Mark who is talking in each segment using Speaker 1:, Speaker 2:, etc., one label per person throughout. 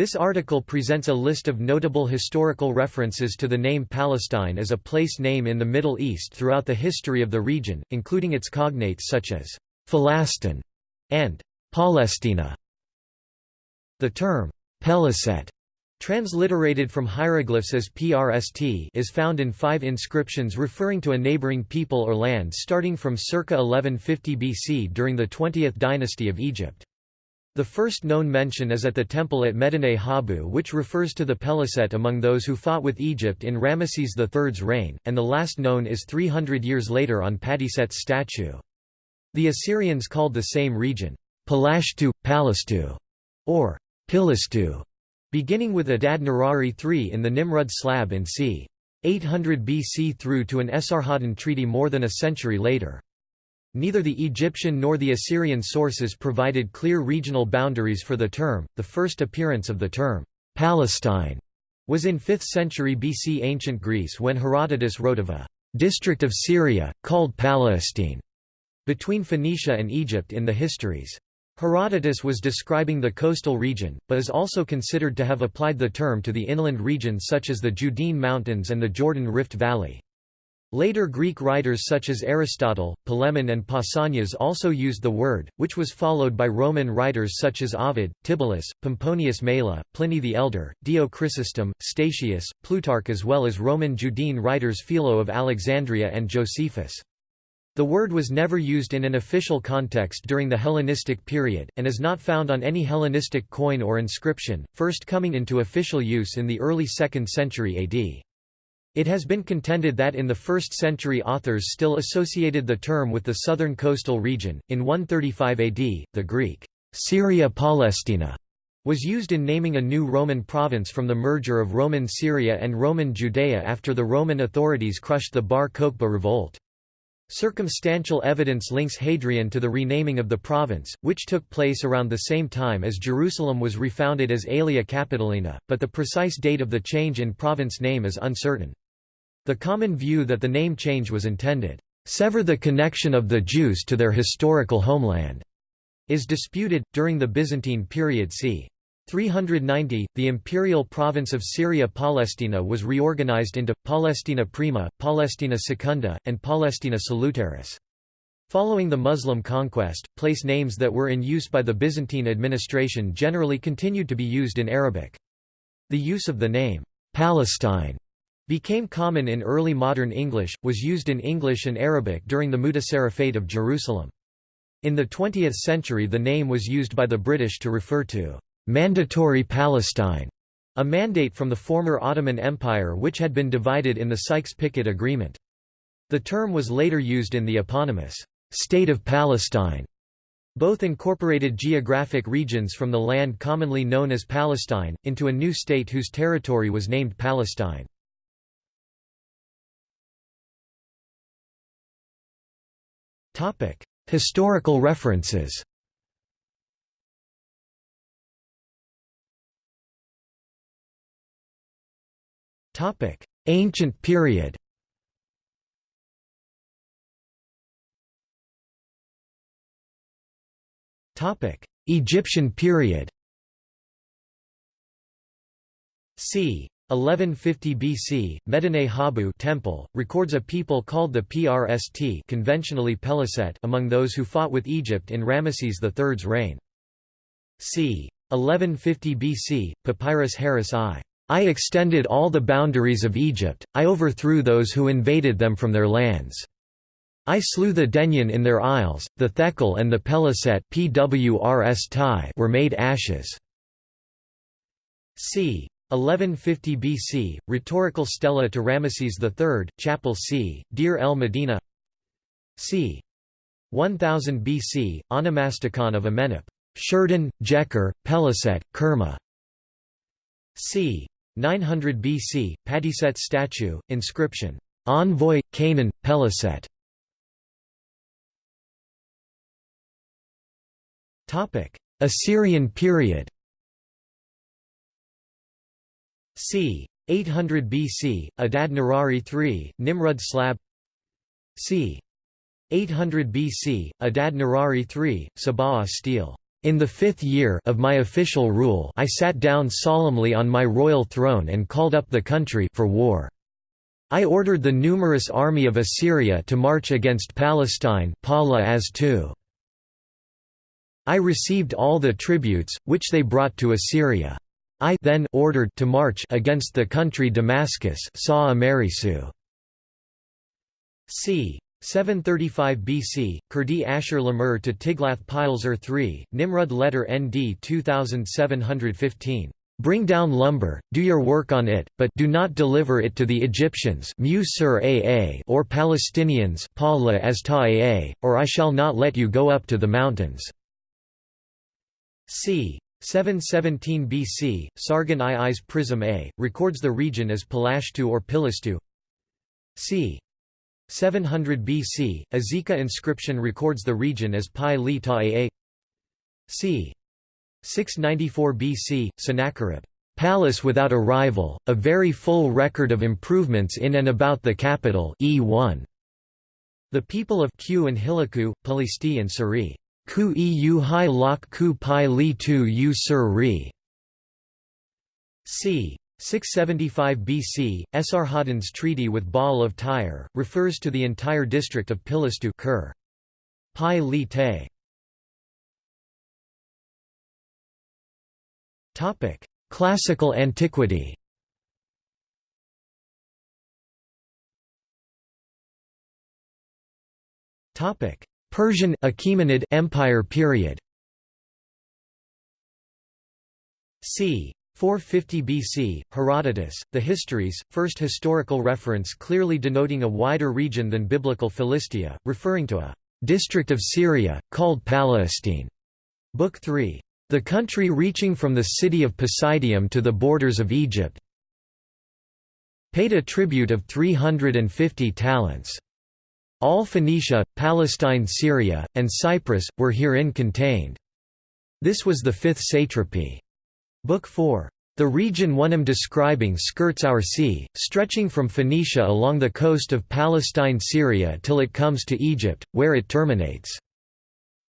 Speaker 1: This article presents a list of notable historical references to the name Palestine as a place name in the Middle East throughout the history of the region, including its cognates such as Philastin and Palestina. The term Peliset transliterated from hieroglyphs as PRST is found in five inscriptions referring to a neighboring people or land starting from circa 1150 BC during the 20th dynasty of Egypt. The first known mention is at the temple at Medinet Habu which refers to the Peliset among those who fought with Egypt in Ramesses III's reign, and the last known is 300 years later on Patiset's statue. The Assyrians called the same region, Palashtu, Palastu, or Pilistu, beginning with Adad Nirari III in the Nimrud slab in c. 800 BC through to an Esarhaddon treaty more than a century later. Neither the Egyptian nor the Assyrian sources provided clear regional boundaries for the term. The first appearance of the term, Palestine, was in 5th century BC ancient Greece when Herodotus wrote of a district of Syria, called Palestine, between Phoenicia and Egypt in the Histories. Herodotus was describing the coastal region, but is also considered to have applied the term to the inland regions such as the Judean Mountains and the Jordan Rift Valley. Later Greek writers such as Aristotle, Polemon and Pausanias also used the word, which was followed by Roman writers such as Ovid, Tibullus, Pomponius Mela, Pliny the Elder, Dio Chrysostom, Statius, Plutarch as well as Roman Judean writers Philo of Alexandria and Josephus. The word was never used in an official context during the Hellenistic period, and is not found on any Hellenistic coin or inscription, first coming into official use in the early 2nd century AD. It has been contended that in the 1st century authors still associated the term with the southern coastal region. In 135 AD, the Greek Syria Palestina was used in naming a new Roman province from the merger of Roman Syria and Roman Judea after the Roman authorities crushed the Bar Kokhba revolt. Circumstantial evidence links Hadrian to the renaming of the province, which took place around the same time as Jerusalem was refounded as Aelia Capitolina, but the precise date of the change in province name is uncertain. The common view that the name change was intended, "...sever the connection of the Jews to their historical homeland," is disputed. During the Byzantine period c. 390, the imperial province of Syria Palestina was reorganized into, Palestina Prima, Palestina Secunda, and Palestina Salutaris. Following the Muslim conquest, place names that were in use by the Byzantine administration generally continued to be used in Arabic. The use of the name, Palestine, became common in early modern English, was used in English and Arabic during the Mutasarrifate of Jerusalem. In the 20th century the name was used by the British to refer to Mandatory Palestine, a mandate from the former Ottoman Empire which had been divided in the Sykes-Picot Agreement. The term was later used in the eponymous State of Palestine. Both incorporated geographic regions from the land commonly known as Palestine, into a new state whose territory was named Palestine. Historical references Topic: Ancient period. Topic: Egyptian period. c. 1150 BC, Medinet Habu temple, records a people called the Prst conventionally Peliset among those who fought with Egypt in Ramesses III's reign. c. 1150 BC, Papyrus Harris I. I extended all the boundaries of Egypt, I overthrew those who invaded them from their lands. I slew the Denyen in their isles, the Thekel and the Peliset were made ashes. c. 1150 BC, rhetorical stela to Ramesses III, chapel c. Deir el Medina c. 1000 BC, onomasticon of Amenhotep. Shurdan, Jeker, Peliset, Kerma. c. 900 BC, Patiset statue, inscription, Envoy, Canaan, Peliset. Assyrian period c. 800 BC, Adad Nirari III, Nimrud slab c. 800 BC, Adad Nirari III, Sabaa stele In the fifth year of my official rule I sat down solemnly on my royal throne and called up the country for war. I ordered the numerous army of Assyria to march against Palestine Palastu. I received all the tributes, which they brought to Assyria. I then ordered to march against the country Damascus c. 735 BC, Kurdi Ashur Lamur to Tiglath-Pileser III, Nimrud letter ND 2715. Bring down lumber, do your work on it, but do not deliver it to the Egyptians or Palestinians or I shall not let you go up to the mountains. c. 717 BC, Sargon II's Prism A, records the region as Palashtu or Pilistu. c. 700 BC, Azekah inscription records the region as Pi Li Ta c. 694 BC, Sennacherib, "'Palace without a rival, a very full record of improvements in and about the capital E1. The people of Q and Hiliku, Palisti and Suri, Ku eu hai lok ku pi li tu u sur c. 675 BC, Esarhaddon's treaty with Baal of Tyre, refers to the entire district of Pilistu Kur. Pi li te. Classical antiquity Persian Achaemenid Empire period c. 450 BC, Herodotus, The Histories, first historical reference clearly denoting a wider region than biblical Philistia, referring to a district of Syria, called Palestine. Book 3. The country reaching from the city of Posideium to the borders of Egypt paid a tribute of 350 talents. All Phoenicia, Palestine Syria, and Cyprus, were herein contained. This was the fifth satrapy. Book 4. The region one am describing skirts our sea, stretching from Phoenicia along the coast of Palestine-Syria till it comes to Egypt, where it terminates.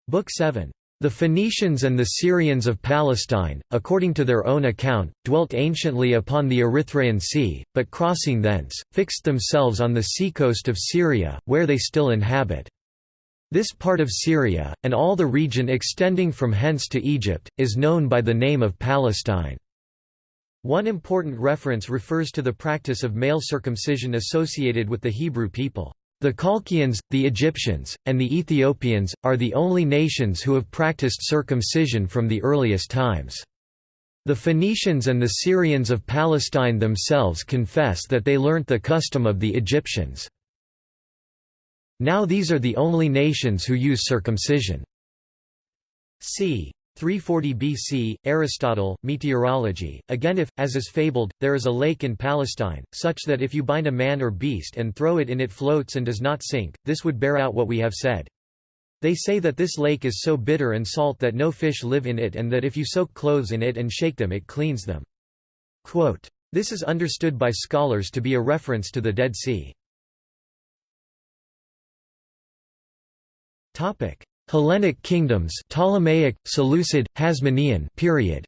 Speaker 1: Book 7. The Phoenicians and the Syrians of Palestine, according to their own account, dwelt anciently upon the Erythraean Sea, but crossing thence, fixed themselves on the seacoast of Syria, where they still inhabit. This part of Syria, and all the region extending from hence to Egypt, is known by the name of Palestine. One important reference refers to the practice of male circumcision associated with the Hebrew people. The Colchians, the Egyptians, and the Ethiopians, are the only nations who have practiced circumcision from the earliest times. The Phoenicians and the Syrians of Palestine themselves confess that they learnt the custom of the Egyptians. Now these are the only nations who use circumcision. c. 340 BC, Aristotle, Meteorology. Again if, as is fabled, there is a lake in Palestine, such that if you bind a man or beast and throw it in it floats and does not sink, this would bear out what we have said. They say that this lake is so bitter and salt that no fish live in it and that if you soak clothes in it and shake them it cleans them. Quote, this is understood by scholars to be a reference to the Dead Sea. Hellenic kingdoms, Ptolemaic, Seleucid, Hasmonean period.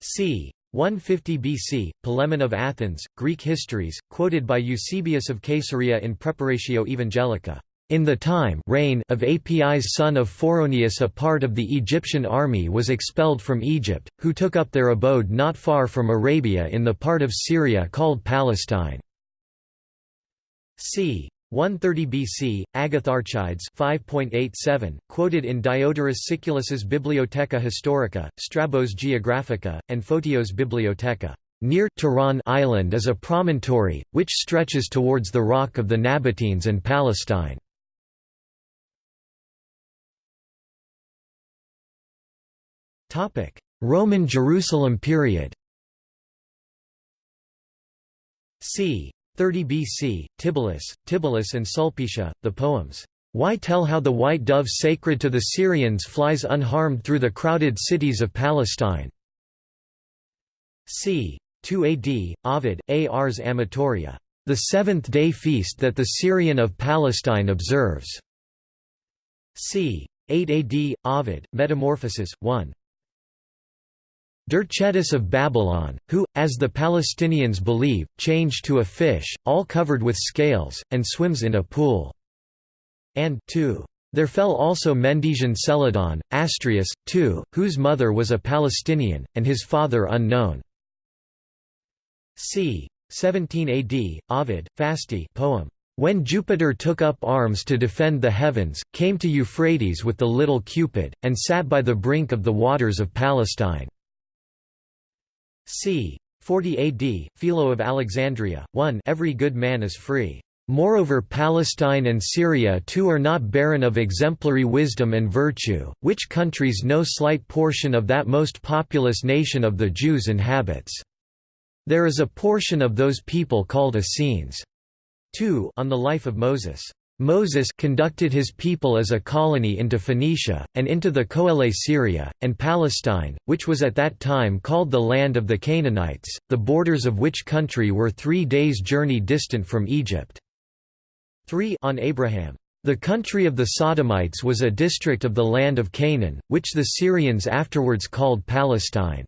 Speaker 1: c. 150 BC, Polemon of Athens, Greek Histories, quoted by Eusebius of Caesarea in Praeparatio Evangelica. In the time reign of Apis son of Phoroneus a part of the Egyptian army was expelled from Egypt, who took up their abode not far from Arabia in the part of Syria called Palestine. c. 130 BC, Agatharchides 5.87, quoted in Diodorus Siculus's Bibliotheca Historica, Strabo's Geographica, and Photios Bibliotheca. Near Tiran island is a promontory, which stretches towards the rock of the Nabateans and Palestine. Roman Jerusalem period c. 30 BC, Tibullus, Tibullus and Sulpicia, the poems, Why Tell How the White Dove Sacred to the Syrians Flies Unharmed Through the Crowded Cities of Palestine. c. 2 AD, Ovid. Ars Amatoria. The seventh-day feast that the Syrian of Palestine observes. c. 8 AD, Ovid, Metamorphoses, 1 Dercetus of Babylon, who, as the Palestinians believe, changed to a fish, all covered with scales, and swims in a pool. And 2. There fell also Mendesian Celadon, Astrius, too, whose mother was a Palestinian, and his father unknown. c. 17 AD, Ovid, Fasti poem. When Jupiter took up arms to defend the heavens, came to Euphrates with the little Cupid, and sat by the brink of the waters of Palestine. C. 40 AD, Philo of Alexandria, 1 Every good man is free. Moreover Palestine and Syria too are not barren of exemplary wisdom and virtue, which countries no slight portion of that most populous nation of the Jews inhabits. There is a portion of those people called Essenes. 2 On the life of Moses. Moses conducted his people as a colony into Phoenicia, and into the Coele Syria, and Palestine, which was at that time called the land of the Canaanites, the borders of which country were three days' journey distant from Egypt. 3 On Abraham. The country of the Sodomites was a district of the land of Canaan, which the Syrians afterwards called Palestine.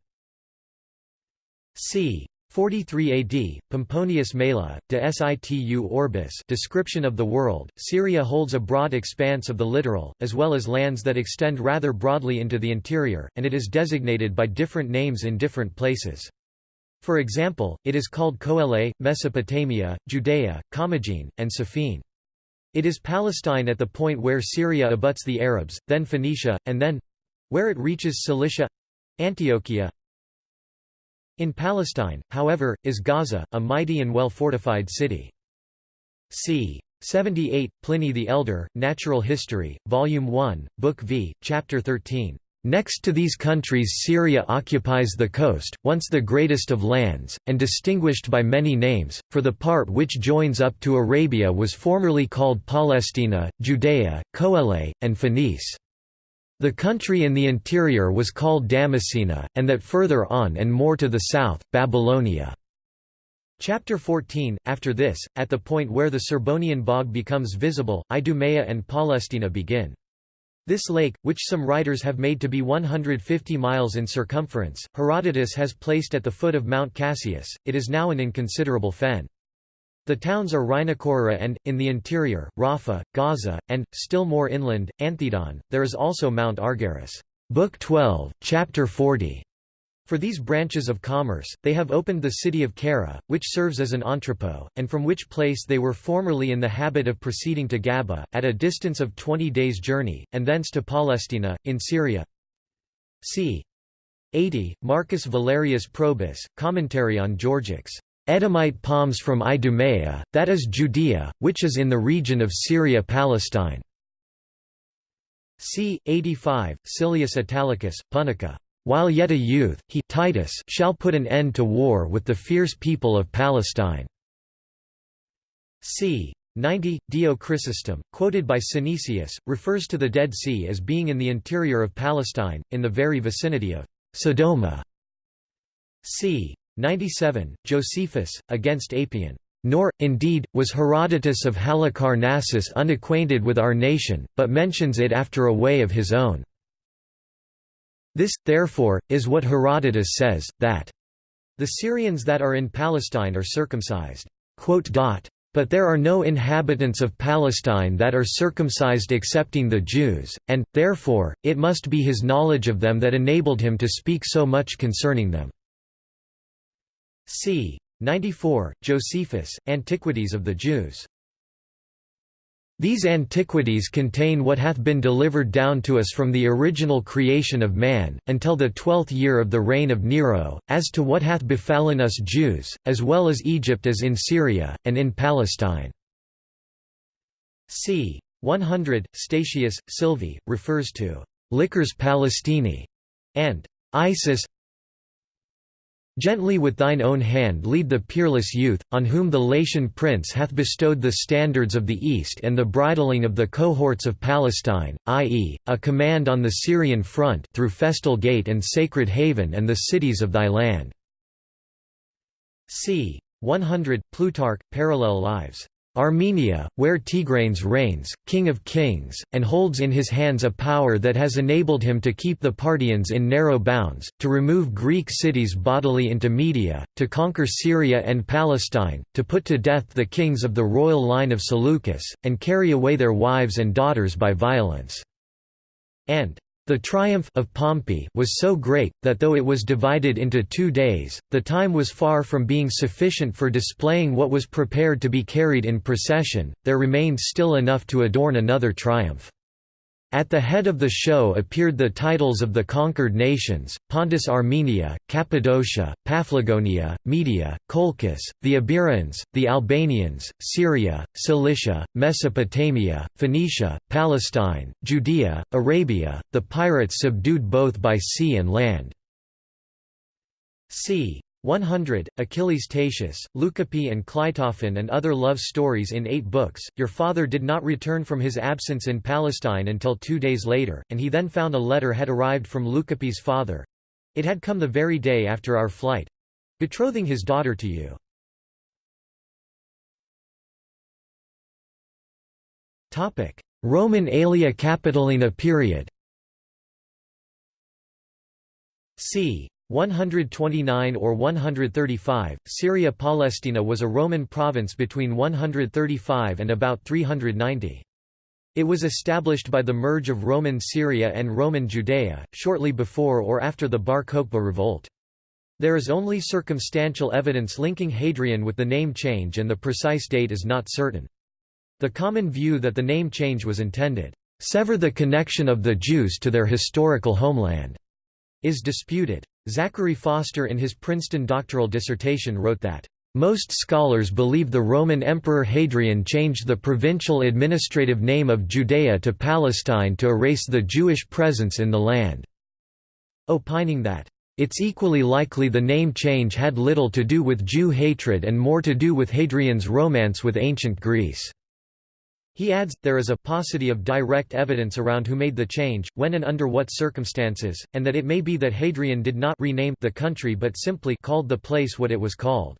Speaker 1: c. 43 AD, Pomponius Mela, de situ orbis description of the world, Syria holds a broad expanse of the littoral, as well as lands that extend rather broadly into the interior, and it is designated by different names in different places. For example, it is called Coele, Mesopotamia, Judea, Commagene, and Sophene. It is Palestine at the point where Syria abuts the Arabs, then Phoenicia, and then—where it reaches Cilicia—Antiochia, in Palestine, however, is Gaza, a mighty and well-fortified city. c. 78, Pliny the Elder, Natural History, Volume 1, Book V, Chapter 13. Next to these countries Syria occupies the coast, once the greatest of lands, and distinguished by many names, for the part which joins up to Arabia was formerly called Palestina, Judea, Coele, and Phoenice. The country in the interior was called Damascena, and that further on and more to the south, Babylonia. Chapter 14 After this, at the point where the Serbonian bog becomes visible, Idumea and Palestina begin. This lake, which some writers have made to be 150 miles in circumference, Herodotus has placed at the foot of Mount Cassius, it is now an inconsiderable fen. The towns are Rhinocorra and, in the interior, Rafah, Gaza, and, still more inland, Anthedon. There is also Mount Argarus. Book 12, Chapter 40. For these branches of commerce, they have opened the city of Kara, which serves as an entrepot, and from which place they were formerly in the habit of proceeding to Gaba, at a distance of twenty days' journey, and thence to Palestina, in Syria. c. 80, Marcus Valerius Probus, Commentary on Georgics. Edomite palms from Idumea, that is Judea, which is in the region of Syria-Palestine. c. 85, Silius Italicus, Punica. While yet a youth, he Titus shall put an end to war with the fierce people of Palestine. c. 90, Dio Chrysostom, quoted by Synesius, refers to the Dead Sea as being in the interior of Palestine, in the very vicinity of Sodoma. c. 97, Josephus, against Apion. Nor, indeed, was Herodotus of Halicarnassus unacquainted with our nation, but mentions it after a way of his own. This, therefore, is what Herodotus says, that the Syrians that are in Palestine are circumcised. But there are no inhabitants of Palestine that are circumcised excepting the Jews, and, therefore, it must be his knowledge of them that enabled him to speak so much concerning them. C. 94, Josephus, Antiquities of the Jews. These antiquities contain what hath been delivered down to us from the original creation of man, until the twelfth year of the reign of Nero, as to what hath befallen us Jews, as well as Egypt as in Syria, and in Palestine. c. 100, Statius, Silvae, refers to «liquors Palestini» and «Isis Gently with thine own hand lead the peerless youth, on whom the Latian prince hath bestowed the standards of the East and the bridling of the cohorts of Palestine, i.e., a command on the Syrian front through Festal Gate and Sacred Haven and the cities of thy land. c. 100, Plutarch, Parallel Lives. Armenia, where Tigranes reigns, king of kings, and holds in his hands a power that has enabled him to keep the Parthians in narrow bounds, to remove Greek cities bodily into Media, to conquer Syria and Palestine, to put to death the kings of the royal line of Seleucus, and carry away their wives and daughters by violence." and the triumph of Pompey was so great, that though it was divided into two days, the time was far from being sufficient for displaying what was prepared to be carried in procession, there remained still enough to adorn another triumph. At the head of the show appeared the titles of the conquered nations, Pontus Armenia, Cappadocia, Paphlagonia, Media, Colchis, the Iberians, the Albanians, Syria, Cilicia, Mesopotamia, Phoenicia, Palestine, Judea, Arabia, the pirates subdued both by sea and land. c. 100, Achilles Tatius, Leucippe and Cleitophon and other love stories in eight books. Your father did not return from his absence in Palestine until two days later, and he then found a letter had arrived from Leucippe's father. It had come the very day after our flight. Betrothing his daughter to you. Roman Aelia Capitolina period c. 129 or 135, Syria Palestina was a Roman province between 135 and about 390. It was established by the merge of Roman Syria and Roman Judea, shortly before or after the Bar Kokhba revolt. There is only circumstantial evidence linking Hadrian with the name change and the precise date is not certain. The common view that the name change was intended, "...sever the connection of the Jews to their historical homeland," is disputed. Zachary Foster in his Princeton doctoral dissertation wrote that, "...most scholars believe the Roman Emperor Hadrian changed the provincial administrative name of Judea to Palestine to erase the Jewish presence in the land," opining that, "...it's equally likely the name change had little to do with Jew hatred and more to do with Hadrian's romance with ancient Greece." He adds, there is a paucity of direct evidence around who made the change, when and under what circumstances, and that it may be that Hadrian did not rename the country but simply called the place what it was called.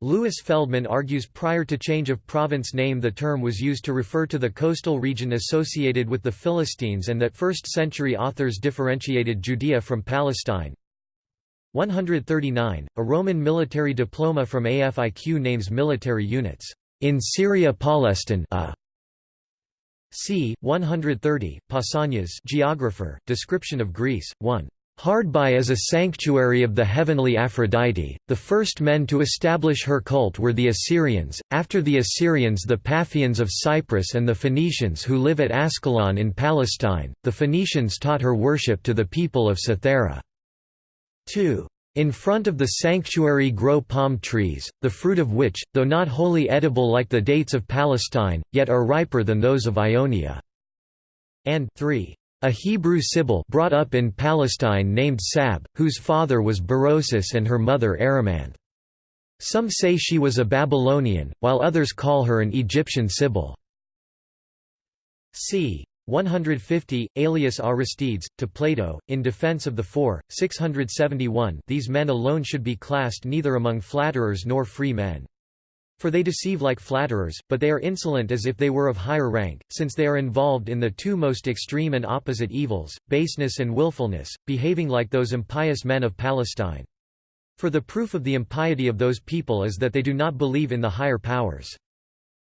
Speaker 1: Louis Feldman argues prior to change of province name the term was used to refer to the coastal region associated with the Philistines and that 1st century authors differentiated Judea from Palestine. 139, a Roman military diploma from AFIQ names military units, in Syria Palestine a c. 130, Pausanias geographer, description of Greece, 1. Hard by as a sanctuary of the heavenly Aphrodite, the first men to establish her cult were the Assyrians, after the Assyrians the Paphians of Cyprus and the Phoenicians who live at Ascalon in Palestine, the Phoenicians taught her worship to the people of Cythera. 2. In front of the sanctuary grow palm trees, the fruit of which, though not wholly edible like the dates of Palestine, yet are riper than those of Ionia. And 3. A Hebrew Sibyl brought up in Palestine named Sab, whose father was Berosus and her mother Arimanth. Some say she was a Babylonian, while others call her an Egyptian Sibyl. c. 150, Aelius Aristides, to Plato, in defense of the four, 671 these men alone should be classed neither among flatterers nor free men. For they deceive like flatterers, but they are insolent as if they were of higher rank, since they are involved in the two most extreme and opposite evils, baseness and willfulness, behaving like those impious men of Palestine. For the proof of the impiety of those people is that they do not believe in the higher powers.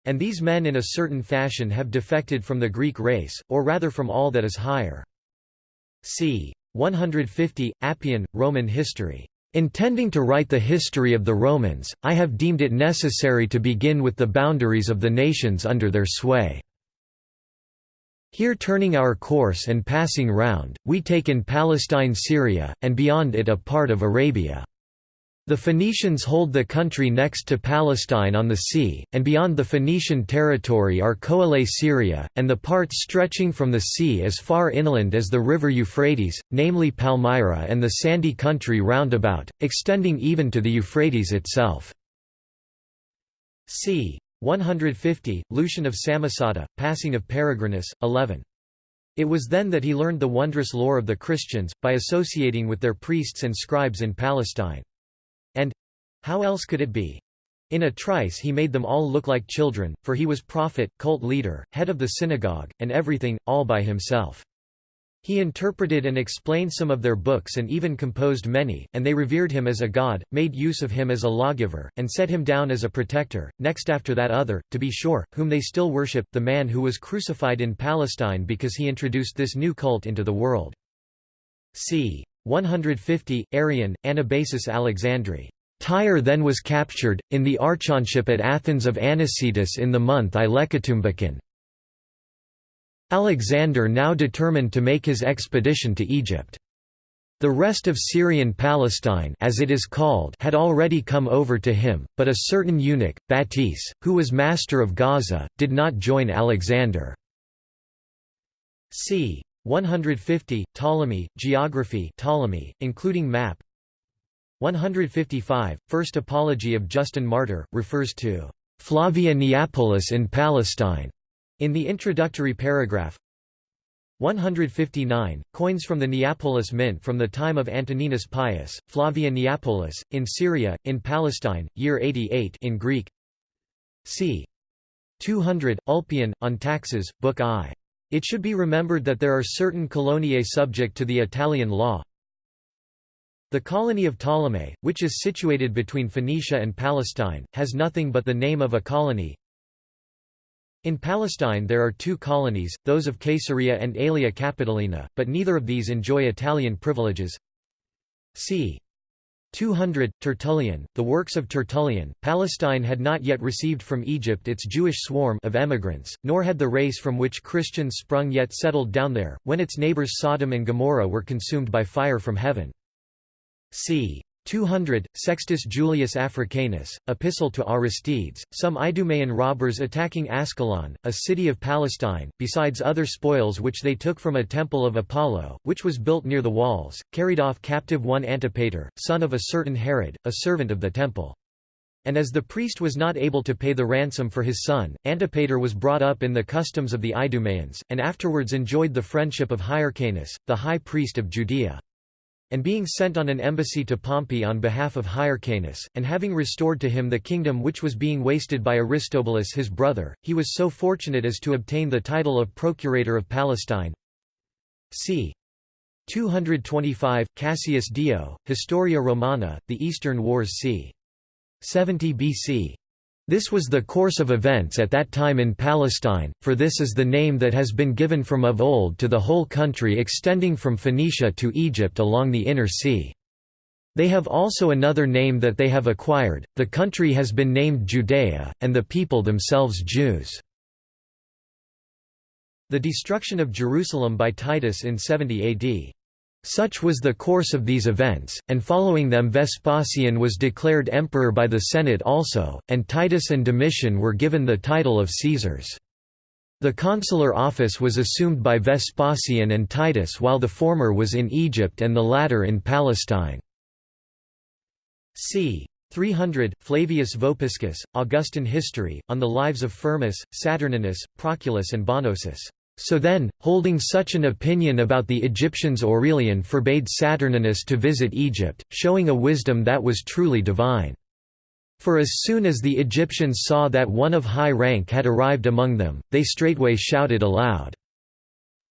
Speaker 1: And these men in a certain fashion have defected from the Greek race, or rather from all that is higher. c. 150, Appian, Roman History. Intending to write the history of the Romans, I have deemed it necessary to begin with the boundaries of the nations under their sway. Here turning our course and passing round, we take in Palestine Syria, and beyond it a part of Arabia. The Phoenicians hold the country next to Palestine on the sea, and beyond the Phoenician territory are Coele Syria, and the parts stretching from the sea as far inland as the river Euphrates, namely Palmyra and the sandy country round about, extending even to the Euphrates itself. c. 150, Lucian of Samosata, Passing of Peregrinus, 11. It was then that he learned the wondrous lore of the Christians, by associating with their priests and scribes in Palestine. And how else could it be? In a trice he made them all look like children, for he was prophet, cult leader, head of the synagogue, and everything, all by himself. He interpreted and explained some of their books and even composed many, and they revered him as a god, made use of him as a lawgiver, and set him down as a protector. Next after that other, to be sure, whom they still worship, the man who was crucified in Palestine because he introduced this new cult into the world. c. 150, Arrian, Anabasis Alexandri. Tyre then was captured, in the archonship at Athens of Anicetus in the month Hecatombaeon. Alexander now determined to make his expedition to Egypt. The rest of Syrian Palestine as it is called had already come over to him, but a certain eunuch, Batis, who was master of Gaza, did not join Alexander. c. 150, Ptolemy, Geography Ptolemy, including map 155, First Apology of Justin Martyr, refers to Flavia Neapolis in Palestine in the introductory paragraph. 159, coins from the Neapolis mint from the time of Antoninus Pius, Flavia Neapolis, in Syria, in Palestine, year 88 in Greek c. 200, Ulpian, on taxes, Book I. It should be remembered that there are certain coloniae subject to the Italian law, the colony of Ptolemy, which is situated between Phoenicia and Palestine, has nothing but the name of a colony. In Palestine there are two colonies, those of Caesarea and Aelia Capitolina, but neither of these enjoy Italian privileges. c. 200, Tertullian, the works of Tertullian, Palestine had not yet received from Egypt its Jewish swarm of emigrants, nor had the race from which Christians sprung yet settled down there, when its neighbors Sodom and Gomorrah were consumed by fire from heaven c. 200, Sextus Julius Africanus, Epistle to Aristides, some Idumean robbers attacking Ascalon, a city of Palestine, besides other spoils which they took from a temple of Apollo, which was built near the walls, carried off captive one Antipater, son of a certain Herod, a servant of the temple. And as the priest was not able to pay the ransom for his son, Antipater was brought up in the customs of the Idumeans, and afterwards enjoyed the friendship of Hyrcanus, the high priest of Judea and being sent on an embassy to Pompey on behalf of Hyrcanus, and having restored to him the kingdom which was being wasted by Aristobulus his brother, he was so fortunate as to obtain the title of Procurator of Palestine. c. 225, Cassius Dio, Historia Romana, The Eastern Wars c. 70 BC. This was the course of events at that time in Palestine, for this is the name that has been given from of old to the whole country extending from Phoenicia to Egypt along the Inner Sea. They have also another name that they have acquired, the country has been named Judea, and the people themselves Jews. The destruction of Jerusalem by Titus in 70 AD such was the course of these events, and following them Vespasian was declared emperor by the Senate also, and Titus and Domitian were given the title of Caesars. The consular office was assumed by Vespasian and Titus while the former was in Egypt and the latter in Palestine. c. 300, Flavius Vopiscus, Augustan History, on the lives of Firmus, Saturninus, Proculus and Bonosus. So then, holding such an opinion about the Egyptians Aurelian forbade Saturninus to visit Egypt, showing a wisdom that was truly divine. For as soon as the Egyptians saw that one of high rank had arrived among them, they straightway shouted aloud,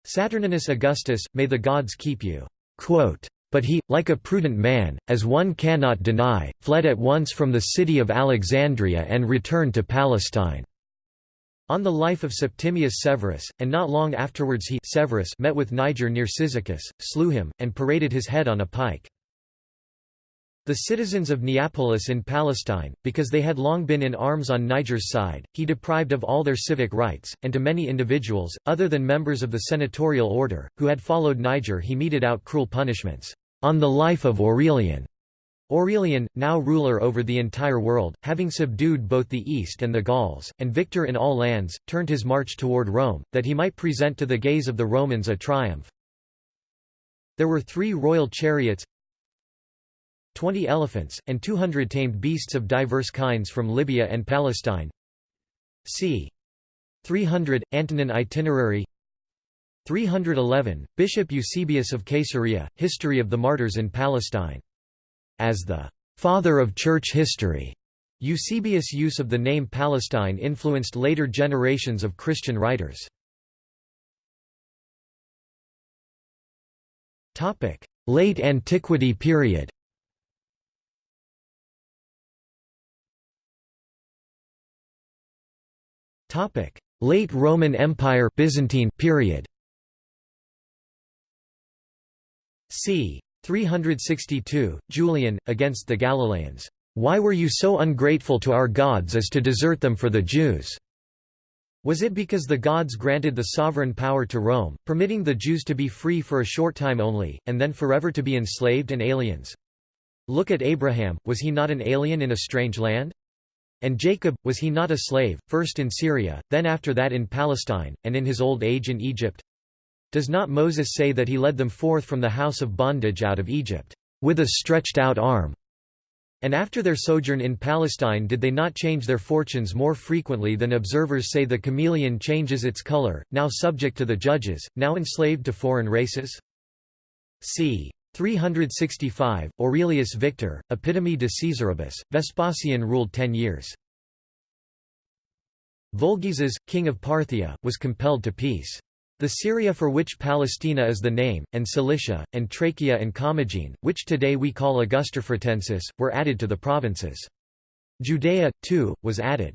Speaker 1: Saturninus Augustus, may the gods keep you. Quote, but he, like a prudent man, as one cannot deny, fled at once from the city of Alexandria and returned to Palestine. On the life of Septimius Severus, and not long afterwards he Severus met with Niger near Cyzicus, slew him, and paraded his head on a pike. The citizens of Neapolis in Palestine, because they had long been in arms on Niger's side, he deprived of all their civic rights, and to many individuals, other than members of the senatorial order, who had followed Niger he meted out cruel punishments. On the life of Aurelian, Aurelian, now ruler over the entire world, having subdued both the East and the Gauls, and victor in all lands, turned his march toward Rome, that he might present to the gaze of the Romans a triumph. There were three royal chariots, twenty elephants, and two hundred tamed beasts of diverse kinds from Libya and Palestine. c. 300, Antonine Itinerary 311, Bishop Eusebius of Caesarea, History of the Martyrs in Palestine as the father of church history. Eusebius' use of the name Palestine influenced later generations of Christian writers. Late Antiquity period Late Roman Empire Byzantine period c. 362, Julian, against the Galileans. Why were you so ungrateful to our gods as to desert them for the Jews? Was it because the gods granted the sovereign power to Rome, permitting the Jews to be free for a short time only, and then forever to be enslaved and aliens? Look at Abraham, was he not an alien in a strange land? And Jacob, was he not a slave, first in Syria, then after that in Palestine, and in his old age in Egypt? Does not Moses say that he led them forth from the house of bondage out of Egypt, with a stretched out arm? And after their sojourn in Palestine did they not change their fortunes more frequently than observers say the chameleon changes its color, now subject to the judges, now enslaved to foreign races? c. 365, Aurelius Victor, Epitome de Caesaribus, Vespasian ruled ten years. Vologeses, king of Parthia, was compelled to peace. The Syria for which Palestina is the name, and Cilicia, and Trachea and Commagene, which today we call Augustafretensis, were added to the provinces. Judea, too, was added.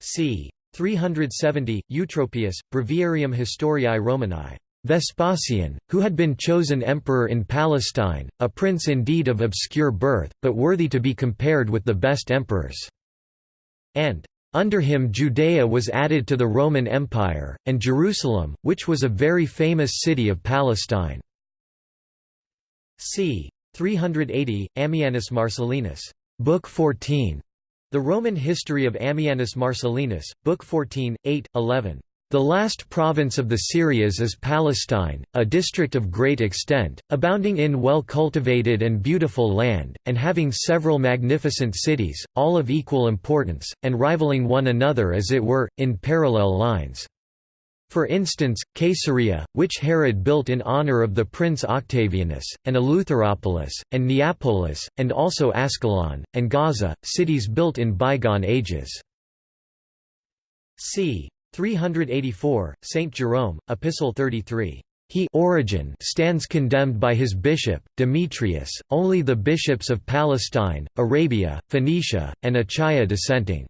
Speaker 1: c. 370, Eutropius, Breviarium Historiae Romanae. Vespasian, who had been chosen emperor in Palestine, a prince indeed of obscure birth, but worthy to be compared with the best emperors, and under him Judea was added to the Roman Empire, and Jerusalem, which was a very famous city of Palestine. c. 380, Ammianus Marcellinus, Book 14. The Roman History of Ammianus Marcellinus, Book 14, 8, 11. The last province of the Syrias is Palestine, a district of great extent, abounding in well-cultivated and beautiful land, and having several magnificent cities, all of equal importance, and rivaling one another as it were, in parallel lines. For instance, Caesarea, which Herod built in honor of the prince Octavianus, and Eleutheropolis, and Neapolis, and also Ascalon, and Gaza, cities built in bygone ages. c. 384, Saint Jerome, Epistle 33. He Origen stands condemned by his bishop, Demetrius, only the bishops of Palestine, Arabia, Phoenicia, and Achaia dissenting.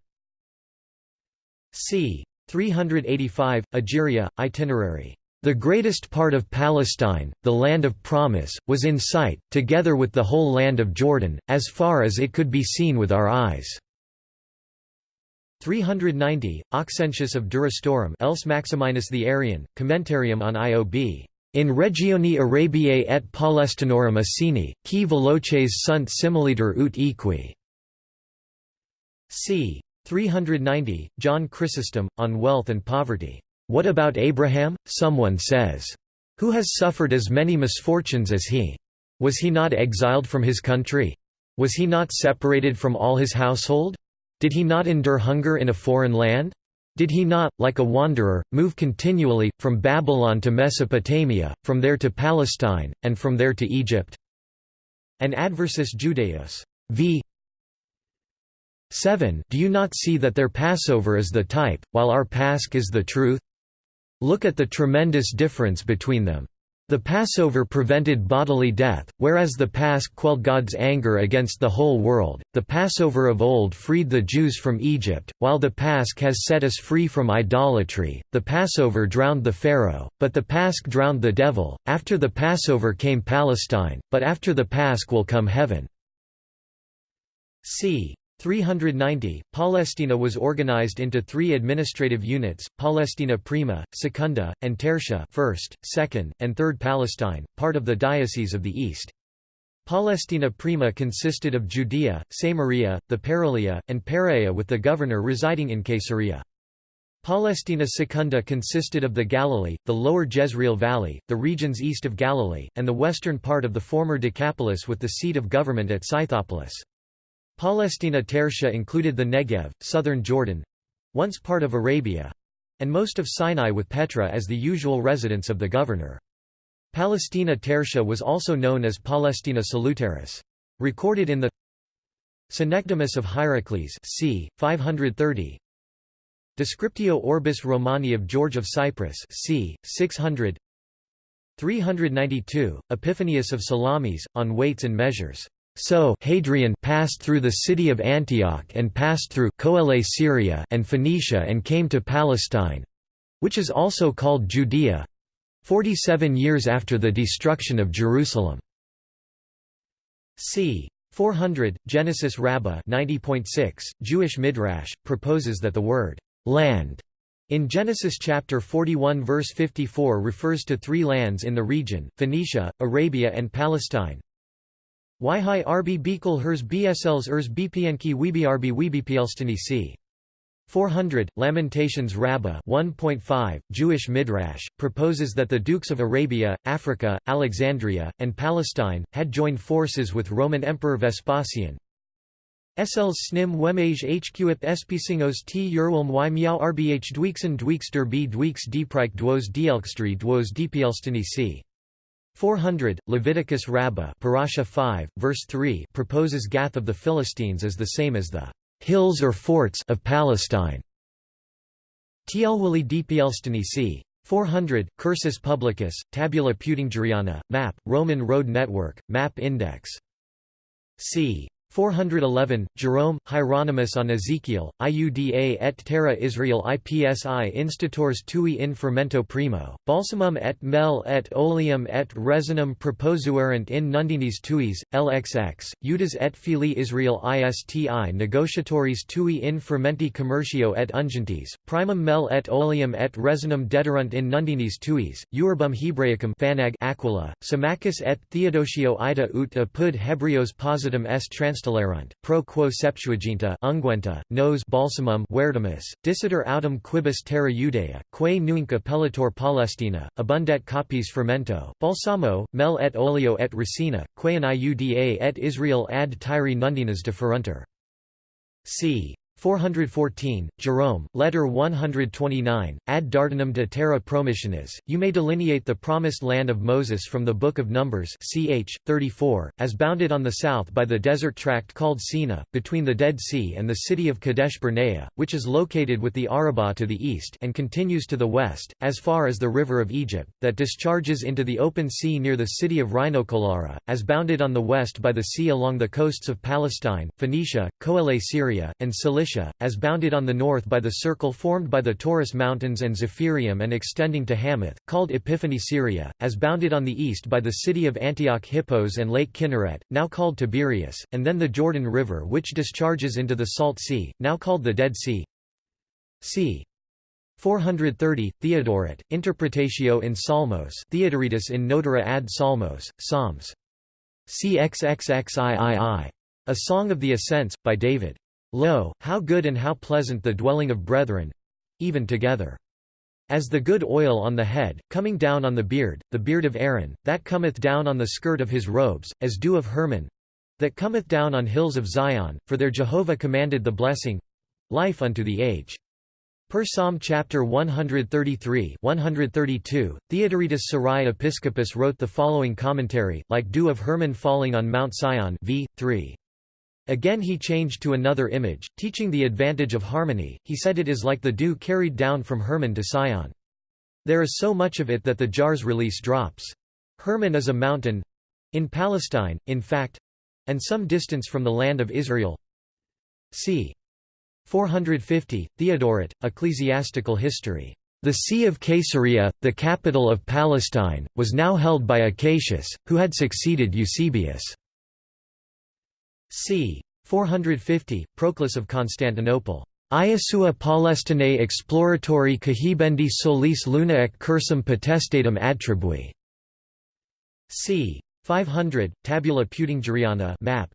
Speaker 1: c. 385, Egeria, Itinerary. The greatest part of Palestine, the land of promise, was in sight, together with the whole land of Jordan, as far as it could be seen with our eyes. 390, Auxentius of Durastorum else Maximinus the Arian, Commentarium on IOB. In regioni Arabiae et Palestinorum Assini, qui veloces sunt similiter ut equi. c. 390, John Chrysostom, on wealth and poverty. What about Abraham, someone says. Who has suffered as many misfortunes as he? Was he not exiled from his country? Was he not separated from all his household? Did he not endure hunger in a foreign land? Did he not, like a wanderer, move continually, from Babylon to Mesopotamia, from there to Palestine, and from there to Egypt? An adversus Judaeus. v. 7 Do you not see that their Passover is the type, while our Pasch is the truth? Look at the tremendous difference between them. The Passover prevented bodily death, whereas the Pasch quelled God's anger against the whole world. The Passover of old freed the Jews from Egypt, while the Pasch has set us free from idolatry. The Passover drowned the Pharaoh, but the Pasch drowned the devil. After the Passover came Palestine, but after the Pasch will come heaven. c. 390, Palestina was organized into three administrative units, Palestina Prima, Secunda, and Tertia first, second, and third Palestine, part of the Diocese of the East. Palestina Prima consisted of Judea, Samaria, the Paralia, and Perea with the governor residing in Caesarea. Palestina Secunda consisted of the Galilee, the lower Jezreel Valley, the regions east of Galilee, and the western part of the former Decapolis with the seat of government at Scythopolis. Palestina Tertia included the Negev, southern Jordan—once part of Arabia—and most of Sinai with Petra as the usual residence of the governor. Palestina Tertia was also known as Palestina Salutaris. Recorded in the Synecdoches of Hierocles c. 530 Descriptio Orbis Romani of George of Cyprus c. 600 392, Epiphanius of Salamis, on weights and measures. So Hadrian passed through the city of Antioch and passed through Coele Syria and Phoenicia and came to Palestine, which is also called Judea, 47 years after the destruction of Jerusalem. c. 400, Genesis Rabbah 90.6, Jewish Midrash, proposes that the word, "'land' in Genesis chapter 41 verse 54 refers to three lands in the region, Phoenicia, Arabia and Palestine. Yhi rb bekel hers bsls ers bpnki webrb webiplstani c. 400, Lamentations Rabbah 1.5, Jewish Midrash, proposes that the dukes of Arabia, Africa, Alexandria, and Palestine, had joined forces with Roman Emperor Vespasian. SLs snim wemage hqip espicingos t urwilm y miau rbh dwixen dwixter b dwix dprike dwos dielkstri dwos dplstani c. 400, Leviticus Rabbah Parasha 5, verse 3 proposes Gath of the Philistines as the same as the hills or forts of Palestine. Tielwili c. 400, Cursus Publicus, Tabula Peutingeriana, Map, Roman Road Network, Map Index. c. 411, Jerome, Hieronymus on Ezekiel, Iuda et terra Israel ipsi instators tui in fermento primo, balsamum et mel et oleum et resinum proposuerant in nundinis tuis, lxx, Judas et fili Israel isti negotiatories tui in fermenti commercio et ungentis, primum mel et oleum et resinum dederunt in nundinis tuis, Eurbum Hebraicum Phanag Aquila, Symmachus et Theodosio ida ut apud Hebrios positum est trans Pro quo Septuaginta unguenta, nos balsamum vertimus, dissiter autem quibus terra Judea, quae nunc appellator Palestina, abundet copies fermento, balsamo, mel et oleo et racina, quae in iuda et Israel ad tyri nundinas deferunter. c. 414, Jerome, Letter 129, Ad Dardanum de Terra Promissionis, you may delineate the promised land of Moses from the Book of Numbers ch. 34, as bounded on the south by the desert tract called Sina, between the Dead Sea and the city of Kadesh Barnea, which is located with the Arabah to the east and continues to the west, as far as the river of Egypt, that discharges into the open sea near the city of Rhinocolura, as bounded on the west by the sea along the coasts of Palestine, Phoenicia, Coele Syria, and Cilicia As bounded on the north by the circle formed by the Taurus Mountains and Zephyrium and extending to Hamath, called Epiphany Syria, as bounded on the east by the city of Antioch Hippos and Lake Kinneret, now called Tiberias, and then the Jordan River which discharges into the Salt Sea, now called the Dead Sea. c. 430, Theodoret, Interpretatio in Psalmos Theodoretus in Notara ad Psalmos, Psalms. CXXXIII. A Song of the Ascents, by David. Lo, how good and how pleasant the dwelling of brethren even together. As the good oil on the head, coming down on the beard, the beard of Aaron, that cometh down on the skirt of his robes, as dew of Hermon that cometh down on hills of Zion, for there Jehovah commanded the blessing life unto the age. Per Psalm chapter 133 132, Theodoretus Sarai Episcopus wrote the following commentary, like dew of Hermon falling on Mount Sion v. 3. Again he changed to another image, teaching the advantage of harmony, he said it is like the dew carried down from Hermon to Sion. There is so much of it that the jar's release drops. Hermon is a mountain—in Palestine, in fact—and some distance from the land of Israel. c. 450, Theodoret, Ecclesiastical History. The see of Caesarea, the capital of Palestine, was now held by Acacius, who had succeeded Eusebius. C. 450, Proclus of Constantinople. Iasua Palestinae exploratori cahibendi solis luna cursum potestatum attribui. c. 500, Tabula Peutingeriana map.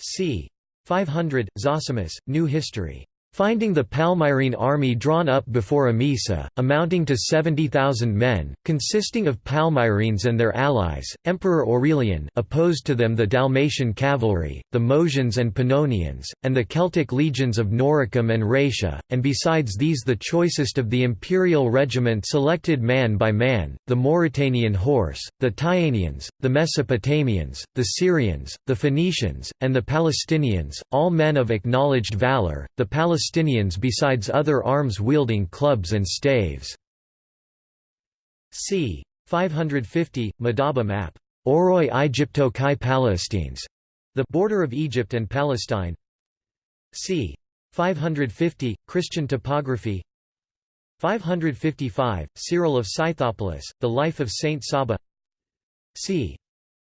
Speaker 1: c. 500, Zosimus, New History. Finding the Palmyrene army drawn up before Emesa, amounting to 70,000 men, consisting of Palmyrenes and their allies, Emperor Aurelian opposed to them the Dalmatian cavalry, the Moesians and Pannonians, and the Celtic legions of Noricum and Raetia, and besides these the choicest of the imperial regiment selected man by man, the Mauritanian horse, the Tyanians, the Mesopotamians, the Syrians, the Phoenicians, and the Palestinians, all men of acknowledged valour, the Palestinians Palestinians besides other arms-wielding clubs and staves. c. 550, Madaba map. Oroi Egypto kai Palestines, the border of Egypt and Palestine. c. 550, Christian topography 555, Cyril of Scythopolis, The Life of Saint Saba c.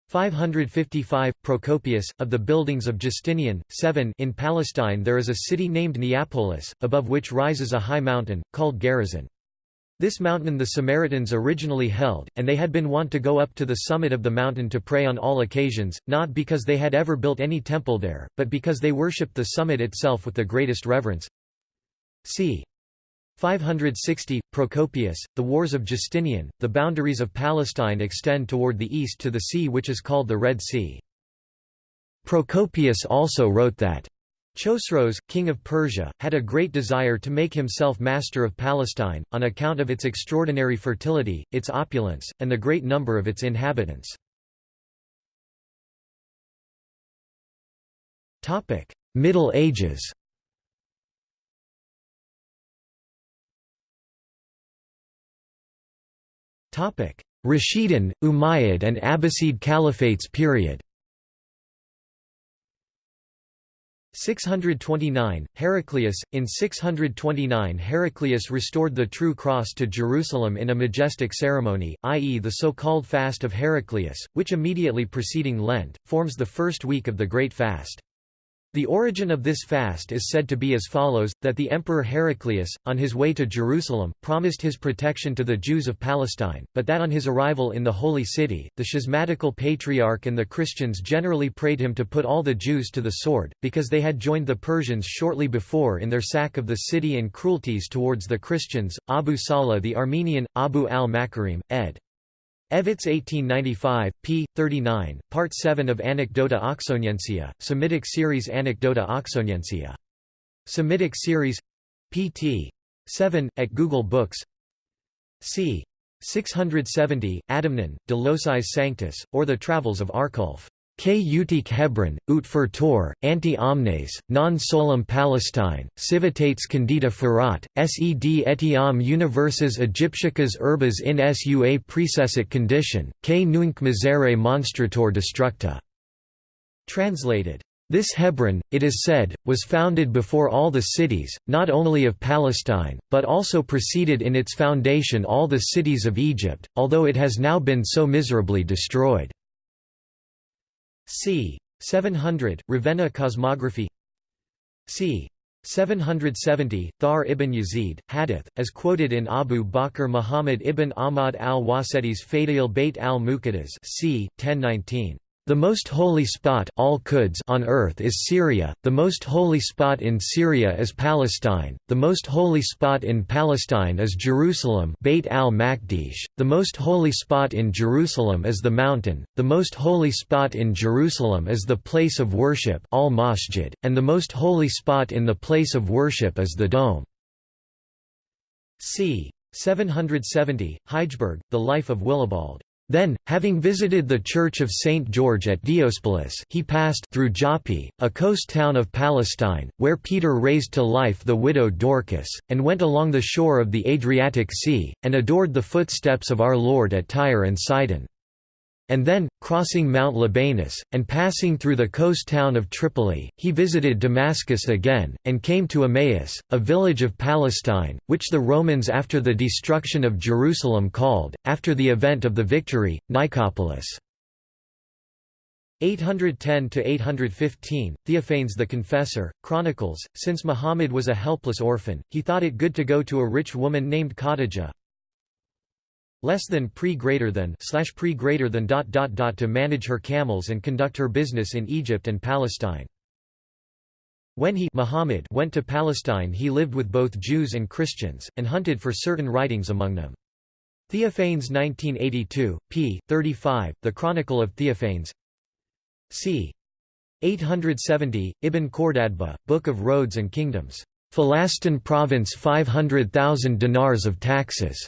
Speaker 1: 555 Procopius of the buildings of Justinian 7 In Palestine there is a city named Neapolis above which rises a high mountain called Gerizim. This mountain the Samaritans originally held and they had been wont to go up to the summit of the mountain to pray on all occasions not because they had ever built any temple there but because they worshipped the summit itself with the greatest reverence. C 560, Procopius, the Wars of Justinian, the boundaries of Palestine extend toward the east to the sea which is called the Red Sea. Procopius also wrote that Chosroes, king of Persia, had a great desire to make himself master of Palestine, on account of its extraordinary fertility, its opulence, and the great number of its inhabitants. Middle Ages Rashidun, Umayyad and Abbasid Caliphates period 629, Heraclius In 629 Heraclius restored the true cross to Jerusalem in a majestic ceremony, i.e. the so-called Fast of Heraclius, which immediately preceding Lent, forms the first week of the Great Fast. The origin of this fast is said to be as follows, that the Emperor Heraclius, on his way to Jerusalem, promised his protection to the Jews of Palestine, but that on his arrival in the Holy City, the schismatical patriarch and the Christians generally prayed him to put all the Jews to the sword, because they had joined the Persians shortly before in their sack of the city and cruelties towards the Christians. Abu Salih the Armenian, Abu al-Makarim, ed. Evetts 1895, p. 39, Part 7 of Anecdota Oxoniensia, Semitic series Anecdota Oxoniensia. Semitic series pt. 7, at Google Books c. 670, Adamnan, De Locis Sanctus, or The Travels of Arculf. K. Utique Hebron, ut for Tor, anti omnes, non solum Palestine, civitates candida ferat, sed etiam universes Egypticas urbas in sua precessic condition, k nunc misere monstrator destructa. Translated. This Hebron, it is said, was founded before all the cities, not only of Palestine, but also preceded in its foundation all the cities of Egypt, although it has now been so miserably destroyed. C. 700, Ravenna cosmography c. 770, Thawr ibn Yazid, Hadith, as quoted in Abu Bakr Muhammad ibn Ahmad al-Waseti's Fadail Bayt al-Muqaddas c. 1019. The most holy spot on earth is Syria, the most holy spot in Syria is Palestine, the most holy spot in Palestine is Jerusalem Beit al-Maqdish, the most holy spot in Jerusalem is the mountain, the most holy spot in Jerusalem is the place of worship al-Masjid, and the most holy spot in the place of worship is the dome. c. 770, Heidelberg, The Life of Willibald. Then, having visited the church of St. George at Diospolis he passed through Joppi, a coast town of Palestine, where Peter raised to life the widow Dorcas, and went along the shore of the Adriatic Sea, and adored the footsteps of our Lord at Tyre and Sidon. And then, crossing Mount Libanus, and passing through the coast town of Tripoli, he visited Damascus again, and came to Emmaus, a village of Palestine, which the Romans after the destruction of Jerusalem called, after the event of the victory, Nicopolis. 810 to 815 Theophanes the Confessor, chronicles, since Muhammad was a helpless orphan, he thought it good to go to a rich woman named Khadijah, less than pre greater than slash pre greater than dot dot dot to manage her camels and conduct her business in Egypt and Palestine. When he Muhammad went to Palestine he lived with both Jews and Christians, and hunted for certain writings among them. Theophanes 1982, p. 35, The Chronicle of Theophanes c. 870, Ibn Khordadbeh, Book of Roads and Kingdoms. Falastin province 500,000 dinars of taxes.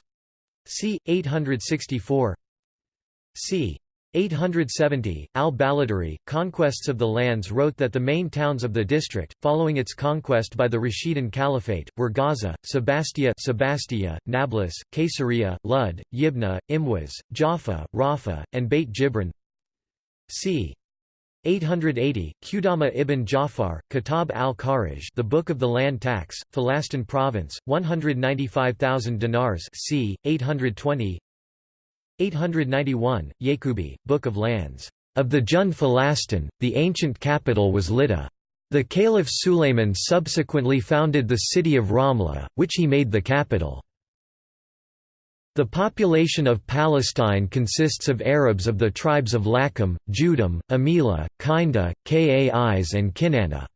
Speaker 1: C. 864 c. 870, al-Baladhuri, Conquests of the Lands wrote that the main towns of the district, following its conquest by the Rashidun Caliphate, were Gaza, Sebastia, Sebastia Nablus, Caesarea, Lud, Yibna, Imwas, Jaffa, Rafa, and Beit Jibrin c. 880, Qudama ibn Jafar, Kitab al-Kharaj The Book of the Land Tax, Falastin Province, 195,000 dinars c. 820 891, Yaqubi, Book of Lands. Of the Jun Falastin, the ancient capital was Lydda. The Caliph Sulayman subsequently founded the city of Ramla, which he made the capital. The population of Palestine consists of Arabs of the tribes of Lakum, Judum, Amila, Kinda, Kais and Kinana.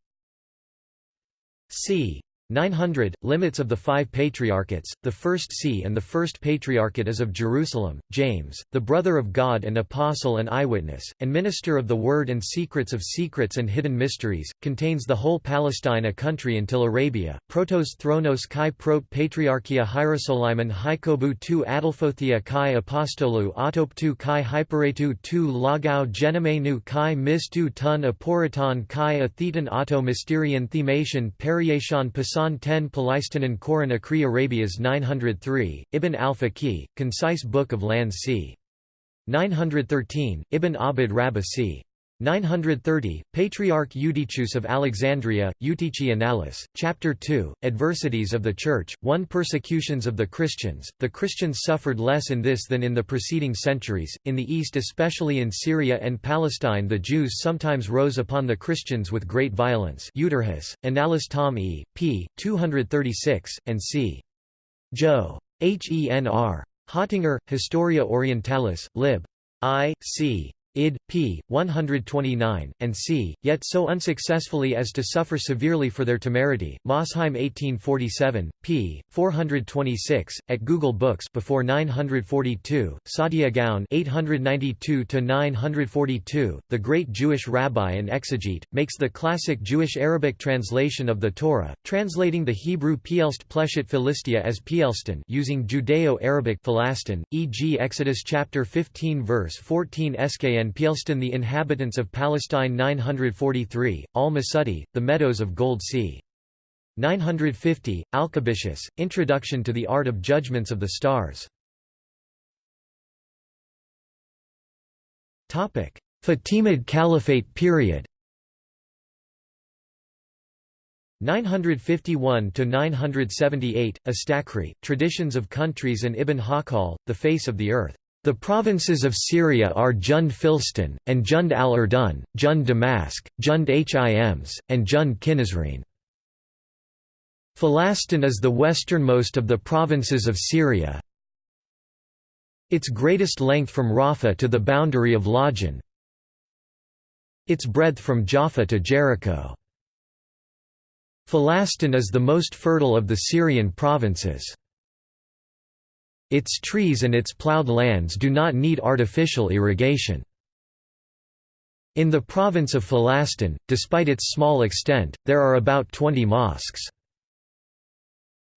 Speaker 1: c. 900 Limits of the five patriarchates. The first see and the first patriarchate is of Jerusalem. James, the brother of God and apostle and eyewitness, and minister of the word and secrets of secrets and hidden mysteries, contains the whole Palestine a country until Arabia. Protos Thronos kai prot patriarchia Hierosolyman Hykobu tu Adelphothia kai apostolou autoptu kai hyperetu tu lagau genomenu kai mistu tun aporiton kai atheton auto mysterion themation periation Hasan 10 Palaistanan Koran Akri Arabias 903, Ibn al-Faqih, Concise Book of Lands c. 913, Ibn Abd Rabbah c. 930, Patriarch Eutychius of Alexandria, Eutychi Chapter 2, Adversities of the Church, 1 Persecutions of the Christians. The Christians suffered less in this than in the preceding centuries. In the East, especially in Syria and Palestine, the Jews sometimes rose upon the Christians with great violence. Euterhus, Annales Tom E. p. 236, and c. Jo. Henr. Hottinger, Historia Orientalis, lib. I. c id. p. 129, and c. Yet so unsuccessfully as to suffer severely for their temerity. Mosheim 1847, p. 426, at Google Books before 942. Saadia Gaon 892-942, the great Jewish rabbi and exegete, makes the classic Jewish Arabic translation of the Torah, translating the Hebrew Pielst Pleshet Philistia as Pielston using Judeo-Arabic e.g. Exodus chapter 15 verse 14 skn and Pielston the inhabitants of Palestine 943, Al-Masudi, the Meadows of Gold c. 950, Alkabishus, Introduction to the Art of Judgments of the Stars. Fatimid Caliphate period 951 to 978 Astakri Traditions of Countries and Ibn Hakal The Face of the Earth the provinces of Syria are Jund Filstin, and Jund al-Urdun, Jund Damask, Jund Hims, and Jund Kinizrine. Falastin is the westernmost of the provinces of Syria. Its greatest length from Rafah to the boundary of Lajan. Its breadth from Jaffa to Jericho. Falastin is the most fertile of the Syrian provinces. Its trees and its ploughed lands do not need artificial irrigation. In the province of Falastin, despite its small extent, there are about 20 mosques.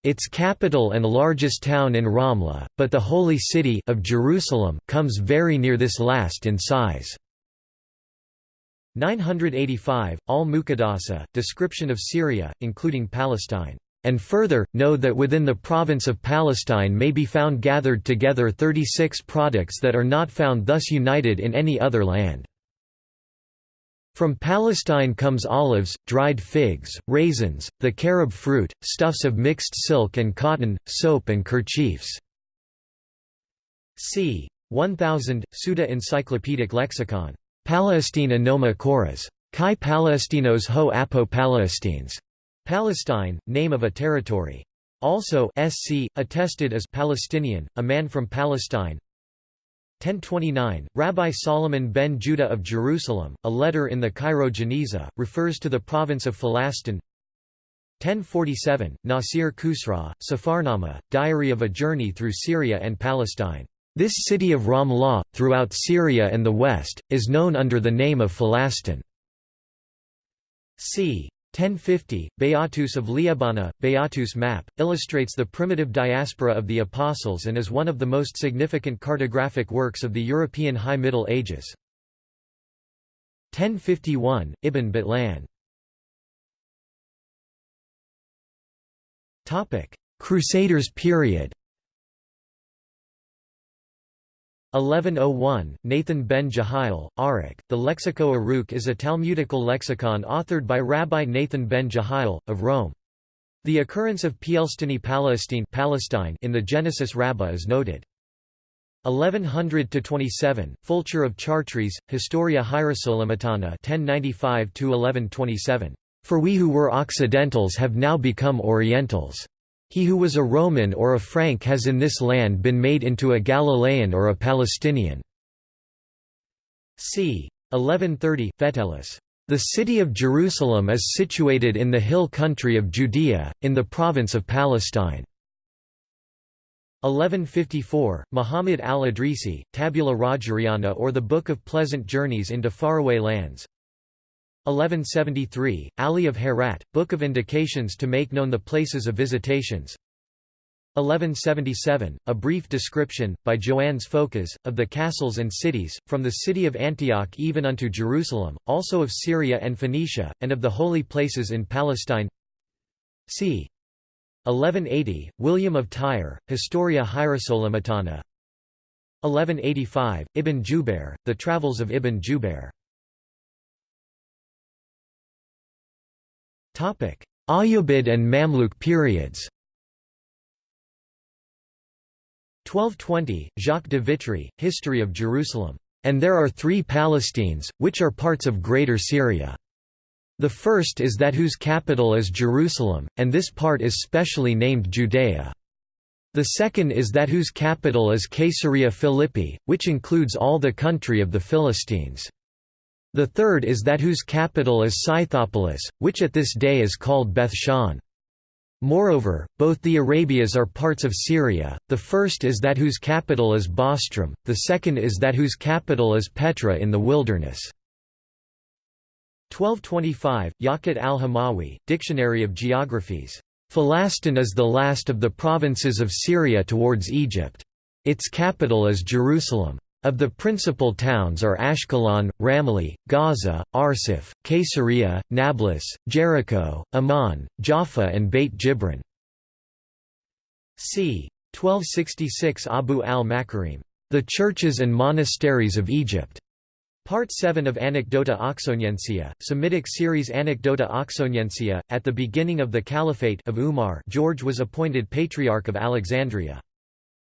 Speaker 1: Its capital and largest town in Ramla, but the holy city of Jerusalem comes very near this last in size. 985, Al-Muqaddasi, description of Syria, including Palestine and further, know that within the province of Palestine may be found gathered together 36 products that are not found thus united in any other land. From Palestine comes olives, dried figs, raisins, the carob fruit, stuffs of mixed silk and cotton, soap and kerchiefs. c. 1000, Suda Encyclopedic Lexicon. Palestine Anoma Koras. Kai Palestinos ho apo Palestines. Palestine, name of a territory. Also SC, attested as Palestinian, a man from Palestine. 1029, Rabbi Solomon ben Judah of Jerusalem, a letter in the Cairo Geniza, refers to the province of Falastin 1047, Nasir Khusraw, Safarnama, Diary of a Journey through Syria and Palestine. This city of Ramlah, throughout Syria and the West, is known under the name of Falastin. c. 1050, Beatus of Liébana, Beatus map, illustrates the primitive diaspora of the Apostles and is one of the most significant cartographic works of the European High Middle Ages. 1051, Ibn Batlan Crusaders period 1101, Nathan ben Jehiel, Arik. The Lexico Aruk is a Talmudical lexicon authored by Rabbi Nathan ben Jehiel, of Rome. The occurrence of Pielstini Palestine, Palestine in the Genesis Rabbah is noted. 1100–27, Fulcher of Chartres, Historia Hierosolimitana 1095–1127. For we who were Occidentals have now become Orientals. He who was a Roman or a Frank has in this land been made into a Galilean or a Palestinian. c. 1130, Fetellus. The city of Jerusalem is situated in the hill country of Judea, in the province of Palestine. 1154, Muhammad al-Idrisi, Tabula Rogeriana or the Book of Pleasant Journeys into Faraway Lands 1173, Ali of Herat, Book of Indications to make known the places of visitations. 1177, a brief description, by Joannes Phocas, of the castles and cities, from the city of Antioch even unto Jerusalem, also of Syria and Phoenicia, and of the holy places in Palestine. C. 1180, William of Tyre, Historia Hierosolimitana 1185, Ibn Jubair, The Travels of Ibn Jubair Ayyubid and Mamluk periods 1220, Jacques de Vitry, History of Jerusalem. And there are three Palestines, which are parts of Greater Syria. The first is that whose capital is Jerusalem, and this part is specially named Judea. The second is that whose capital is Caesarea Philippi, which includes all the country of the Philistines. The third is that whose capital is Scythopolis, which at this day is called Beth-shan. Moreover, both the Arabias are parts of Syria, the first is that whose capital is Bostrom, the second is that whose capital is Petra in the wilderness. 1225, Yaqut al-Hamawi, Dictionary of Geographies. Philastin is the last of the provinces of Syria towards Egypt. Its capital is Jerusalem. Of the principal towns are Ashkelon, Ramleh, Gaza, Arsif, Caesarea, Nablus, Jericho, Amman, Jaffa and Beit Jibrin. c. 1266 Abu al-Makarim. The Churches and Monasteries of Egypt. Part 7 of Anecdota Oxoniensia, Semitic series Anecdota Oxoniensia. At the beginning of the Caliphate of Umar, George was appointed Patriarch of Alexandria.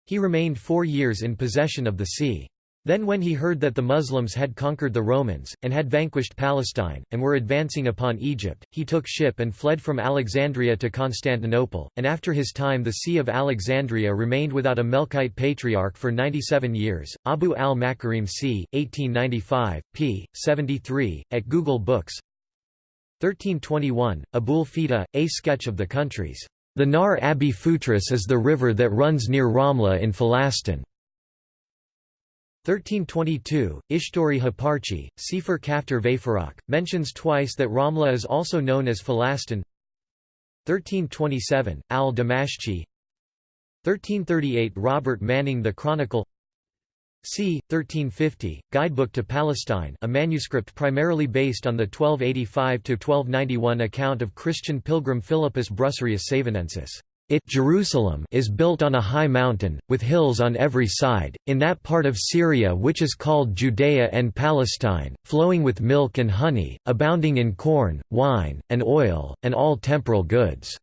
Speaker 1: He remained four years in possession of the see. Then when he heard that the Muslims had conquered the Romans, and had vanquished Palestine, and were advancing upon Egypt, he took ship and fled from Alexandria to Constantinople, and after his time the See of Alexandria remained without a Melkite patriarch for 97 years. Abu al-Makarim c. 1895, p. 73, at Google Books 1321, Abul Fida, A Sketch of the Countries. The Nar Abi Futris is the river that runs near Ramla in Falastin. 1322, Ishtori Haparchi, Sefer Kaftar Vayfarach, mentions twice that Ramla is also known as Falastin 1327, Al-Damashqi 1338 Robert Manning The Chronicle c. 1350, Guidebook to Palestine a manuscript primarily based on the 1285–1291 account of Christian pilgrim Philippus Brusarius Savanensis. It Jerusalem is built on a high mountain, with hills on every side, in that part of Syria which is called Judea and Palestine, flowing with milk and honey, abounding in corn, wine, and oil, and all temporal goods."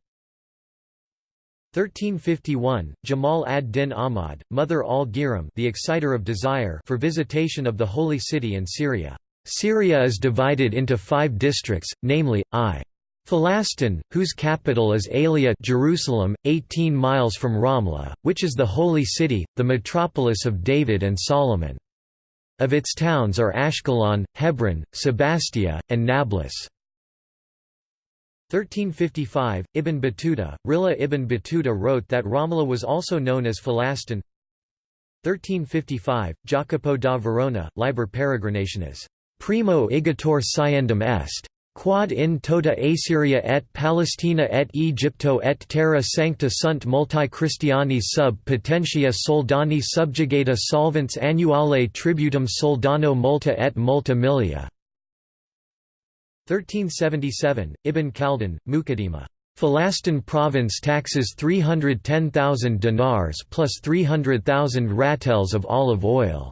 Speaker 1: 1351, Jamal ad-Din Ahmad, Mother al-Giram the exciter of desire for visitation of the Holy City in Syria. Syria is divided into five districts, namely, I. Falastin, whose capital is Aelia Jerusalem, 18 miles from Ramla, which is the Holy City, the metropolis of David and Solomon. Of its towns are Ashkelon, Hebron, Sebastia, and Nablus. 1355, Ibn Battuta, Rihla ibn Battuta wrote that Ramla was also known as Falastin. 1355, Jacopo da Verona, Liber Peregrinationis. Primo igitur sciendum est. Quod in tota Assyria et Palestina et Egypto et terra sancta sunt multi Christiani sub potentia soldani subjugata solvents annuale tributum soldano multa et multa milia. 1377, Ibn Khaldun, Muqaddimah. Falastin province taxes 310,000 dinars plus 300,000 ratels of olive oil.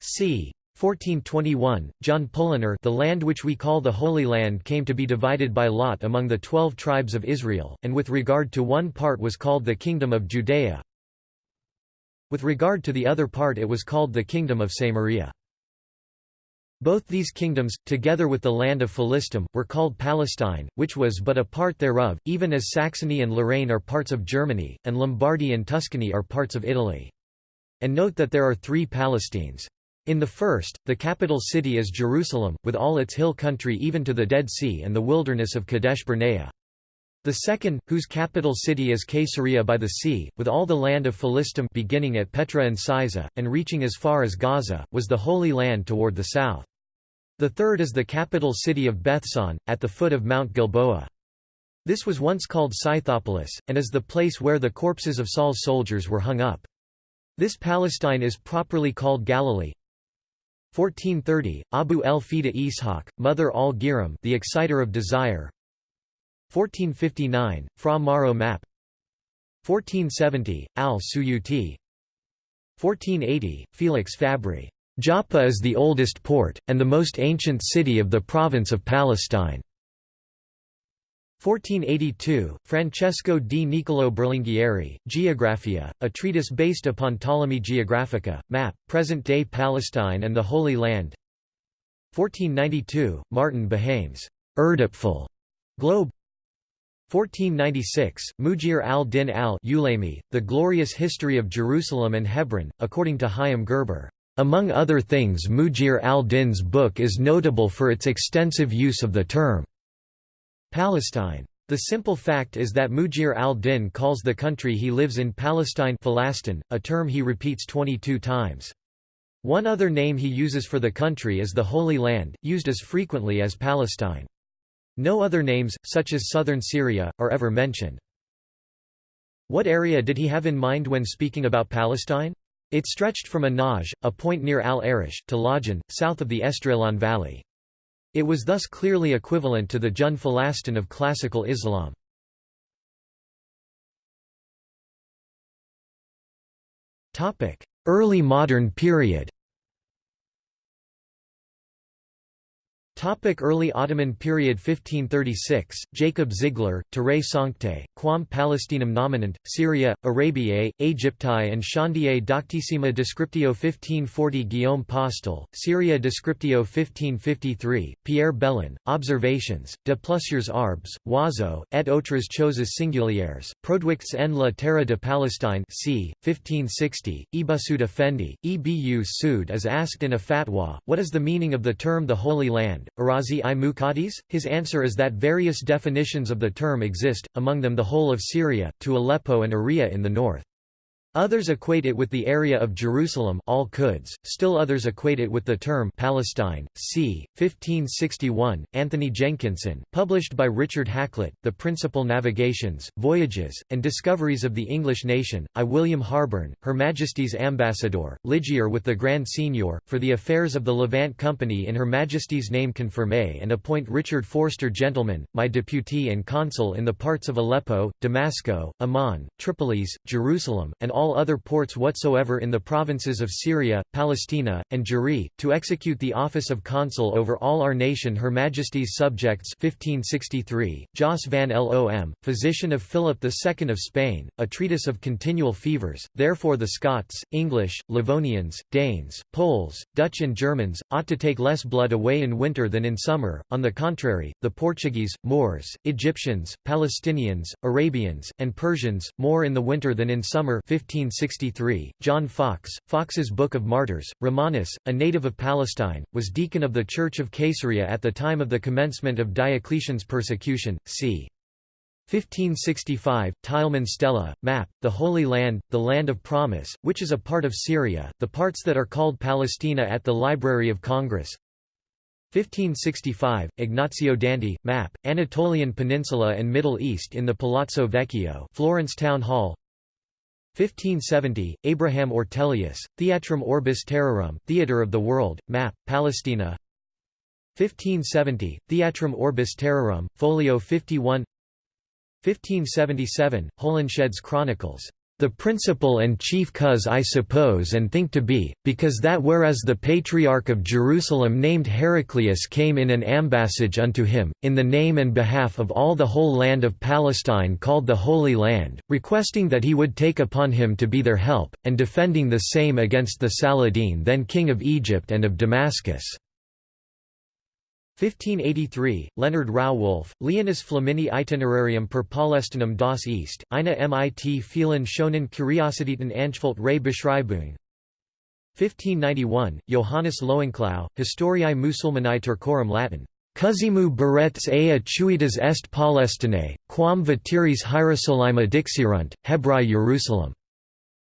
Speaker 1: c. 1421, John Poloner the land which we call the Holy Land came to be divided by lot among the twelve tribes of Israel, and with regard to one part was called the Kingdom of Judea. With regard to the other part it was called the Kingdom of Samaria. Both these kingdoms, together with the land of Philistum, were called Palestine, which was but a part thereof, even as Saxony and Lorraine are parts of Germany, and Lombardy and Tuscany are parts of Italy. And note that there are three Palestines. In the first, the capital city is Jerusalem, with all its hill country even to the Dead Sea and the wilderness of Kadesh Barnea. The second, whose capital city is Caesarea by the sea, with all the land of Philistum beginning at Petra and Cyza, and reaching as far as Gaza, was the Holy Land toward the south. The third is the capital city of Bethsan, at the foot of Mount Gilboa. This was once called Scythopolis, and is the place where the corpses of Saul's soldiers were hung up. This Palestine is properly called Galilee, 1430, Abu el-Fida Ishaq, Mother al-Giram the exciter of desire 1459, Fra Mauro map 1470, al-Suyuti 1480, Felix Fabri. Joppa is the oldest port, and the most ancient city of the province of Palestine. 1482, Francesco di Niccolò Berlinghieri, Geographia, a treatise based upon Ptolemy Geographica, map, present-day Palestine and the Holy Land. 1492, Martin Behaim's Erdapfel globe. 1496, Mujir al-Din al-Ulami, The Glorious History of Jerusalem and Hebron, according to Chaim Gerber. Among other things Mujir al-Din's book is notable for its extensive use of the term Palestine. The simple fact is that Mujir al-Din calls the country he lives in Palestine a term he repeats 22 times. One other name he uses for the country is the Holy Land, used as frequently as Palestine. No other names, such as southern Syria, are ever mentioned. What area did he have in mind when speaking about Palestine? It stretched from Anaj, a point near Al-Arish, to Lajan, south of the Esdraelon Valley. It was thus clearly equivalent to the Jun Falastin of classical Islam. Early modern period Topic early Ottoman period 1536, Jacob Ziegler, Terre Sancte, Quam Palestinum nominant, Syria, Arabiae, Aegypti and Chandier Doctissima Descriptio 1540 Guillaume Postel, Syria Descriptio 1553, Pierre Belon, Observations, de plusieurs arbres, oiseaux, et autres choses singulières, produits en la terre de Palestine c. 1560, Ibusud Effendi, Ebu Sud is asked in a fatwa, what is the meaning of the term the Holy Land, Arazi i Muqaddis? His answer is that various definitions of the term exist, among them the whole of Syria, to Aleppo and Aria in the north. Others equate it with the area of Jerusalem all -Quds, still others equate it with the term Palestine. c. 1561, Anthony Jenkinson, published by Richard Hakluyt, The Principal Navigations, Voyages, and Discoveries of the English Nation, I. William Harborne, Her Majesty's Ambassador, Ligier with the Grand Signior, for the affairs of the Levant Company in Her Majesty's name confirmé and appoint Richard Forster Gentleman, my deputy and consul in the parts of Aleppo, Damasco, Amman, Tripolis, Jerusalem, and all other ports whatsoever in the provinces of Syria, Palestina, and Jeri, to execute the office of consul over all our nation Her Majesty's subjects 1563, Jos van Lom, physician of Philip II of Spain, a treatise of continual fevers, therefore the Scots, English, Livonians, Danes, Poles, Dutch and Germans, ought to take less blood away in winter than in summer, on the contrary, the Portuguese, Moors, Egyptians, Palestinians, Arabians, and Persians, more in the winter than in summer 1563. John Foxe, Foxe's Book of Martyrs, Romanus, a native of Palestine, was deacon of the Church of Caesarea at the time of the commencement of Diocletian's persecution, c. 1565, Tileman Stella, map, the Holy Land, the Land of Promise, which is a part of Syria, the parts that are called Palestina at the Library of Congress 1565, Ignazio Danti, map, Anatolian Peninsula and Middle East in the Palazzo Vecchio Florence Town Hall 1570, Abraham Ortelius, Theatrum Orbis Terrarum Theatre of the World, map, Palestina. 1570, Theatrum Orbis Terrarum, folio 51 1577, Holinshed's Chronicles the principal and chief cause I suppose and think to be, because that whereas the Patriarch of Jerusalem named Heraclius came in an ambassage unto him, in the name and behalf of all the whole land of Palestine called the Holy Land, requesting that he would take upon him to be their help, and defending the same against the Saladin then king of Egypt and of Damascus. 1583, Leonard Rauwolf, Leonis Flamini Itinerarium per Palästinum das East, eine mit vielen schonen Kuriositäten Anspult Ray Beschreibung 1591, Johannes Loenklau, Historiae Musulmanae Turcorum Latin. Cusimu beretz ea chuitas est Palestinae, quam vatiris Hierosolyma dixirunt, Hebrae Jerusalem.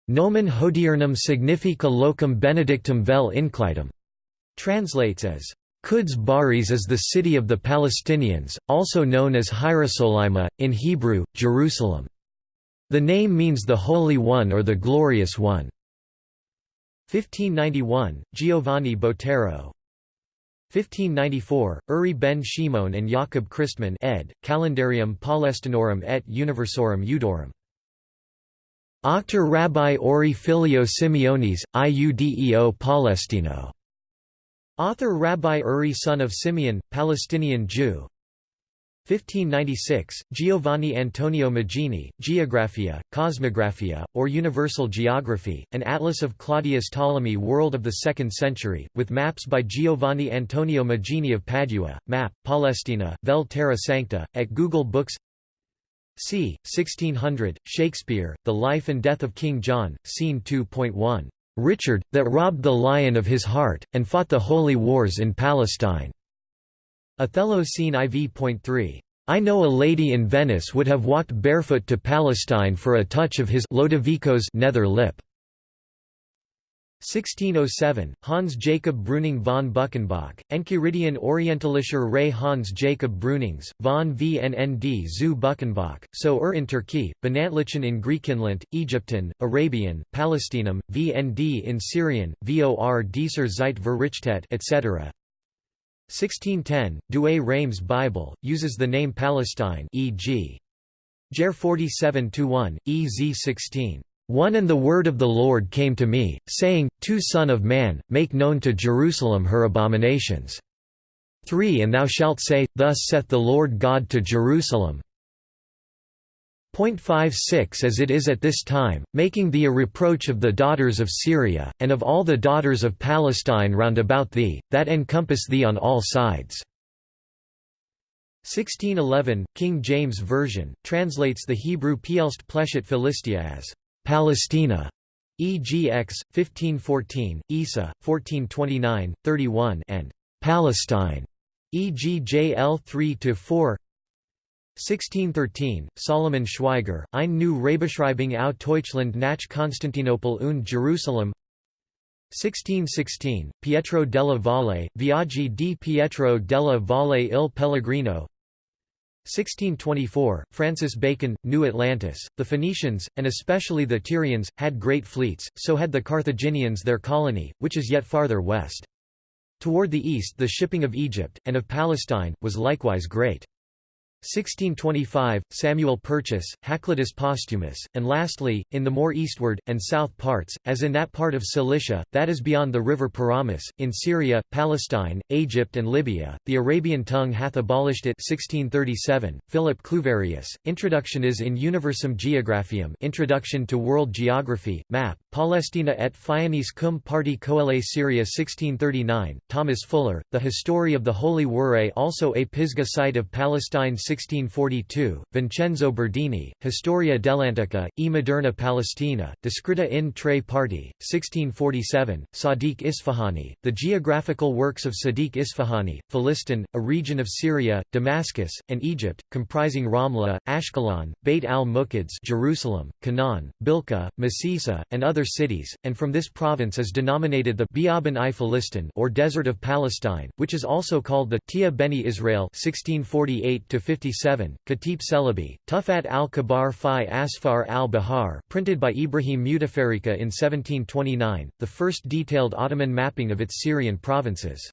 Speaker 1: Nomen hodiernum significa locum benedictum vel inclitum. Translates as Quds Baris is the city of the Palestinians, also known as Hierosolyma, in Hebrew, Jerusalem. The name means the Holy One or the Glorious One. 1591, Giovanni Botero 1594, Uri ben Shimon and Jakob Christman ed., Calendarium Palestinorum et Universorum Eudorum. Octor Rabbi Ori Filio Simeonis, Iudeo Palestino. Author Rabbi Uri son of Simeon, Palestinian Jew 1596, Giovanni Antonio Magini, Geographia, Cosmographia, or Universal Geography, an atlas of Claudius Ptolemy world of the 2nd century, with maps by Giovanni Antonio Magini of Padua, map, Palestina, Vel Terra Sancta, at Google Books c. 1600, Shakespeare, The Life and Death of King John, Scene 2.1 Richard, that robbed the lion of his heart, and fought the holy wars in Palestine." Othello scene IV.3. I know a lady in Venice would have walked barefoot to Palestine for a touch of his Lodovico's nether lip. 1607, Hans Jacob Breuning von Buchenbach, Enchiridion Orientalischer Ray Hans Jacob Brünings, von VNND zu Buchenbach, so er in Turkey, Benantlichen in Griechenland, Egyptian, Arabian, Palestinum, VND in Syrian, VOR dieser Zeit Verrichtet etc. 1610, Douay Rheims Bible, uses the name Palestine e.g. Jer 47-1, EZ 16. One and the word of the Lord came to me, saying, Two Son of man, make known to Jerusalem her abominations. 3 And thou shalt say, Thus saith the Lord God to Jerusalem, 56 As it is at this time, making thee a reproach of the daughters of Syria, and of all the daughters of Palestine round about thee, that encompass thee on all sides. 1611, King James Version, translates the Hebrew Pielst Pleshet Philistia as Palestina, EGX 1514, Isa 1429, 31, and Palestine, EGJL 3 to 4. 1613, Solomon Schweiger, Ein new Rebeschreibung au Deutschland nach Konstantinopel und Jerusalem 1616, Pietro della Valle, Viaggi di Pietro della Valle il Pellegrino 1624, Francis Bacon, New Atlantis. The Phoenicians, and especially the Tyrians, had great fleets, so had the Carthaginians their colony, which is yet farther west. Toward the east the shipping of Egypt, and of Palestine, was likewise great. 1625, Samuel Purchas, Hakluytus Posthumus, and lastly, in the more eastward, and south parts, as in that part of Cilicia, that is beyond the river Pyramus, in Syria, Palestine, Egypt and Libya, the Arabian tongue hath abolished it 1637, Philip Cluverius, Introduction is in Universum Geographium Introduction to World Geography, Map, Palestina et Fianis cum parti coele Syria 1639, Thomas Fuller, The History of the Holy Wure also a Pisgah site of Palestine 1642, Vincenzo Berdini, Historia dell'Antica, e Moderna Palestina, descritta in tre parti, 1647, Sadiq Isfahani, The Geographical Works of Sadiq Isfahani, Philistin, a region of Syria, Damascus, and Egypt, comprising Ramla, Ashkelon, Beit al-Muqaddas Jerusalem, Canaan, Bilqa, Masisa, and other cities, and from this province is denominated the Biaban i Philistin or Desert of Palestine, which is also called the Tia Beni Israel 1648 57, Khatib Celebi, Tufat al-Kabar fi Asfar al-Bahar printed by Ibrahim Mutafarika in 1729, the first detailed Ottoman mapping of its Syrian provinces.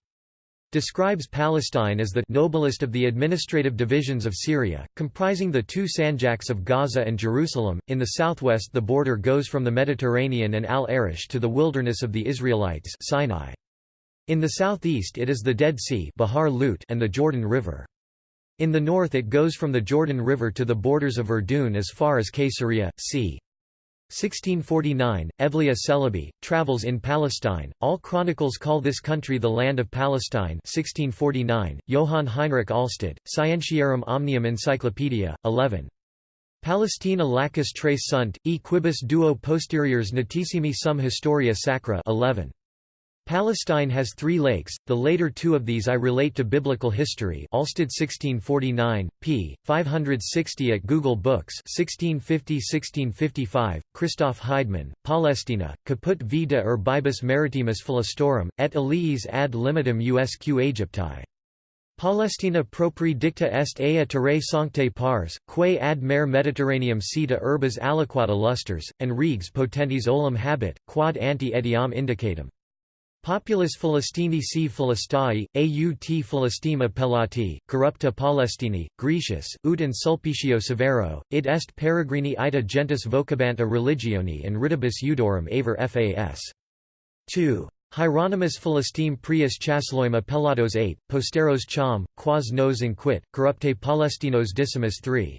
Speaker 1: Describes Palestine as the noblest of the administrative divisions of Syria, comprising the two sanjaks of Gaza and Jerusalem. In the southwest, the border goes from the Mediterranean and Al Arish to the wilderness of the Israelites, Sinai. In the southeast, it is the Dead Sea, Bahar Lut, and the Jordan River. In the north it goes from the Jordan River to the borders of Urdun as far as Caesarea, c. 1649, Evliya Celebi, Travels in Palestine, all chronicles call this country the Land of Palestine 1649, Johann Heinrich Alsted, Scientiarum Omnium Encyclopedia, 11. Palestina lacus tres sunt, e quibus duo posteriors notissimi sum historia sacra 11. Palestine has three lakes, the later two of these I relate to biblical history Alsted 1649, p. 560 at Google Books 1650–1655, Christoph Heidmann, Palestina, caput vita urbibus maritimus philistorum, et aliis ad limitum usq Aegypti. Palestina propri dicta est ea terrae sancte pars, quae ad mare Mediterraneum sita urbas aliquata lusters, and regs potentis olim habet, quad anti etiam indicatum. Populus Philistini c Philistai, aut Philistima Pelati, corrupta Palestini, Grecius, ut in Sulpicio Severo, id est peregrini ita gentis vocabanta religioni and ridibus eudorum aver fas. 2. Hieronymus Philistime prius chasloima Pelados 8, posteros cham, quas nos inquit, corrupte Palestinos dissimus 3.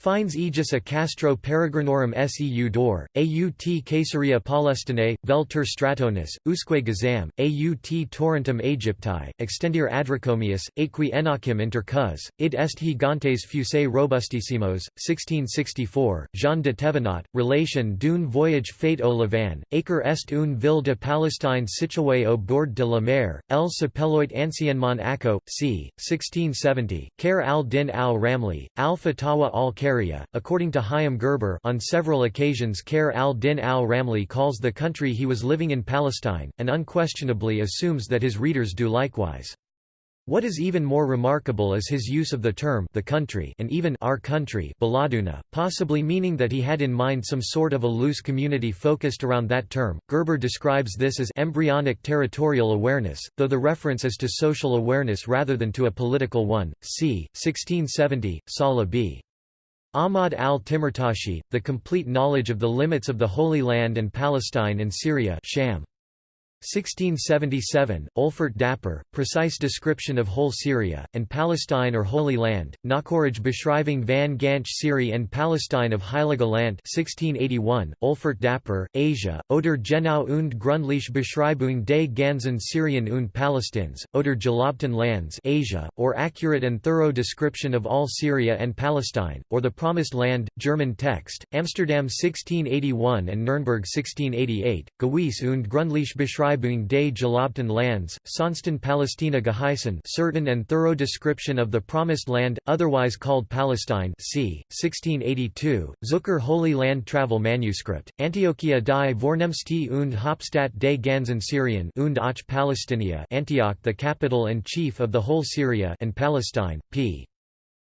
Speaker 1: Fines aegis a Castro peregrinorum seu dor, aut Caesarea Palestinae, vel ter stratonis, usque gazam, aut torrentum Aegypti, extendir Adrichomius, equi enachim inter cus, id est gigantes fuse robustissimos, 1664, Jean de Thévenot, relation d'une voyage fait au Levant, acre est une ville de Palestine située au bord de la mer, el s'appelloit anciennement Akko, c. 1670, Khair al-Din al-Ramli, al-Fatawa al According to Chaim Gerber on several occasions Khair al-Din al-Ramli calls the country he was living in Palestine, and unquestionably assumes that his readers do likewise. What is even more remarkable is his use of the term the country and even our country Baladuna, possibly meaning that he had in mind some sort of a loose community focused around that term. Gerber describes this as embryonic territorial awareness, though the reference is to social awareness rather than to a political one. c. 1670, Salah b. Ahmad al-Timirtashi, The Complete Knowledge of the Limits of the Holy Land and Palestine and Syria Sham. 1677, Olfert Dapper, Precise Description of Whole Syria, and Palestine or Holy Land, Nachorige Beschreibung van Ganch Syrie and Palestine of Heilige Land 1681, Olfert Dapper, Asia, Oder Genau und Gründliche Beschreibung des ganzen Syrien und Palästins, Oder Gelobten Lands Asia, or Accurate and Thorough Description of All Syria and Palestine, or The Promised Land, German text, Amsterdam 1681 and Nuremberg 1688, Gewiss und Gründliche Beschreibung Beschreibung des gelobten Lands, Sonsten Palästina geheißen certain and thorough description of the Promised Land, otherwise called Palestine c. 1682, Zucker Holy Land Travel Manuscript, Antiochia die Vornehmste und Hauptstadt des ganzen Syrien und auch Palästina Antioch the capital and chief of the whole Syria and Palestine, p.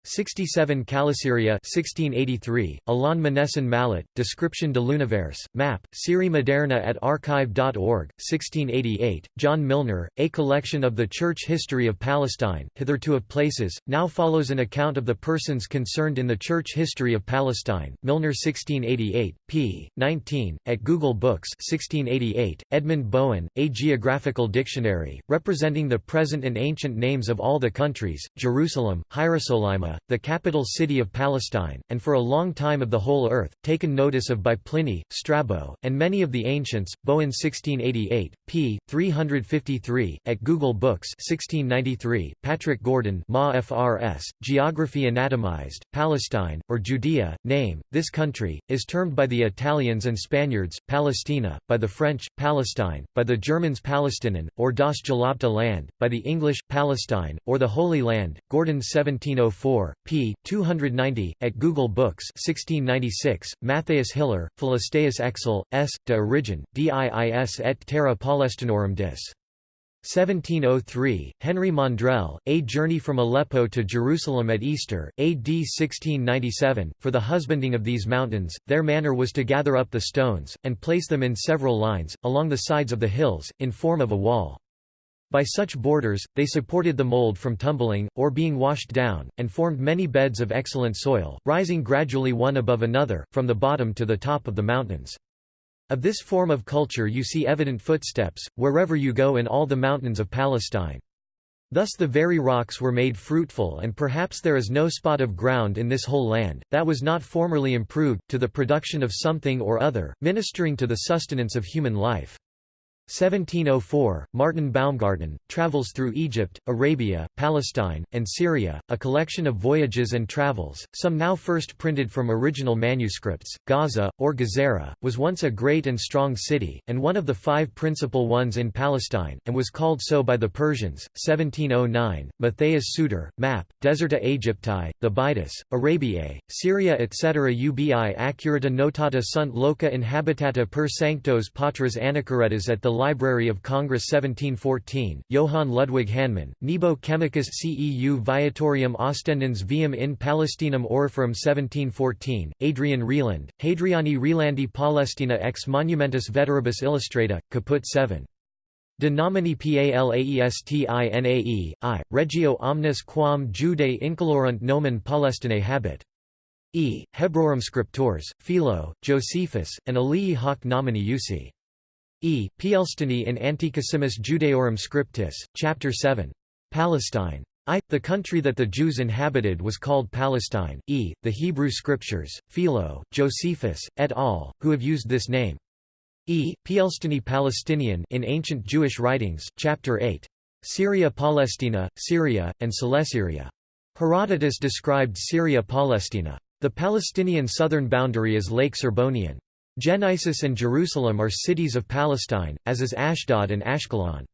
Speaker 1: 67 Calisyria 1683, Alain Manesson Mallet, Description de l'univers, map, Syrie Moderna at archive.org, 1688, John Milner, A Collection of the Church History of Palestine, hitherto of places, now follows an account of the persons concerned in the Church History of Palestine, Milner 1688, p. 19, at Google Books 1688, Edmund Bohun, A Geographical Dictionary, representing the present and ancient names of all the countries, Jerusalem, The capital city of Palestine, and for a long time of the whole earth, taken notice of by Pliny, Strabo, and many of the ancients, Bohun 1688, p. 353, at Google Books 1693, Patrick Gordon Ma FRS, Geography Anatomized, Palestine, or Judea, name, this country, is termed by the Italians and Spaniards, Palestina, by the French, Palestine, by the Germans Palestinian, or Das Gelobte Land, by the English, Palestine, or the Holy Land, Gordon 1704 4, p. 290, at Google Books 1696, Matthias Hiller, Philisteus Exel, S. de origin, diis et terra Palestinorum dis. 1703, Henry Maundrell, A Journey from Aleppo to Jerusalem at Easter, AD 1697, for the husbanding of these mountains, their manner was to gather up the stones, and place them in several lines, along the sides of the hills, in form of a wall. By such borders, they supported the mold from tumbling, or being washed down, and formed many beds of excellent soil, rising gradually one above another, from the bottom to the top of the mountains. Of this form of culture you see evident footsteps, wherever you go in all the mountains of Palestine. Thus the very rocks were made fruitful and perhaps there is no spot of ground in this whole land, that was not formerly improved, to the production of something or other, ministering to the sustenance of human life. 1704, Martin Baumgarten, Travels through Egypt, Arabia, Palestine, and Syria, a collection of voyages and travels, some now first printed from original manuscripts. Gaza, or Gezerah, was once a great and strong city, and one of the five principal ones in Palestine, and was called so by the Persians. 1709, Matthias Suter, Map, Deserta Aegypti, the Baitis, Arabiae, Syria etc. ubi accurata notata sunt loca inhabitata per sanctos patras anacharetas at the Library of Congress 1714, Johann Ludwig Hahnmann, Nebo Chemicus Ceu Viatorium Ostendens Viam in Palestinum Oriferarum 1714, Adrian Reland, Hadriani Rielandi Palestina ex Monumentus Veteribus Illustrata, Caput 7. De nomini Palaestinae, I, Regio omnes quam Judae incolorunt nomen Palestinae habet. E. Hebrorum scriptores, Philo, Josephus, and Alii hoc nomini usi. E. Pielstini in Antiquissimus Judaeorum Scriptis, Chapter 7. Palestine. I. The country that the Jews inhabited was called Palestine. E. The Hebrew Scriptures, Philo, Josephus, et al., who have used this name. E. Pielstini Palestinian in ancient Jewish writings, Chapter 8. Syria Palestina, Syria, and Celesyria. Herodotus described Syria Palestina. The Palestinian southern boundary is Lake Serbonian. Genesis and Jerusalem are cities of Palestine, as is Ashdod and Ashkelon.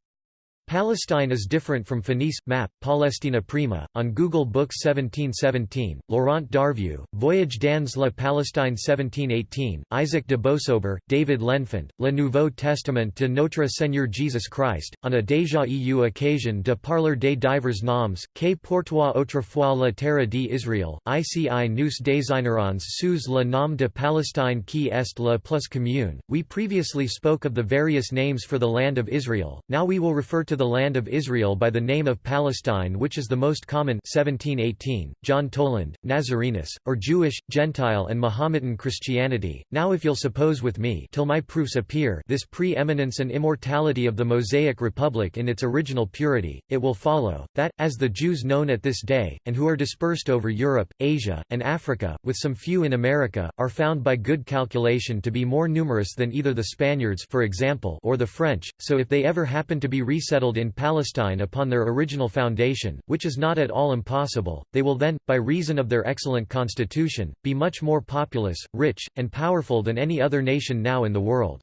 Speaker 1: Palestine is different from Phoenice. Map, Palestina Prima, on Google Books 1717, Laurent d'Arvieux, Voyage dans la Palestine 1718, Isaac de Boissober, David L'Enfant, Le Nouveau Testament de Notre Seigneur Jesus Christ, on a déjà eu occasion de parler des divers noms, que portoit autrefois la terre d'Israël, ici nous désignerons sous le nom de Palestine qui est la plus commune. We previously spoke of the various names for the land of Israel, now we will refer to to the land of Israel by the name of Palestine which is the most common 1718, John Toland, Nazarenus, or Jewish, Gentile and Mohammedan Christianity. Now if you'll suppose with me till my proofs appear this pre-eminence and immortality of the Mosaic Republic in its original purity, it will follow, that, as the Jews known at this day, and who are dispersed over Europe, Asia, and Africa, with some few in America, are found by good calculation to be more numerous than either the Spaniards for example or the French, so if they ever happen to be resettled settled in Palestine upon their original foundation, which is not at all impossible, they will then, by reason of their excellent constitution, be much more populous, rich, and powerful than any other nation now in the world.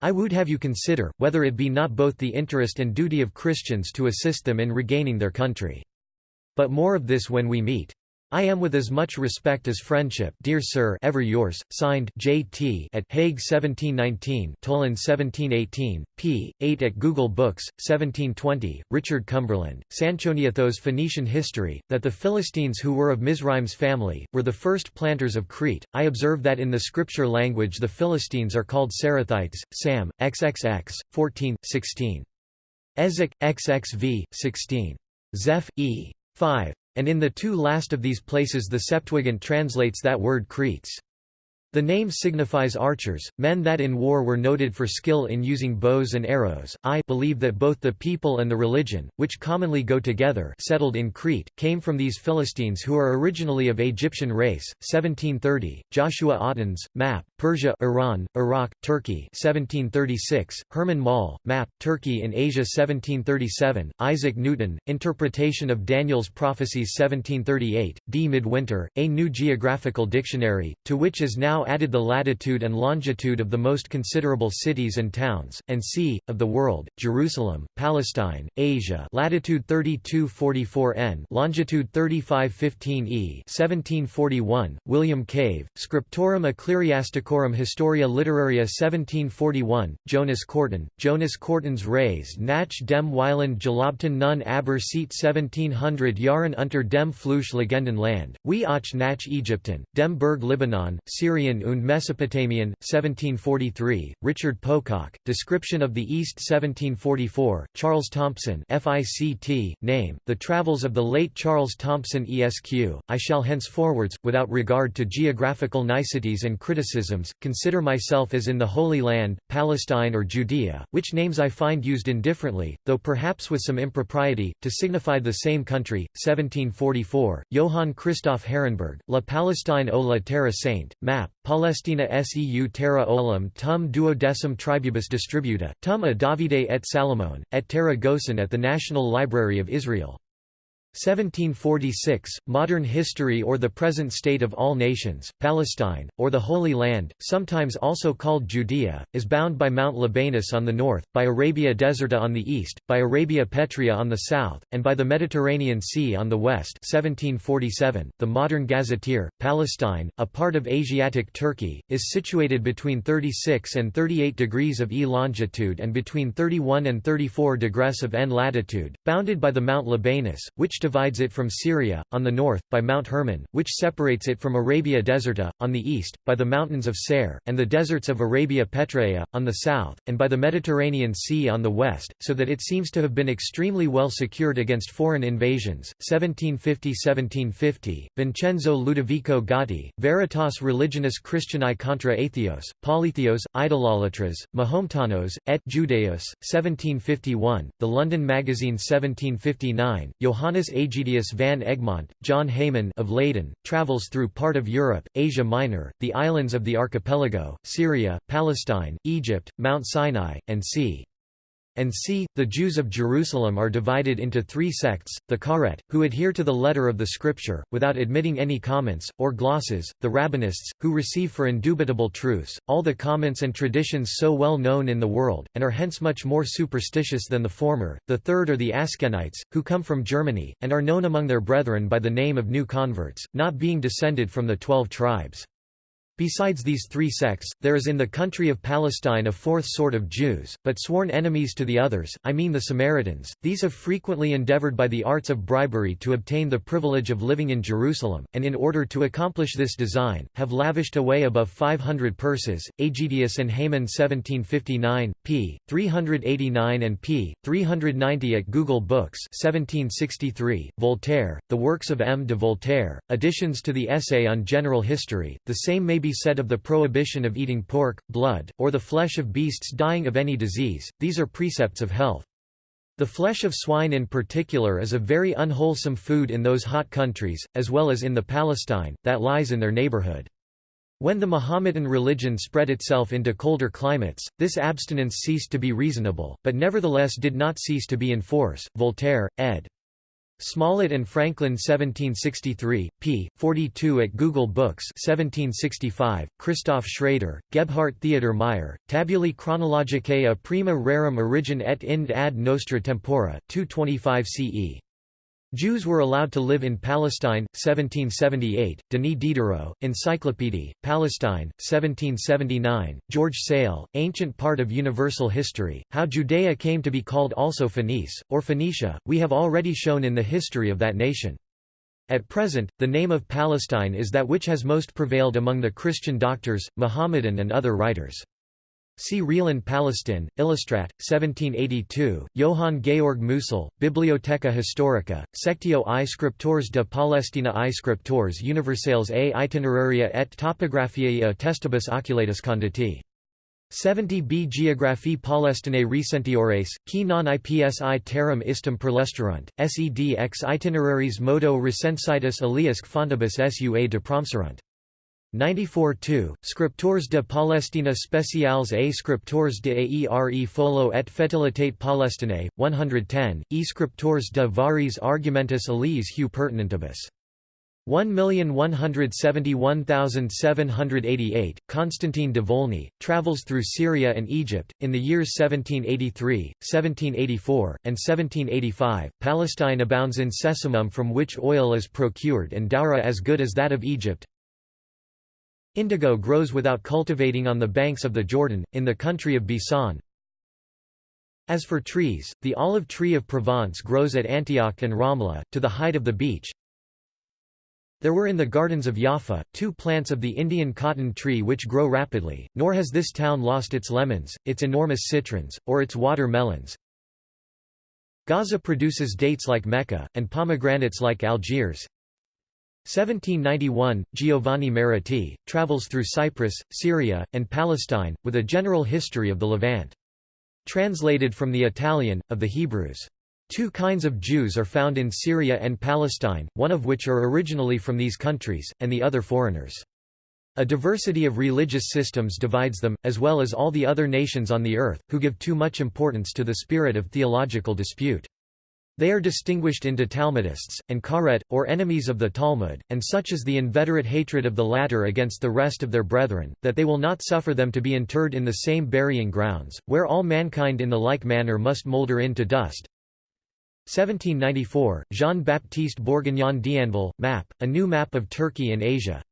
Speaker 1: I would have you consider, whether it be not both the interest and duty of Christians to assist them in regaining their country. But more of this when we meet. I am with as much respect as friendship dear sir ever yours, signed J.T. at Hague 1719 Toland 1718, p. 8 at Google Books, 1720, Richard Cumberland, Sanchoniathos Phoenician History, that the Philistines who were of Mizraim's family, were the first planters of Crete. I observe that in the scripture language the Philistines are called Sarathites, Sam, XXX, 14, 16. Ezek, XXV, 16. Zeph, E. 5. And in the two last of these places the Septuagint translates that word Cretes. The name signifies archers, men that in war were noted for skill in using bows and arrows. I believe that both the people and the religion, which commonly go together, settled in Crete, came from these Philistines who are originally of Egyptian race. 1730. Joshua Ottens, map, Persia, Iran, Iraq, Turkey. 1736. Herman Moll, map, Turkey in Asia. 1737. Isaac Newton, interpretation of Daniel's prophecies. 1738. D. Midwinter, A New Geographical Dictionary, to which is now added the latitude and longitude of the most considerable cities and towns, and c. of the world, Jerusalem, Palestine, Asia latitude 3244 n longitude 3515 e 1741, William Cave, Scriptorum Ecclesiasticorum Historia Literaria 1741, Jonas Korten, Jonas Korten's Reis nach dem Weiland Gelobten nun aber seat 1700 Jahren unter dem Fluch Legenden Land, wie auch nach Ägypten, dem Berg Libanon, Und Mesopotamian, 1743, Richard Pococke, Description of the East 1744, Charles Thompson FICT, name, The Travels of the late Charles Thompson ESQ, I shall henceforwards, without regard to geographical niceties and criticisms, consider myself as in the Holy Land, Palestine or Judea, which names I find used indifferently, though perhaps with some impropriety, to signify the same country, 1744, Johann Christoph Harenberg, La Palestine o la Terra Sainte, map, Palestina seu terra olim tum duodecim tribubus distributa, tum a Davide et Salomon, et terra Gosen at the National Library of Israel. 1746, Modern History or the Present State of All Nations, Palestine, or the Holy Land, sometimes also called Judea, is bound by Mount Libanus on the north, by Arabia Deserta on the east, by Arabia Petrea on the south, and by the Mediterranean Sea on the west 1747. .The modern Gazetteer, Palestine, a part of Asiatic Turkey, is situated between 36 and 38 degrees of E longitude and between 31 and 34 degrees of N latitude, bounded by the Mount Libanus, which divides it from Syria, on the north, by Mount Hermon, which separates it from Arabia Deserta, on the east, by the mountains of Seir, and the deserts of Arabia Petrea, on the south, and by the Mediterranean Sea on the west, so that it seems to have been extremely well secured against foreign invasions. 1750–1750, Vincenzo Ludovico Gatti, Veritas Religionis Christianae contra Atheos, Polytheos, Idololatras, Mahometanos, et Judaeos, 1751, The London Magazine 1759, Johannes Aegidius van Egmont, John Heyman of Leyden, travels through part of Europe, Asia Minor, the islands of the archipelago, Syria, Palestine, Egypt, Mount Sinai, and c and c. The Jews of Jerusalem are divided into three sects, the Karet, who adhere to the letter of the Scripture, without admitting any comments, or glosses, the Rabbinists, who receive for indubitable truths, all the comments and traditions so well known in the world, and are hence much more superstitious than the former, the third are the Askenites, who come from Germany, and are known among their brethren by the name of new converts, not being descended from the twelve tribes. Besides these three sects, there is in the country of Palestine a fourth sort of Jews, but sworn enemies to the others, I mean the Samaritans. These have frequently endeavored by the arts of bribery to obtain the privilege of living in Jerusalem, and in order to accomplish this design, have lavished away above 500 purses. Aegidius and Haman 1759, p. 389 and p. 390 at Google Books 1763, Voltaire, The Works of M. de Voltaire, additions to the Essay on General History, the same may be be said of the prohibition of eating pork, blood, or the flesh of beasts dying of any disease, these are precepts of health. The flesh of swine in particular is a very unwholesome food in those hot countries, as well as in the Palestine, that lies in their neighborhood. When the Mohammedan religion spread itself into colder climates, this abstinence ceased to be reasonable, but nevertheless did not cease to be in force. Voltaire, ed. Smollett and Franklin 1763, p. 42 at Google Books 1765, Christoph Schrader, Gebhardt Theodor Meyer, Tabulae Chronologicae a prima rerum origin et ind ad nostra tempora, 225 CE. Jews were allowed to live in Palestine, 1778, Denis Diderot, Encyclopédie, Palestine, 1779, George Sale, Ancient Part of Universal History, How Judea Came to be Called also Phoenice, or Phoenicia, we have already shown in the history of that nation. At present, the name of Palestine is that which has most prevailed among the Christian doctors, Mohammedan and other writers. See Realen Palestine, Illustrat, 1782, Johann Georg Musil, Bibliotheca Historica, Sectio i Scriptores de Palestina i Scriptores Universales a Itineraria et Topographiae a Testibus Oculatus Conditi. 70 b Geographie Palestinae Recentiores, qui non ipsi terram istum perlesturunt, sed ex itineraries modo recensitus aliasc fontibus sua de promserunt. 94-2, Scriptores de Palestina Speciales et Scriptores de Aere Folo et Fetilitate Palestinae, 110, e Scriptores de Varis Argumentus Alies Hu Pertinentibus. 1,171,788, Constantine de Volney, travels through Syria and Egypt, in the years 1783, 1784, and 1785. Palestine abounds in sesamum from which oil is procured and doura as good as that of Egypt. Indigo grows without cultivating on the banks of the Jordan, in the country of Bisan. As for trees, the olive tree of Provence grows at Antioch and Ramla, to the height of the beach. There were in the gardens of Jaffa, two plants of the Indian cotton tree which grow rapidly, nor has this town lost its lemons, its enormous citrons, or its water melons. Gaza produces dates like Mecca, and pomegranates like Algiers. 1791, Giovanni Mariti, travels through Cyprus, Syria, and Palestine, with a general history of the Levant. Translated from the Italian, of the Hebrews. Two kinds of Jews are found in Syria and Palestine, one of which are originally from these countries, and the other foreigners. A diversity of religious systems divides them, as well as all the other nations on the earth, who give too much importance to the spirit of theological dispute. They are distinguished into Talmudists, and Karet, or enemies of the Talmud, and such is the inveterate hatred of the latter against the rest of their brethren, that they will not suffer them to be interred in the same burying grounds, where all mankind in the like manner must moulder into dust. 1794, Jean-Baptiste Bourguignon d'Anville, map, a new map of Turkey and Asia.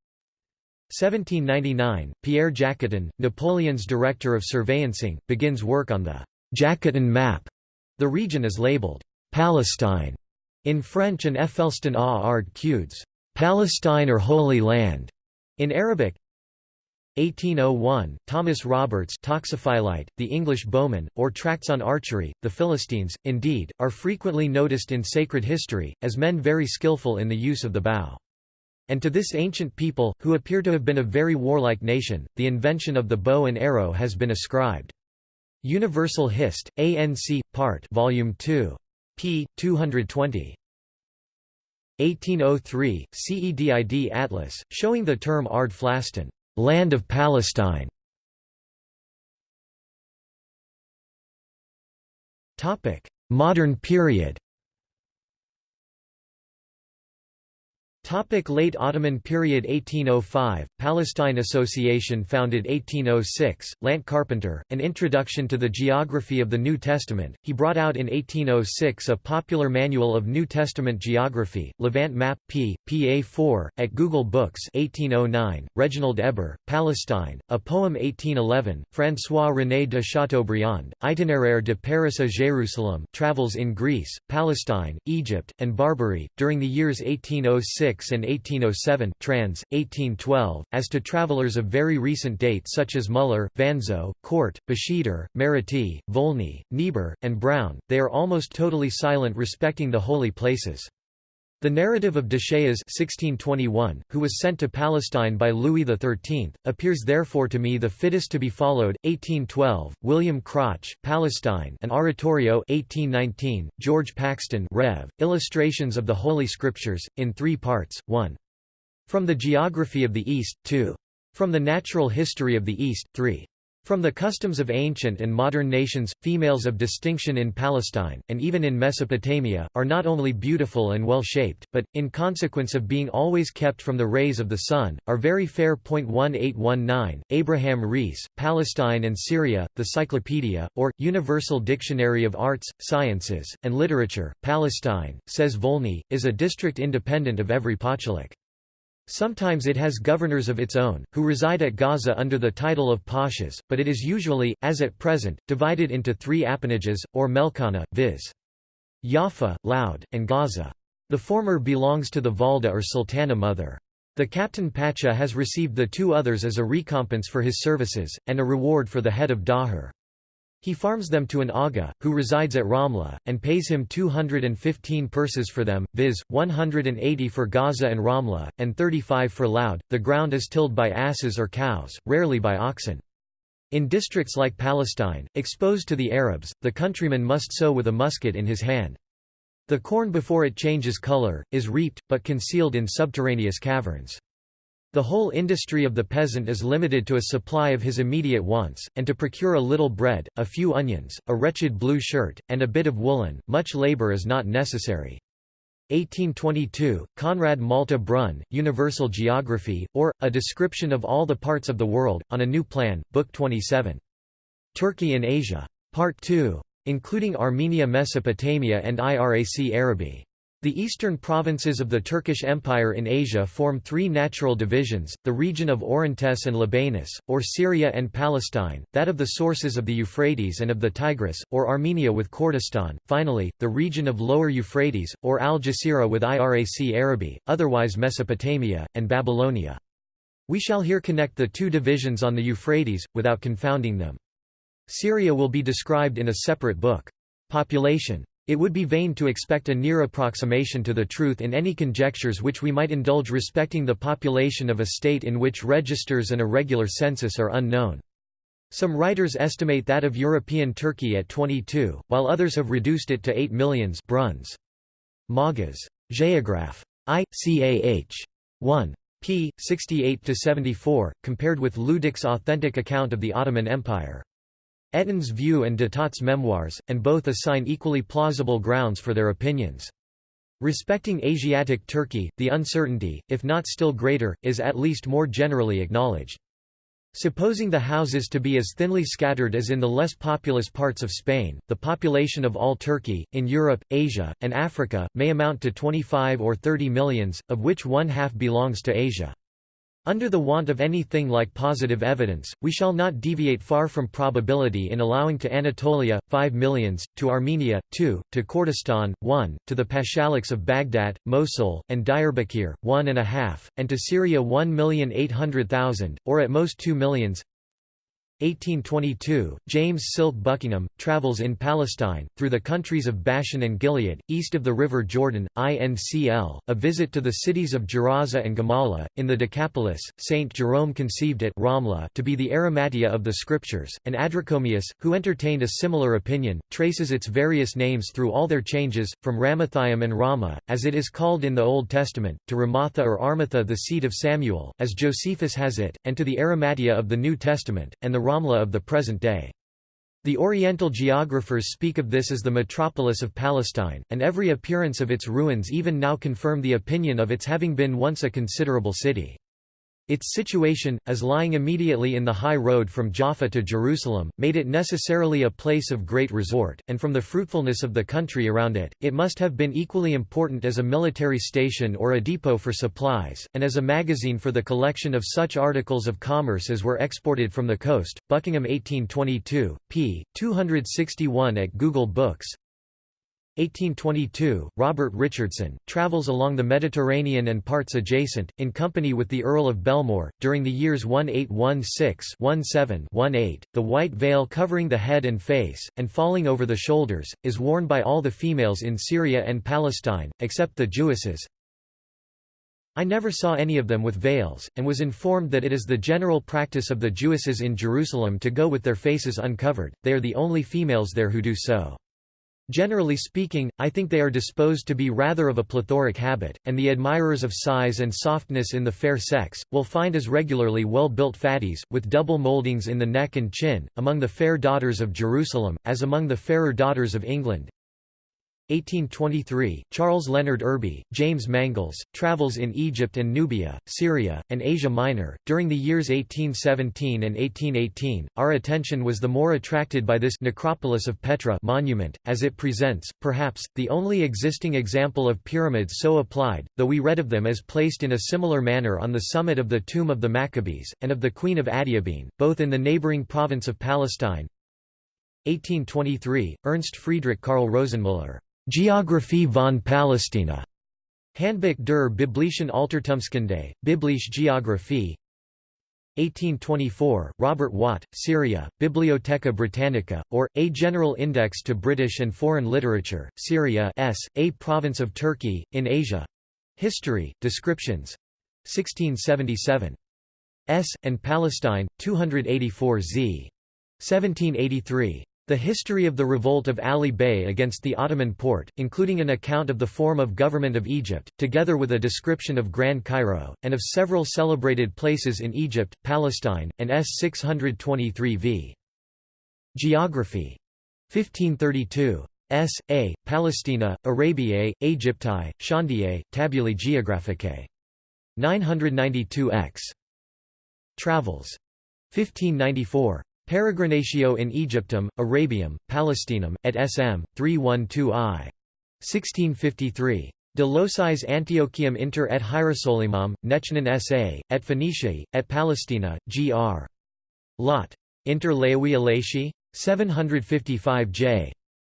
Speaker 1: 1799, Pierre Jacotin, Napoleon's director of surveyancing, begins work on the Jacotin map. The region is labeled Palestine in French and Effelston a Ard Palestine or Holy Land in Arabic. 1801, Thomas Roberts Toxophilite, the English bowman, or tracts on archery. The Philistines, indeed, are frequently noticed in sacred history, as men very skillful in the use of the bow. And to this ancient people, who appear to have been a very warlike nation, the invention of the bow and arrow has been ascribed. Universal Hist. ANC, Part Volume 2 p. 220. 1803, CEDID Atlas, showing the term Ard Flaston, land of Palestine. Modern period Topic Late Ottoman period 1805, Palestine Association founded 1806, Lant Carpenter, An Introduction to the Geography of the New Testament, he brought out in 1806 a popular manual of New Testament geography, Levant Map, p. pa 4, at Google Books 1809, Reginald Heber, Palestine, a poem 1811, François-René de Chateaubriand, Itinéraire de Paris à Jérusalem Travels in Greece, Palestine, Egypt, and Barbary, during the years 1806 and 1807 trans. 1812, as to travelers of very recent date such as Muller, Vanzo, Court, Bescheeder, Mariti, Volney, Niebuhr, and Brown, they are almost totally silent respecting the holy places. The narrative of Deschelles 1621, who was sent to Palestine by Louis XIII, appears therefore to me the fittest to be followed. 1812, William Crotch, Palestine, an oratorio. 1819, George Paxton, Rev. Illustrations of the Holy Scriptures, in three parts: 1. From the Geography of the East, 2. From the Natural History of the East, 3. From the customs of ancient and modern nations, females of distinction in Palestine, and even in Mesopotamia, are not only beautiful and well-shaped, but, in consequence of being always kept from the rays of the sun, are very fair. 1819, Abraham Rees, Palestine and Syria, The Cyclopedia, or, Universal Dictionary of Arts, Sciences, and Literature, Palestine, says Volney, is a district independent of every pochulik. Sometimes it has governors of its own, who reside at Gaza under the title of pashas, but it is usually, as at present, divided into three appanages, or melkana, viz. Jaffa, Loud, and Gaza. The former belongs to the Valda or Sultana mother. The captain Pacha has received the two others as a recompense for his services, and a reward for the head of Dahir. He farms them to an Aga, who resides at Ramla, and pays him 215 purses for them, viz., 180 for Gaza and Ramla, and 35 for Loud. The ground is tilled by asses or cows, rarely by oxen. In districts like Palestine, exposed to the Arabs, the countryman must sow with a musket in his hand. The corn before it changes color, is reaped, but concealed in subterraneous caverns. The whole industry of the peasant is limited to a supply of his immediate wants, and to procure a little bread, a few onions, a wretched blue shirt, and a bit of woolen, much labor is not necessary. 1822, Conrad Malte Brun, Universal Geography, or, A Description of All the Parts of the World, on a New Plan, Book 27. Turkey in Asia. Part 2. Including Armenia Mesopotamia and Irac Araby. The eastern provinces of the Turkish Empire in Asia form three natural divisions, the region of Orontes and Libanus, or Syria and Palestine, that of the sources of the Euphrates and of the Tigris, or Armenia with Kurdistan, finally, the region of Lower Euphrates, or Al-Jazira with Irac Araby, otherwise Mesopotamia, and Babylonia. We shall here connect the two divisions on the Euphrates, without confounding them. Syria will be described in a separate book. Population it would be vain to expect a near approximation to the truth in any conjectures which we might indulge respecting the population of a state in which registers and a regular census are unknown. Some writers estimate that of European Turkey at 22, while others have reduced it to 8 millions Bruns. Magas. Geograph. I. Cah. 1. p. 68–74, compared with Ludic's authentic account of the Ottoman Empire. Etton's view and Datot's memoirs, and both assign equally plausible grounds for their opinions. Respecting Asiatic Turkey, the uncertainty, if not still greater, is at least more generally acknowledged. Supposing the houses to be as thinly scattered as in the less populous parts of Spain, the population of all Turkey, in Europe, Asia, and Africa, may amount to 25 or 30 millions, of which one half belongs to Asia. Under the want of anything like positive evidence, we shall not deviate far from probability in allowing to Anatolia, 5 millions, to Armenia, 2, to Kurdistan, 1, to the Pashaliks of Baghdad, Mosul, and Diyarbakir, 1.5, and to Syria 1,800,000, or at most 2 millions. 1822, James Silk Buckingham, travels in Palestine, through the countries of Bashan and Gilead, east of the river Jordan, INCL, a visit to the cities of Gerasa and Gamala, in the Decapolis, St. Jerome conceived it Ramla to be the Arimathea of the Scriptures, and Adrichomius, who entertained a similar opinion, traces its various names through all their changes, from Ramathaim and Rama, as it is called in the Old Testament, to Ramatha or Armatha the seat of Samuel, as Josephus has it, and to the Arimathea of the New Testament, and the Ramla of the present day. The Oriental geographers speak of this as the metropolis of Palestine, and every appearance of its ruins even now confirm the opinion of its having been once a considerable city. Its situation, as lying immediately in the high road from Jaffa to Jerusalem, made it necessarily a place of great resort, and from the fruitfulness of the country around it, it must have been equally important as a military station or a depot for supplies, and as a magazine for the collection of such articles of commerce as were exported from the coast. Buckingham 1822, p. 261 at Google Books 1822, Robert Richardson, travels along the Mediterranean and parts adjacent, in company with the Earl of Belmore, during the years 1816-17-18. The white veil covering the head and face, and falling over the shoulders, is worn by all the females in Syria and Palestine, except the Jewesses. I never saw any of them with veils, and was informed that it is the general practice of the Jewesses in Jerusalem to go with their faces uncovered, they are the only females there who do so. Generally speaking, I think they are disposed to be rather of a plethoric habit, and the admirers of size and softness in the fair sex, will find as regularly well-built fatties, with double mouldings in the neck and chin, among the fair daughters of Jerusalem, as among the fairer daughters of England. 1823, Charles Leonard Irby, James Mangles, Travels in Egypt and Nubia, Syria, and Asia Minor. During the years 1817 and 1818, our attention was the more attracted by this necropolis of Petra monument, as it presents, perhaps, the only existing example of pyramids so applied, though we read of them as placed in a similar manner on the summit of the tomb of the Maccabees, and of the Queen of Adiabene, both in the neighboring province of Palestine. 1823, Ernst Friedrich Karl Rosenmüller. Geographie von Palästina. Handbuch der biblischen Altertumskunde, Biblische Geographie 1824, Robert Watt, Syria, Bibliotheca Britannica, or, A General Index to British and Foreign Literature, Syria S, A Province of Turkey, in Asia. History, Descriptions. 1677. S, and Palestine, 284 z. 1783. The history of the revolt of Ali Bey against the Ottoman Porte, including an account of the form of government of Egypt, together with a description of Grand Cairo, and of several celebrated places in Egypt, Palestine, and S. 623 v. Geography. 1532. S. A. Palestina, Arabiae, Aegypti, Chandiae, Tabulae Geographicae. 992 x. Travels. 1594. Peregrinatio in Egyptum, Arabium, Palestinum, et sm. 312i. 1653. De locis Antiochium inter et Hierosolimam, Nechnan sa, et Phoeniciae, et Palestina, gr. Lot. Inter Laowi Alashi? 755 j.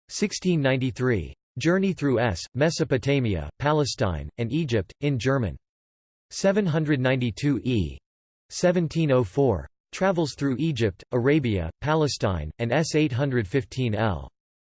Speaker 1: 1693. Journey through S, Mesopotamia, Palestine, and Egypt, in German. 792 e. 1704. Travels through Egypt, Arabia, Palestine, and S. 815 L.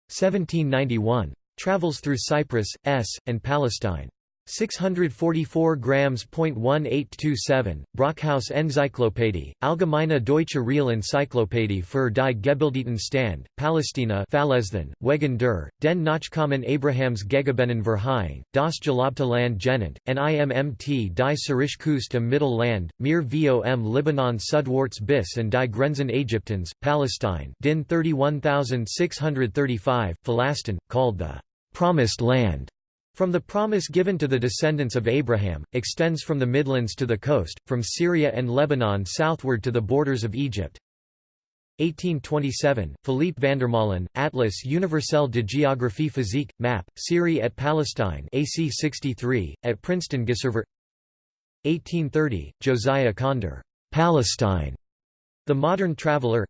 Speaker 1: 1791. Travels through Cyprus, S., and Palestine. 644 grams. 1827, Brockhaus Enzyklopädie, Allgemeine Deutsche Real-Enzyklopädie für die Gebildeten Stand, Palästina Verlesen, Wegen der, den Nachkommen Abrahams Gegebenen Verheing, das Gelobte Land genannt, NIMMT die Sirischkust im Mittelland, mir vom Libanon Südwärts bis und die Grenzen Ägyptens, Palestine DIN 31635, Phalastin, called the Promised Land from the promise given to the descendants of Abraham, extends from the Midlands to the coast, from Syria and Lebanon southward to the borders of Egypt. 1827, Philippe Vandermaelen, Atlas universel de géographie physique, map, Syrie et Palestine AC 63, at Princeton Gisserver 1830, Josiah Conder, Palestine, The Modern Traveler.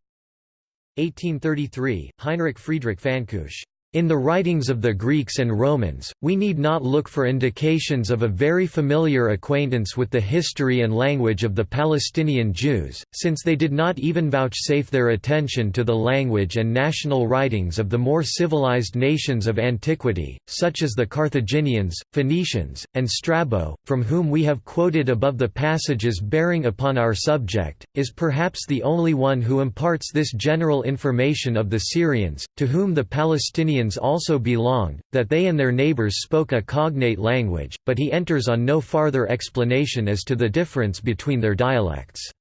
Speaker 1: 1833, Heinrich Friedrich Fahnkusch, in the writings of the Greeks and Romans, we need not look for indications of a very familiar acquaintance with the history and language of the Palestinian Jews, since they did not even vouchsafe their attention to the language and national writings of the more civilized nations of antiquity, such as the Carthaginians, Phoenicians, and Strabo, from whom we have quoted above the passages bearing upon our subject, is perhaps the only one who imparts this general information of the Syrians, to whom the Palestinian also belonged, that they and their neighbors spoke a cognate language, but he enters on no farther explanation as to the difference between their dialects.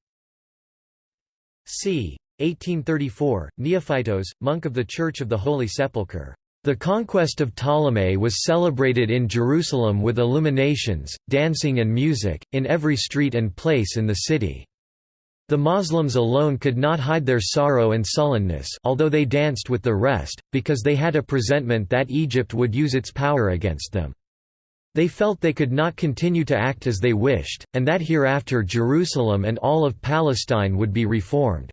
Speaker 1: c. 1834, Neophytos, monk of the Church of the Holy Sepulchre. The conquest of Ptolemy was celebrated in Jerusalem with illuminations, dancing and music, in every street and place in the city. The Moslems alone could not hide their sorrow and sullenness although they danced with the rest, because they had a presentiment that Egypt would use its power against them. They felt they could not continue to act as they wished, and that hereafter Jerusalem and all of Palestine would be reformed.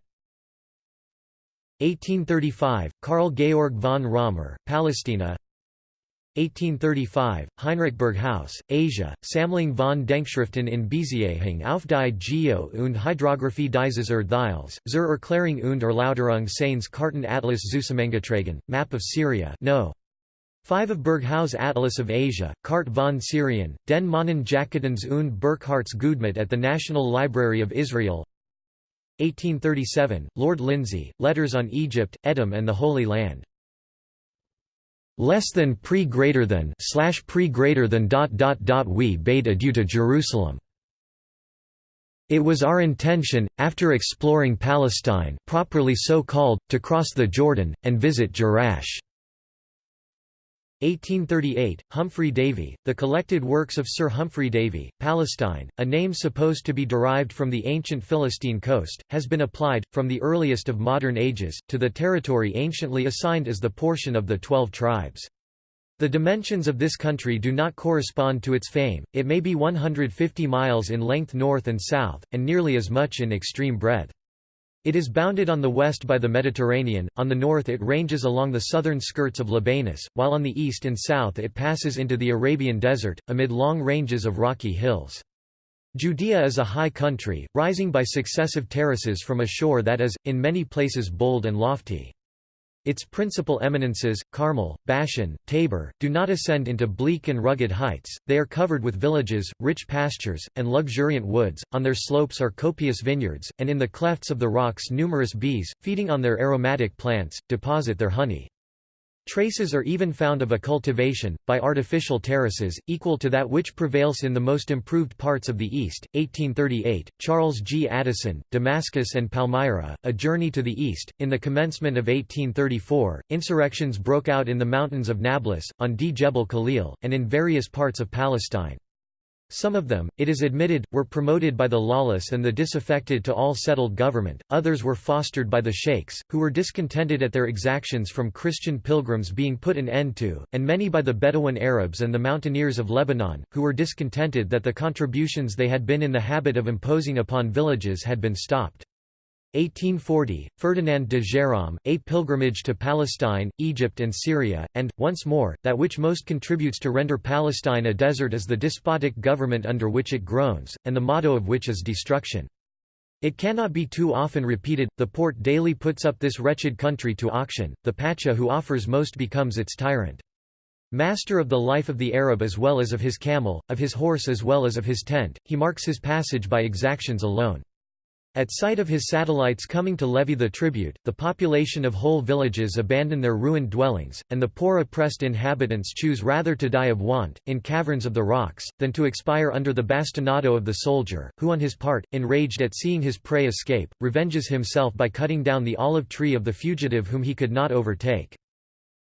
Speaker 1: 1835, Karl Georg von Römer, Palestina 1835, Heinrich Berghaus, Asia, Sammlung von Denkschriften in Beziehung auf die Geo- und Hydrographie dieses Erdteils, zur Erklärung und Erläuterung seines Karten-Atlas Zusammengetragen, Map of Syria no. 5 of Berghaus Atlas of Asia, Kart von Syrien, den Mannen Jakobins und Burkharts Gudmet at the National Library of Israel 1837, Lord Lindsay, Letters on Egypt, Edom and the Holy Land less than pre greater than slash pre greater than dot dot dot we bade adieu to Jerusalem. It was our intention, after exploring Palestine properly so called, to cross the Jordan, and visit Jerash. 1838, Humphrey Davy, The Collected Works of Sir Humphrey Davy, Palestine, a name supposed to be derived from the ancient Philistine coast, has been applied, from the earliest of modern ages, to the territory anciently assigned as the portion of the Twelve Tribes. The dimensions of this country do not correspond to its fame, it may be 150 miles in length north and south, and nearly as much in extreme breadth. It is bounded on the west by the Mediterranean, on the north it ranges along the southern skirts of Libanus, while on the east and south it passes into the Arabian desert, amid long ranges of rocky hills. Judea is a high country, rising by successive terraces from a shore that is, in many places bold and lofty. Its principal eminences, Carmel, Bashan, Tabor, do not ascend into bleak and rugged heights, they are covered with villages, rich pastures, and luxuriant woods, on their slopes are copious vineyards, and in the clefts of the rocks numerous bees, feeding on their aromatic plants, deposit their honey. Traces are even found of a cultivation, by artificial terraces, equal to that which prevails in the most improved parts of the East. 1838, Charles G. Addison, Damascus and Palmyra, A Journey to the East. In the commencement of 1834, insurrections broke out in the mountains of Nablus, on D. Jebel Khalil, and in various parts of Palestine. Some of them, it is admitted, were promoted by the lawless and the disaffected to all settled government, others were fostered by the sheikhs, who were discontented at their exactions from Christian pilgrims being put an end to, and many by the Bedouin Arabs and the mountaineers of Lebanon, who were discontented that the contributions they had been in the habit of imposing upon villages had been stopped. 1840, Ferdinand de Gérôme, A Pilgrimage to Palestine, Egypt and Syria, and, once more, that which most contributes to render Palestine a desert is the despotic government under which it groans, and the motto of which is destruction. It cannot be too often repeated, the port daily puts up this wretched country to auction, the Pacha who offers most becomes its tyrant. Master of the life of the Arab as well as of his camel, of his horse as well as of his tent, he marks his passage by exactions alone. At sight of his satellites coming to levy the tribute, the population of whole villages abandon their ruined dwellings, and the poor oppressed inhabitants choose rather to die of want, in caverns of the rocks, than to expire under the bastinado of the soldier, who on his part, enraged at seeing his prey escape, revenges himself by cutting down the olive tree of the fugitive whom he could not overtake.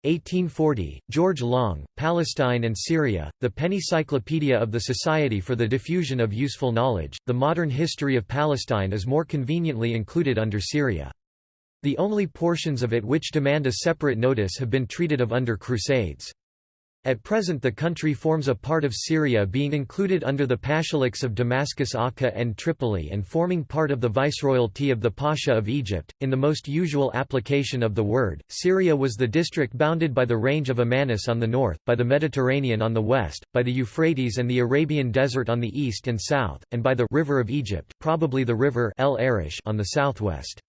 Speaker 1: 1840, George Long, Palestine and Syria, The Penny Pennycyclopedia of the Society for the Diffusion of Useful Knowledge. The modern history of Palestine is more conveniently included under Syria. The only portions of it which demand a separate notice have been treated of under Crusades. At present the country forms a part of Syria being included under the Pashaliks of Damascus Akka and Tripoli and forming part of the viceroyalty of the Pasha of Egypt. In the most usual application of the word, Syria was the district bounded by the range of Amanus on the north, by the Mediterranean on the west, by the Euphrates and the Arabian Desert on the east and south, and by the river of Egypt, probably the river El Arish on the southwest.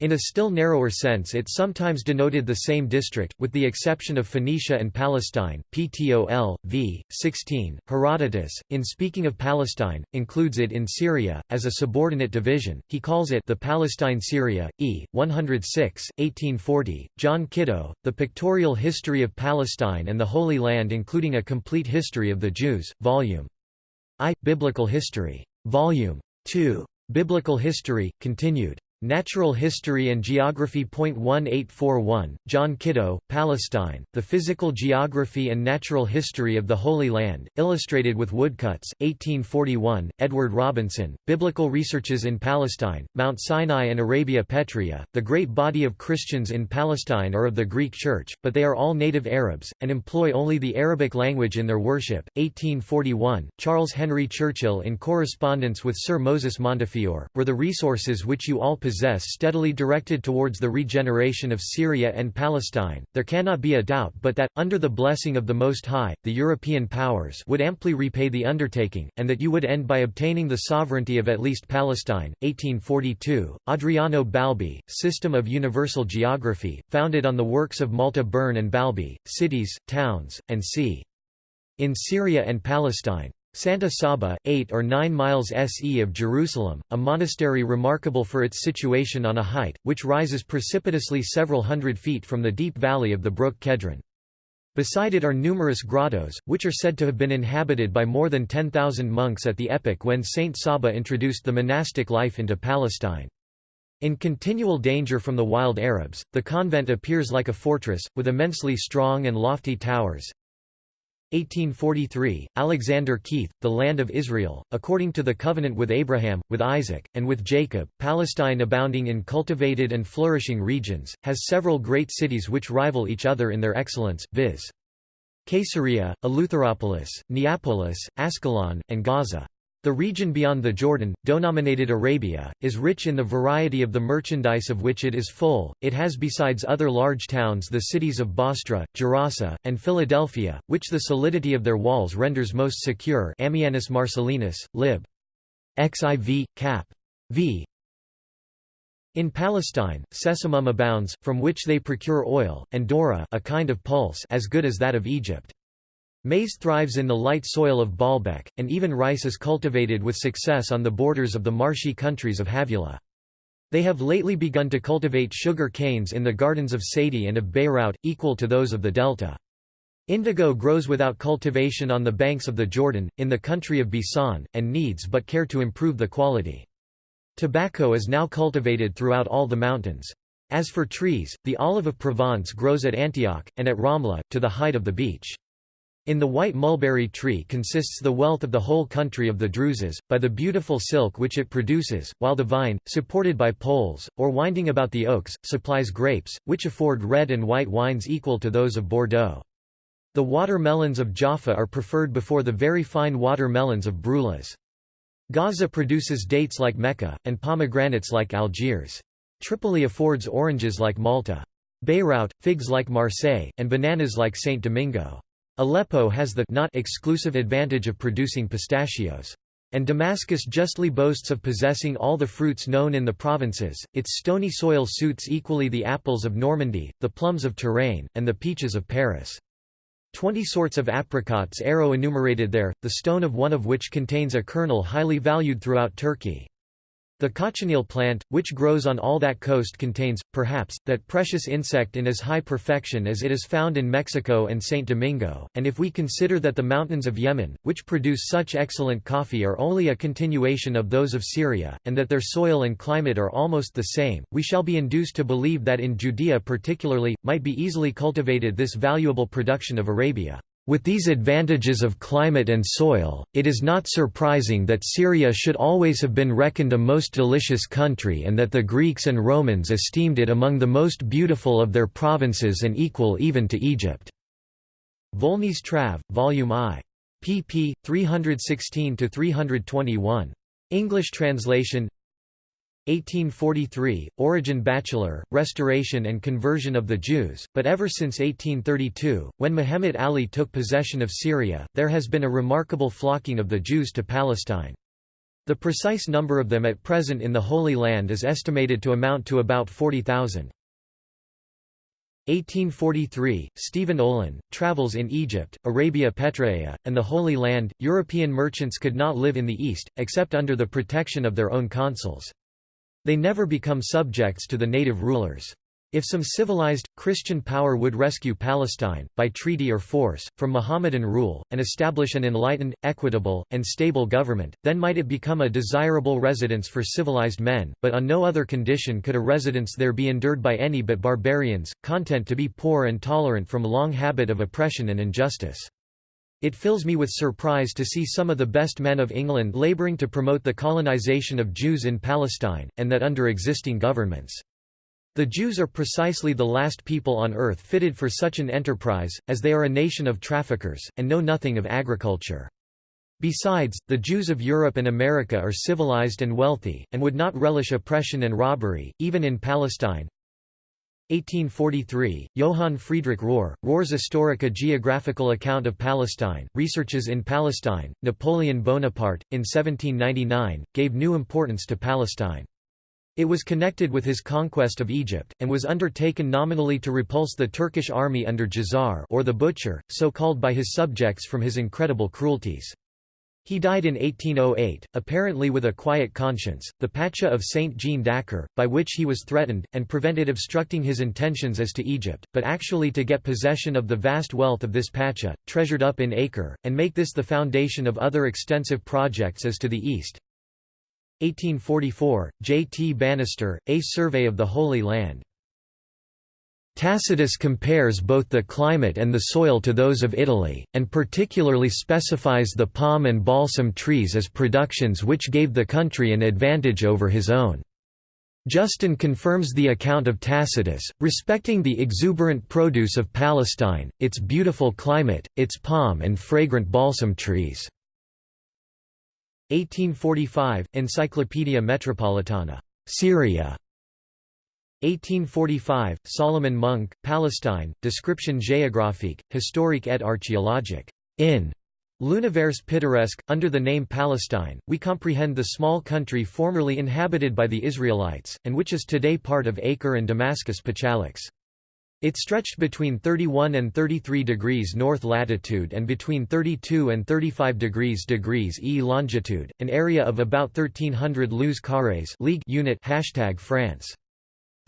Speaker 1: In a still narrower sense it sometimes denoted the same district, with the exception of Phoenicia and Palestine. Ptol. v. 16, Herodotus, in speaking of Palestine, includes it in Syria, as a subordinate division, he calls it the Palestine Syria, e. 106, 1840. John Kitto, The Pictorial History of Palestine and the Holy Land including a complete history of the Jews, Vol. I. Biblical History. Vol. 2. Biblical History, continued. Natural History and Geography. 1841, John Kitto, Palestine, The Physical Geography and Natural History of the Holy Land, illustrated with woodcuts, 1841, Edward Robinson, Biblical Researches in Palestine, Mount Sinai and Arabia Petraea. The great body of Christians in Palestine are of the Greek Church, but they are all native Arabs, and employ only the Arabic language in their worship. 1841, Charles Henry Churchill in correspondence with Sir Moses Montefiore, were the resources which you all possess steadily directed towards the regeneration of Syria and Palestine, there cannot be a doubt but that, under the blessing of the Most High, the European powers would amply repay the undertaking, and that you would end by obtaining the sovereignty of at least Palestine. 1842, Adriano Balbi, System of Universal Geography, founded on the works of Malte Brun and Balbi, Cities, Towns, and c. In Syria and Palestine. Santa Saba, 8 or 9 miles se of Jerusalem, a monastery remarkable for its situation on a height, which rises precipitously several hundred feet from the deep valley of the brook Kedron. Beside it are numerous grottos, which are said to have been inhabited by more than 10,000 monks at the epoch when Saint Saba introduced the monastic life into Palestine. In continual danger from the wild Arabs, the convent appears like a fortress, with immensely strong and lofty towers. 1843, Alexander Keith, The Land of Israel, according to the covenant with Abraham, with Isaac, and with Jacob, Palestine abounding in cultivated and flourishing regions, has several great cities which rival each other in their excellence, viz. Caesarea, Eleutheropolis, Neapolis, Ascalon, and Gaza. The region beyond the Jordan, denominated Arabia, is rich in the variety of the merchandise of which it is full. It has besides other large towns the cities of Bostra, Gerasa, and Philadelphia, which the solidity of their walls renders most secure Ammianus Marcellinus, lib. xiv. cap. v. In Palestine, sesamum abounds, from which they procure oil, and dora a kind of pulse as good as that of Egypt. Maize thrives in the light soil of Baalbek, and even rice is cultivated with success on the borders of the marshy countries of Havilah. They have lately begun to cultivate sugar canes in the gardens of Sadie and of Beirut, equal to those of the delta. Indigo grows without cultivation on the banks of the Jordan, in the country of Bisan, and needs but care to improve the quality. Tobacco is now cultivated throughout all the mountains. As for trees, the olive of Provence grows at Antioch, and at Ramla, to the height of the beach. In the white mulberry tree consists the wealth of the whole country of the Druzes, by the beautiful silk which it produces, while the vine, supported by poles, or winding about the oaks, supplies grapes, which afford red and white wines equal to those of Bordeaux. The watermelons of Jaffa are preferred before the very fine watermelons of Brulas. Gaza produces dates like Mecca, and pomegranates like Algiers. Tripoli affords oranges like Malta. Beirut, figs like Marseille, and bananas like Saint Domingo. Aleppo has the not exclusive advantage of producing pistachios. And Damascus justly boasts of possessing all the fruits known in the provinces, its stony soil suits equally the apples of Normandy, the plums of Touraine, and the peaches of Paris. Twenty sorts of apricots are enumerated there, the stone of one of which contains a kernel highly valued throughout Turkey. The cochineal plant, which grows on all that coast contains, perhaps, that precious insect in as high perfection as it is found in Mexico and St. Domingo, and if we consider that the mountains of Yemen, which produce such excellent coffee are only a continuation of those of Syria, and that their soil and climate are almost the same, we shall be induced to believe that in Judea particularly, might be easily cultivated this valuable production of Arabia. With these advantages of climate and soil, it is not surprising that Syria should always have been reckoned a most delicious country and that the Greeks and Romans esteemed it among the most beautiful of their provinces and equal even to Egypt. Volney's Trav, Volume I. pp. 316–321. English translation 1843, Origen Bacheler, Restoration and Conversion of the Jews, but ever since 1832, when Muhammad Ali took possession of Syria, there has been a remarkable flocking of the Jews to Palestine. The precise number of them at present in the Holy Land is estimated to amount to about 40,000. 1843, Stephen Olin, Travels in Egypt, Arabia Petraea, and the Holy Land. European merchants could not live in the East, except under the protection of their own consuls. They never become subjects to the native rulers. If some civilized, Christian power would rescue Palestine, by treaty or force, from Mohammedan rule, and establish an enlightened, equitable, and stable government, then might it become a desirable residence for civilized men, but on no other condition could a residence there be endured by any but barbarians, content to be poor and tolerant from long habit of oppression and injustice. It fills me with surprise to see some of the best men of England labouring to promote the colonisation of Jews in Palestine, and that under existing governments. The Jews are precisely the last people on earth fitted for such an enterprise, as they are a nation of traffickers, and know nothing of agriculture. Besides, the Jews of Europe and America are civilized and wealthy, and would not relish oppression and robbery, even in Palestine. 1843, Johann Friedrich Rohr, Rohr's Historica Geographical Account of Palestine, Researches in Palestine, Napoleon Bonaparte, in 1799, gave new importance to Palestine. It was connected with his conquest of Egypt, and was undertaken nominally to repulse the Turkish army under Djezzar or the Butcher, so called by his subjects from his incredible cruelties. He died in 1808, apparently with a quiet conscience, the Pacha of Saint Jean d'Acre, by which he was threatened, and prevented obstructing his intentions as to Egypt, but actually to get possession of the vast wealth of this Pacha, treasured up in Acre, and make this the foundation of other extensive projects as to the east. 1844, J. T. Bannister, A Survey of the Holy Land. Tacitus compares both the climate and the soil to those of Italy, and particularly specifies the palm and balsam trees as productions which gave the country an advantage over his own. Justin confirms the account of Tacitus, respecting the exuberant produce of Palestine, its beautiful climate, its palm and fragrant balsam trees. 1845, Encyclopaedia Metropolitana. Syria. 1845, Solomon Munk, Palestine, Description géographique, historique et archéologique. In L'Univers pittoresque, under the name Palestine, we comprehend the small country formerly inhabited by the Israelites, and which is today part of Acre and Damascus Pachalics. It stretched between 31 and 33 degrees north latitude and between 32 and 35 degrees degrees E longitude, an area of about 1300 lieues carrés league unit hashtag France.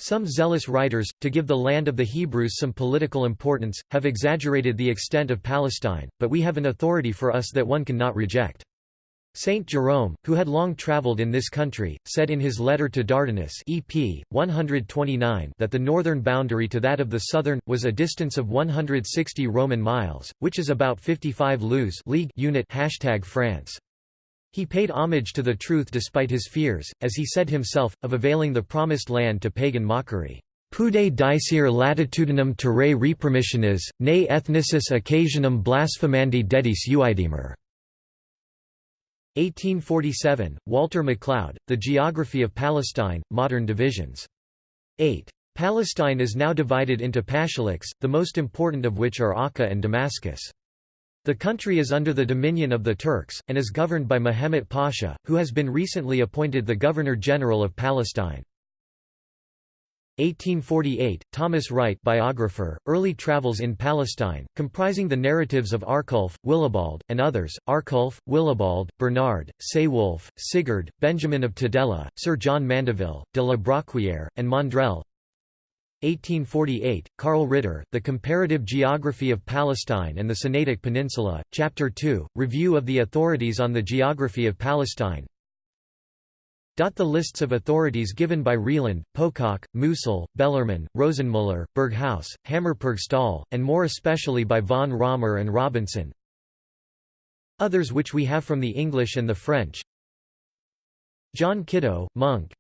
Speaker 1: Some zealous writers, to give the land of the Hebrews some political importance, have exaggerated the extent of Palestine, but we have an authority for us that one cannot reject. Saint Jerome, who had long travelled in this country, said in his letter to Dardanus EP, 129 that the northern boundary to that of the southern, was a distance of 160 Roman miles, which is about 55 lieues league unit hashtag France. He paid homage to the truth despite his fears, as he said himself, of availing the promised land to pagan mockery. Pude dicere latitudinem terrae repermissionis, ne ethnicis occasionum blasphemandi dedis uidemer. 1847, Walter McLeod, The Geography of Palestine, Modern Divisions. 8. Palestine is now divided into pashaliks, the most important of which are Akka and Damascus. The country is under the dominion of the Turks, and is governed by Mehmet Pasha, who has been recently appointed the Governor-General of Palestine. 1848, Thomas Wright biographer, Early Travels in Palestine, comprising the narratives of Arculf, Willibald, and others, Arculf, Willibald, Bernard, Saewulf, Sigurd, Benjamin of Tudela, Sir John Mandeville, de la Broquière, and Maundrell 1848, Karl Ritter, The Comparative Geography of Palestine and the Sinaitic Peninsula, Chapter 2, Review of the Authorities on the Geography of Palestine. The lists of authorities given by Reland, Pococke, Musil, Bellerman, Rosenmuller, Berghaus, Hammerpurgstall, and more especially by von Raumer and Robinson. Others which we have from the English and the French. John Kitto, Munk,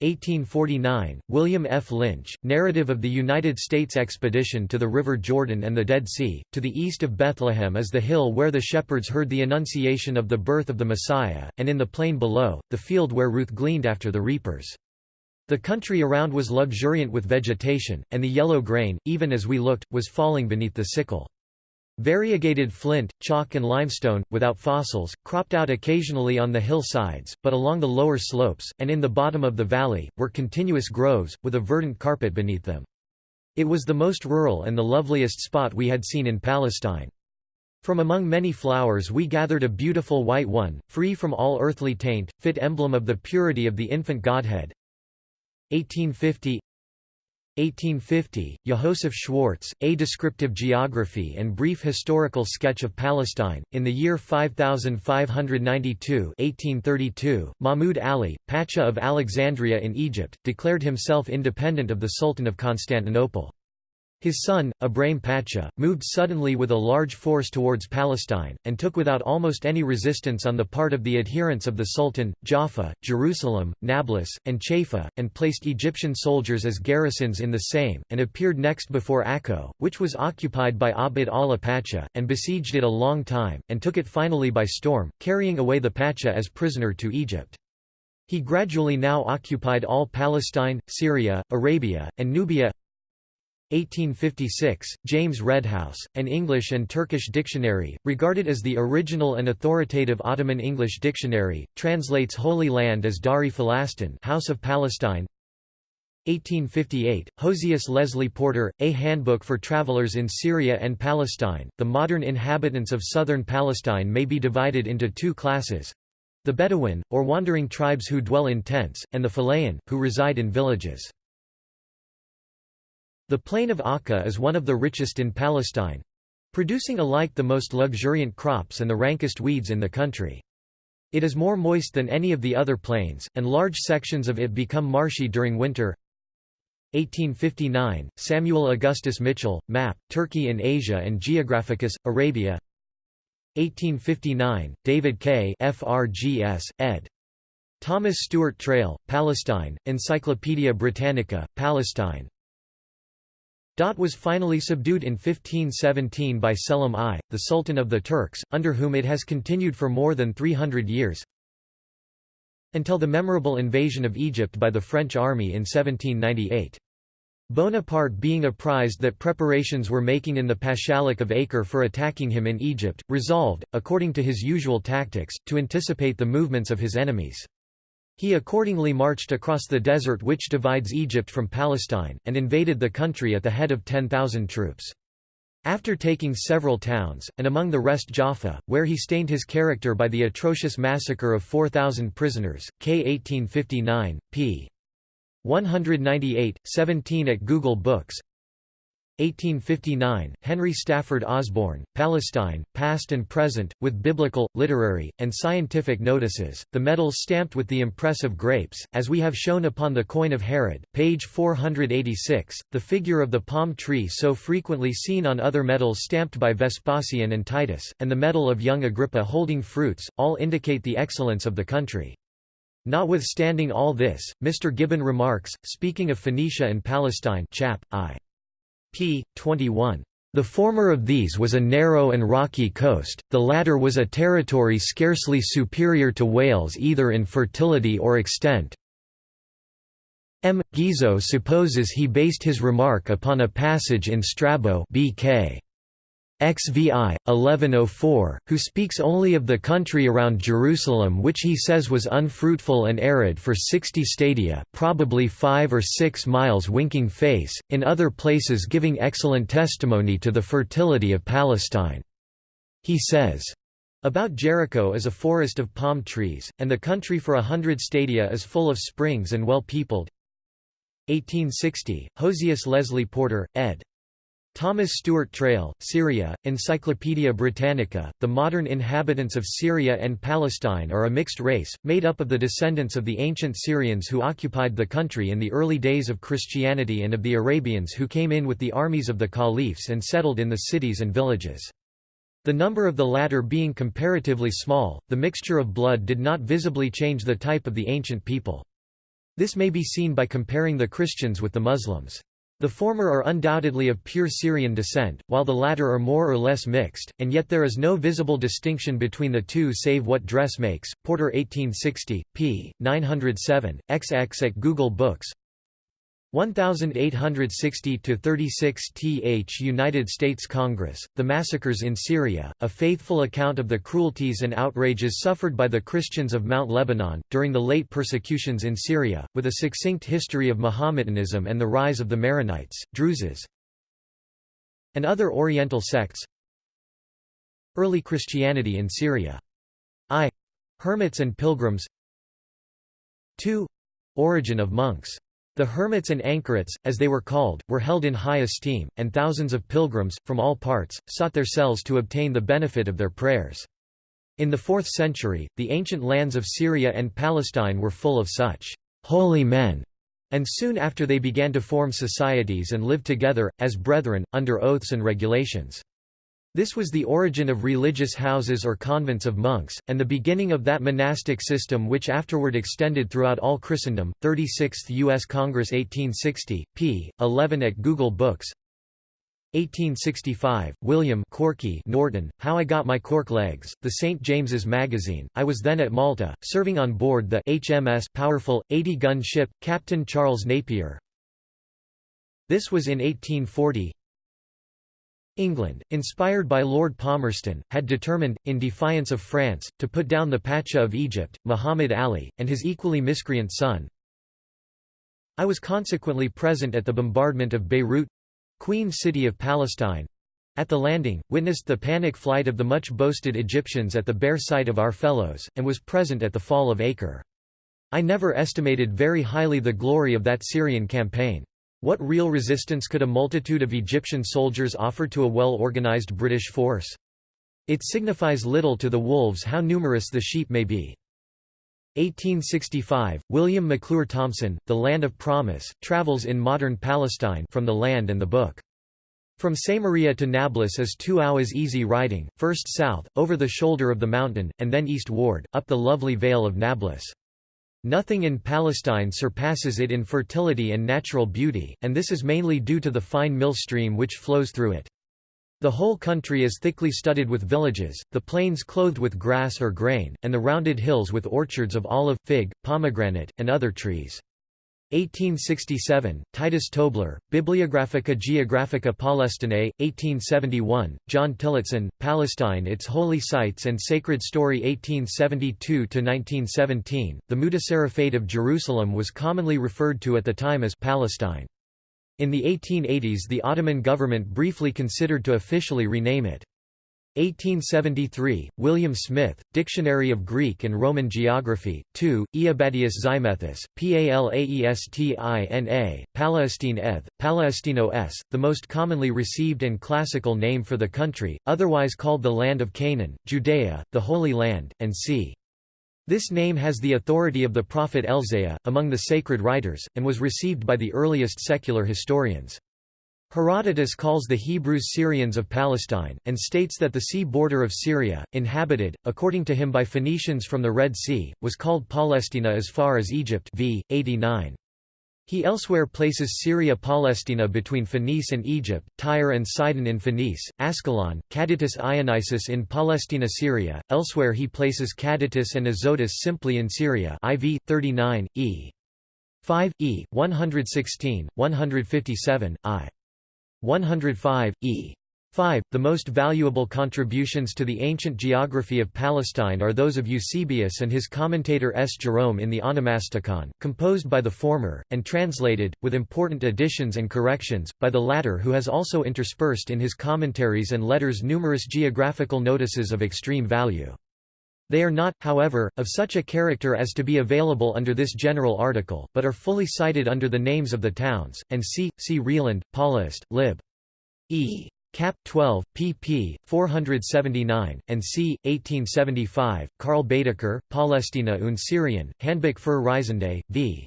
Speaker 1: 1849, William F. Lynch, Narrative of the United States Expedition to the River Jordan and the Dead Sea. To the east of Bethlehem is the hill where the shepherds heard the annunciation of the birth of the Messiah, and in the plain below, the field where Ruth gleaned after the reapers. The country around was luxuriant with vegetation, and the yellow grain, even as we looked, was falling beneath the sickle. Variegated flint, chalk and limestone, without fossils, cropped out occasionally on the hill sides, but along the lower slopes, and in the bottom of the valley, were continuous groves, with a verdant carpet beneath them. It was the most rural and the loveliest spot we had seen in Palestine. From among many flowers we gathered a beautiful white one, free from all earthly taint, fit emblem of the purity of the infant Godhead. 1850 1850, Jehosef Schwartz, A Descriptive Geography and Brief Historical Sketch of Palestine. In the year 5592 1832, Mahmud Ali, Pacha of Alexandria in Egypt, declared himself independent of the Sultan of Constantinople. His son, Ibrahim Pacha, moved suddenly with a large force towards Palestine, and took without almost any resistance on the part of the adherents of the Sultan, Jaffa, Jerusalem, Nablus, and Chaifa, and placed Egyptian soldiers as garrisons in the same, and appeared next before Akko, which was occupied by Abd Allah Pacha, and besieged it a long time, and took it finally by storm, carrying away the Pacha as prisoner to Egypt. He gradually now occupied all Palestine, Syria, Arabia, and Nubia 1856, James Redhouse, an English and Turkish dictionary, regarded as the original and authoritative Ottoman English dictionary, translates Holy Land as Dari Falastin House of Palestine. 1858, Josias Leslie Porter, A Handbook for Travelers in Syria and Palestine. The modern inhabitants of southern Palestine may be divided into two classes the Bedouin, or wandering tribes who dwell in tents, and the Philaean, who reside in villages. The plain of Akka is one of the richest in Palestine producing alike the most luxuriant crops and the rankest weeds in the country. It is more moist than any of the other plains, and large sections of it become marshy during winter. 1859, Samuel Augustus Mitchell, Map, Turkey in Asia and Geographicus, Arabia 1859, David K. FRGS, ed. Thomas Stewart Traill, Palestine, Encyclopaedia Britannica, Palestine Dot was finally subdued in 1517 by Selim I, the Sultan of the Turks, under whom it has continued for more than 300 years until the memorable invasion of Egypt by the French army in 1798. Bonaparte being apprised that preparations were making in the Pashalic of Acre for attacking him in Egypt, resolved, according to his usual tactics, to anticipate the movements of his enemies. He accordingly marched across the desert which divides Egypt from Palestine, and invaded the country at the head of 10,000 troops. After taking several towns, and among the rest Jaffa, where he stained his character by the atrocious massacre of 4,000 prisoners, K. 1859, p. 198, 17 at Google Books 1859, Henry Stafford Osborne, Palestine, Past and Present, with biblical, literary, and scientific notices, the medals stamped with the impress of grapes, as we have shown upon the coin of Herod, page 486, the figure of the palm tree so frequently seen on other medals stamped by Vespasian and Titus, and the medal of young Agrippa holding fruits, all indicate the excellence of the country. Notwithstanding all this, Mr. Gibbon remarks, speaking of Phoenicia and Palestine chap. I p. 21. The former of these was a narrow and rocky coast, the latter was a territory scarcely superior to Wales either in fertility or extent. M. Guizot supposes he based his remark upon a passage in Strabo BK. XVI, 1104, who speaks only of the country around Jerusalem which he says was unfruitful and arid for sixty stadia probably five or six miles winking face, in other places giving excellent testimony to the fertility of Palestine. He says, about Jericho is a forest of palm trees, and the country for a hundred stadia is full of springs and well peopled. 1860, Josias Leslie Porter, ed. Thomas Stewart Traill, Syria, Encyclopædia Britannica, the modern inhabitants of Syria and Palestine are a mixed race, made up of the descendants of the ancient Syrians who occupied the country in the early days of Christianity and of the Arabians who came in with the armies of the caliphs and settled in the cities and villages. The number of the latter being comparatively small, the mixture of blood did not visibly change the type of the ancient people. This may be seen by comparing the Christians with the Muslims. The former are undoubtedly of pure Syrian descent, while the latter are more or less mixed, and yet there is no visible distinction between the two save what dress makes. Porter 1860, p. 907, XX at Google Books 1860–36 th United States Congress, The Massacres in Syria, a faithful account of the cruelties and outrages suffered by the Christians of Mount Lebanon, during the late persecutions in Syria, with a succinct history of Mohammedanism and the rise of the Maronites, Druzes, and other Oriental sects Early Christianity in Syria. I. Hermits and Pilgrims 2. Origin of monks the hermits and anchorites, as they were called, were held in high esteem, and thousands of pilgrims, from all parts, sought their cells to obtain the benefit of their prayers. In the 4th century, the ancient lands of Syria and Palestine were full of such holy men, and soon after they began to form societies and live together, as brethren, under oaths and regulations. This was the origin of religious houses or convents of monks, and the beginning of that monastic system which afterward extended throughout all Christendom. 36th U.S. Congress 1860, p. 11 at Google Books 1865, William Corky Norton, How I Got My Cork Legs, The St. James's Magazine. I was then at Malta, serving on board the HMS Powerful, 80-gun ship, Captain Charles Napier. This was in 1840, England, inspired by Lord Palmerston, had determined, in defiance of France, to put down the Pacha of Egypt, Muhammad Ali, and his equally miscreant son. I was consequently present at the bombardment of Beirut—Queen City of Palestine—at the landing, witnessed the panic flight of the much-boasted Egyptians at the bare sight of our fellows, and was present at the fall of Acre. I never estimated very highly the glory of that Syrian campaign. What real resistance could a multitude of Egyptian soldiers offer to a well-organized British force? It signifies little to the wolves how numerous the sheep may be. 1865, William McClure Thomson, The Land of Promise, travels in modern Palestine from the land and the book. From Samaria to Nablus is two hours easy riding, first south, over the shoulder of the mountain, and then eastward, up the lovely vale of Nablus. Nothing in Palestine surpasses it in fertility and natural beauty, and this is mainly due to the fine mill stream which flows through it. The whole country is thickly studded with villages, the plains clothed with grass or grain, and the rounded hills with orchards of olive, fig, pomegranate, and other trees. 1867, Titus Tobler, Bibliographica Geographica Palestinae, 1871, John Tillotson, Palestine Its Holy Sites and Sacred Story 1872–1917, the Mutasarrifate of Jerusalem was commonly referred to at the time as Palestine. In the 1880s the Ottoman government briefly considered to officially rename it. 1873, William Smith, Dictionary of Greek and Roman Geography, 2, Eabadius Zymethus, Palaestina, Palestine eth, Palestino s, the most commonly received and classical name for the country, otherwise called the Land of Canaan, Judea, the Holy Land, and c. This name has the authority of the prophet Elzaiah, among the sacred writers, and was received by the earliest secular historians. Herodotus calls the Hebrews Syrians of Palestine, and states that the sea border of Syria, inhabited, according to him by Phoenicians from the Red Sea, was called Palestina as far as Egypt v. 89. He elsewhere places Syria Palestina between Phoenice and Egypt, Tyre and Sidon in Phoenice, Ascalon, Cadytis Ionisus in Palestina Syria, elsewhere he places Cadytis and Azotus simply in Syria IV, 39, e. 5, e. 116, 157, i. 105, e. 5. The most valuable contributions to the ancient geography of Palestine are those of Eusebius and his commentator S. Jerome in the Onomasticon, composed by the former, and translated, with important additions and corrections, by the latter who has also interspersed in his commentaries and letters numerous geographical notices of extreme value. They are not, however, of such a character as to be available under this general article, but are fully cited under the names of the towns, and see, see Reland, Paulist, lib. E. Cap. 12, pp. 479, and c. 1875, Karl Baedeker, Palästina und Syrien, Handbuch für Reisende, v.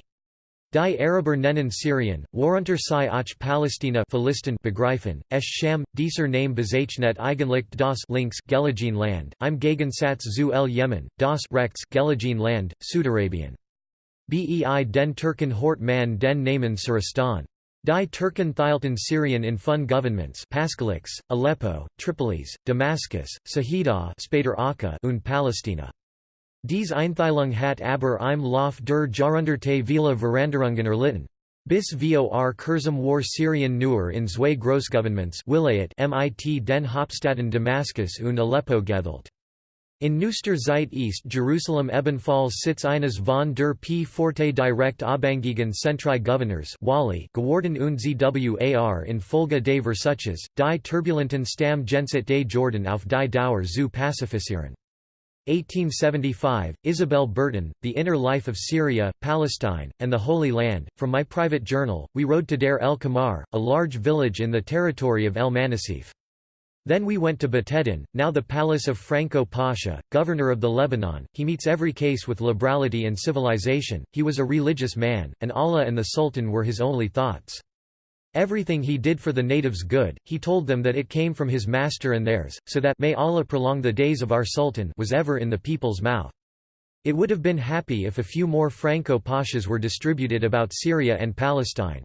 Speaker 1: Die Araber nennen Syrien, worunter sei auch Palästina Philisten begreifen, es Sham, dieser Name bezeichnet eigentlich das links Gelegene Land, im Gegensatz zu el Yemen, das rechts Gelegene Land, Südarabien. Bei den Türken hort man den Namen Suristan. Die Türken thielten Syrian in fun governments Paskalyx, Aleppo, Tripolis, Damascus, Sahida und Palästina. Dies Einteilung hat aber im Lauf der Jahrhunderte viele Veranderungen erlitten. Bis vor kurzem war Syrien nur in zwei Großgovernments mit den Hauptstädten Damascus und Aleppo gedelt. In Neuster Zeit East Jerusalem ebenfalls Sitz eines von der P. Forte direkt Abhängigen Centri Governors Wali geworden und zwar in Folge des Versuches, die turbulenten Stamm Genset des Jordan auf die Dauer zu pacifizieren. 1875, Isabel Burton, The Inner Life of Syria, Palestine, and the Holy Land. From my private journal, we rode to Deir el Kamar, a large village in the territory of El Manasif. Then we went to Batedin, now the palace of Franco Pasha, governor of the Lebanon. He meets every case with liberality and civilization. He was a religious man, and Allah and the Sultan were his only thoughts. Everything he did for the natives good, he told them that it came from his master and theirs, so that may Allah prolong the days of our Sultan was ever in the people's mouth. It would have been happy if a few more Franco Pashas were distributed about Syria and Palestine.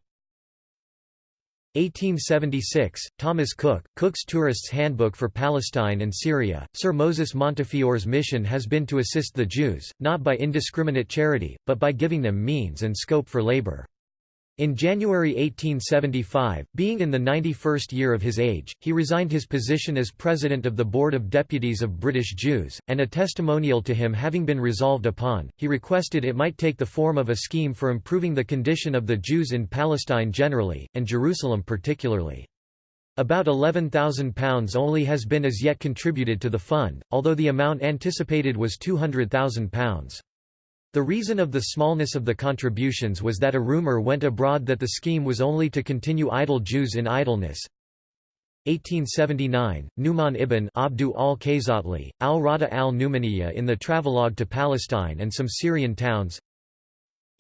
Speaker 1: 1876, Thomas Cook, Cook's Tourist's Handbook for Palestine and Syria. Sir Moses Montefiore's mission has been to assist the Jews, not by indiscriminate charity, but by giving them means and scope for labor. In January 1875, being in the 91st year of his age, he resigned his position as president of the Board of Deputies of British Jews, and a testimonial to him having been resolved upon, he requested it might take the form of a scheme for improving the condition of the Jews in Palestine generally, and Jerusalem particularly. About £11,000 only has been as yet contributed to the fund, although the amount anticipated was £200,000. The reason of the smallness of the contributions was that a rumor went abroad that the scheme was only to continue idle Jews in idleness. 1879, Nu'man ibn Abdu al-Khazatli, al-Rada al-Numaniya in the Travelogue to Palestine and some Syrian towns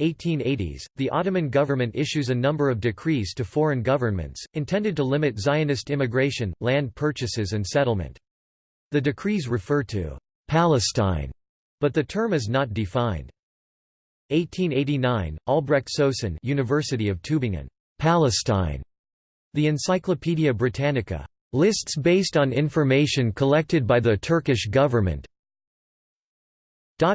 Speaker 1: 1880s, the Ottoman government issues a number of decrees to foreign governments, intended to limit Zionist immigration, land purchases and settlement. The decrees refer to «Palestine», but the term is not defined. 1889, Albrecht Socin University of Tübingen. Palestine. The Encyclopaedia Britannica. Lists based on information collected by the Turkish government,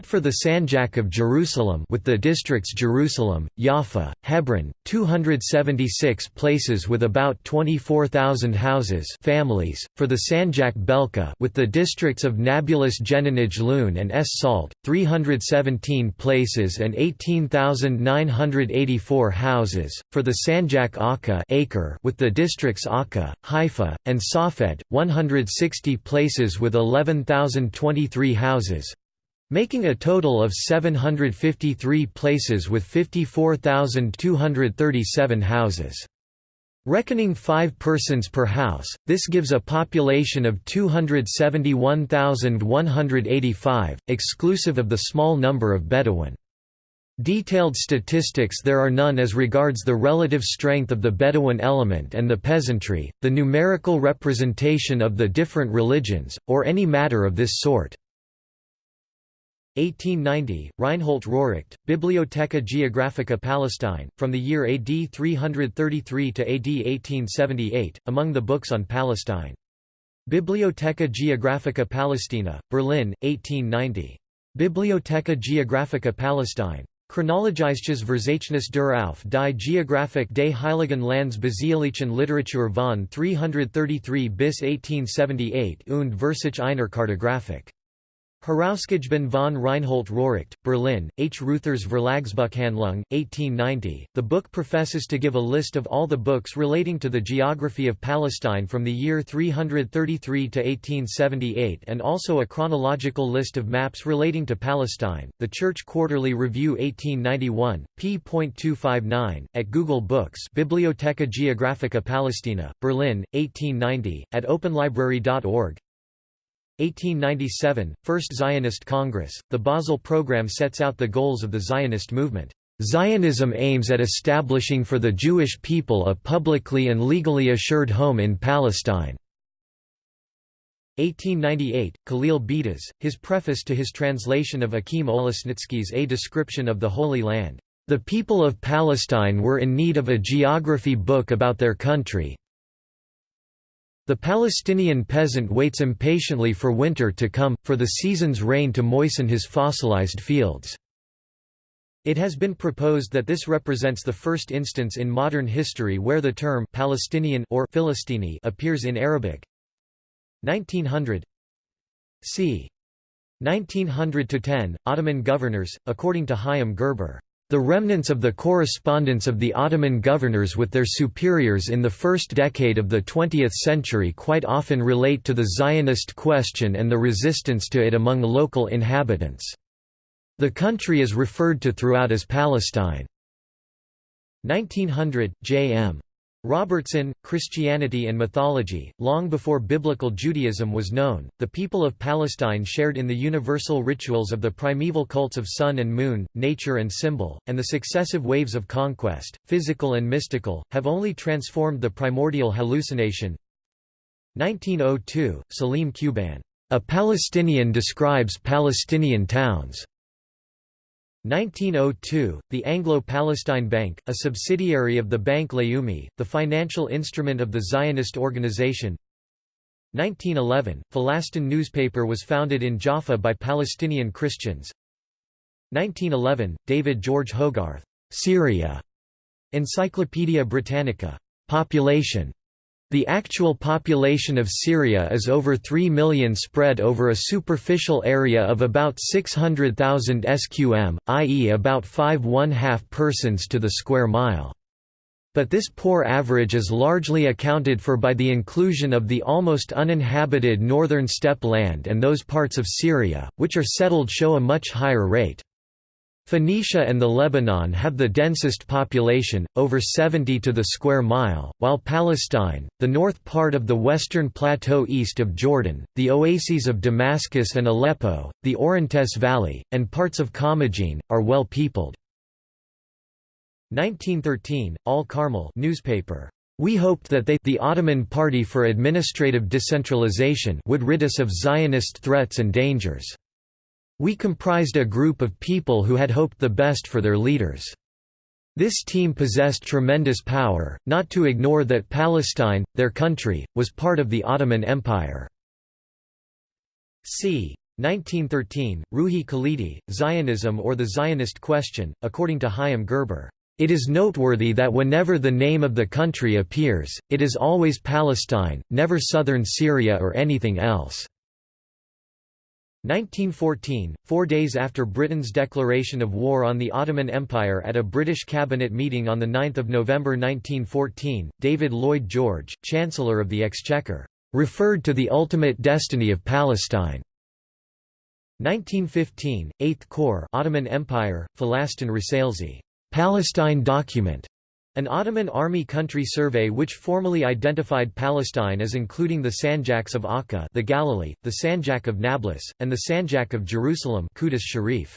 Speaker 1: for the Sanjak of Jerusalem with the districts Jerusalem, Jaffa, Hebron, 276 places with about 24,000 houses families, for the Sanjak Belka with the districts of Nablus Jeninij Lun and Es Salt, 317 places and 18,984 houses, for the Sanjak Akka acre with the districts Akka, Haifa, and Safed, 160 places with 11,023 houses, making a total of 753 places with 54,237 houses. Reckoning five persons per house, this gives a population of 271,185, exclusive of the small number of Bedouin. Detailed statistics there are none as regards the relative strength of the Bedouin element and the peasantry, the numerical representation of the different religions, or any matter of this sort. 1890, Reinhold Rohricht, Bibliotheca Geographica Palestine, from the year AD 333 to AD 1878, among the books on Palestine. Bibliotheca Geographica Palestina, Berlin, 1890. Bibliotheca Geographica Palestine. Chronologisches Verzeichnis der auf die Geografik des Heiligen Lands Basielischen Literatur von 333 bis 1878 und Versich einer Kartografik. Herausgegeben von Reinhold Rohricht, Berlin, H. Ruthers Verlagsbuchhandlung, 1890. The book professes to give a list of all the books relating to the geography of Palestine from the year 333 to 1878 and also a chronological list of maps relating to Palestine. The Church Quarterly Review 1891, p.259, at Google Books Bibliotheca Geographica Palestina, Berlin, 1890, at openlibrary.org 1897, First Zionist Congress, the Basel Program sets out the goals of the Zionist movement. Zionism aims at establishing for the Jewish people a publicly and legally assured home in Palestine. 1898, Khalil Bedas, his preface to his translation of Akim Olesnitsky's A Description of the Holy Land. The people of Palestine were in need of a geography book about their country, the Palestinian peasant waits impatiently for winter to come, for the season's rain to moisten his fossilized fields. It has been proposed that this represents the first instance in modern history where the term Palestinian or Philistini appears in Arabic. 1900 c. 1900–10, Ottoman governors, according to Chaim Gerber. The remnants of the correspondence of the Ottoman governors with their superiors in the first decade of the 20th century quite often relate to the Zionist question and the resistance to it among local inhabitants. The country is referred to throughout as Palestine. 1900, J.M. Robertson, Christianity and Mythology, long before Biblical Judaism was known, the people of Palestine shared in the universal rituals of the primeval cults of sun and moon, nature and symbol, and the successive waves of conquest, physical and mystical, have only transformed the primordial hallucination. 1902, Salim Kuban. A Palestinian describes Palestinian towns. 1902, the Anglo-Palestine Bank, a subsidiary of the Bank Leumi, the financial instrument of the Zionist organization 1911, Falastin newspaper was founded in Jaffa by Palestinian Christians 1911, David George Hogarth, Syria, Encyclopaedia Britannica. Population the actual population of Syria is over 3 million spread over a superficial area of about 600,000 sqm, i.e. about 5 1/2 persons to the square mile. But this poor average is largely accounted for by the inclusion of the almost uninhabited northern steppe land and those parts of Syria, which are settled show a much higher rate. Phoenicia and the Lebanon have the densest population, over 70 to the square mile, while Palestine, the north part of the western plateau east of Jordan, the oases of Damascus and Aleppo, the Orontes Valley, and parts of Commagene, are well peopled. 1913, Al Carmel newspaper. We hoped that they the Ottoman Party for Administrative Decentralization would rid us of Zionist threats and dangers. We comprised a group of people who had hoped the best for their leaders. This team possessed tremendous power, not to ignore that Palestine, their country, was part of the Ottoman Empire. c. 1913, Ruhi Khalidi, Zionism or the Zionist Question, according to Chaim Gerber. It is noteworthy that whenever the name of the country appears, it is always Palestine, never southern Syria or anything else. 1914, four days after Britain's declaration of war on the Ottoman Empire at a British cabinet meeting on 9 November 1914, David Lloyd George, Chancellor of the Exchequer, referred to the ultimate destiny of Palestine. 1915, 8th Corps Ottoman Empire, Falastin Rasalesi, Palestine document, an Ottoman army country survey which formally identified Palestine as including the Sanjaks of Akka the Galilee, the Sanjak of Nablus, and the Sanjak of Jerusalem Qudus Sharif.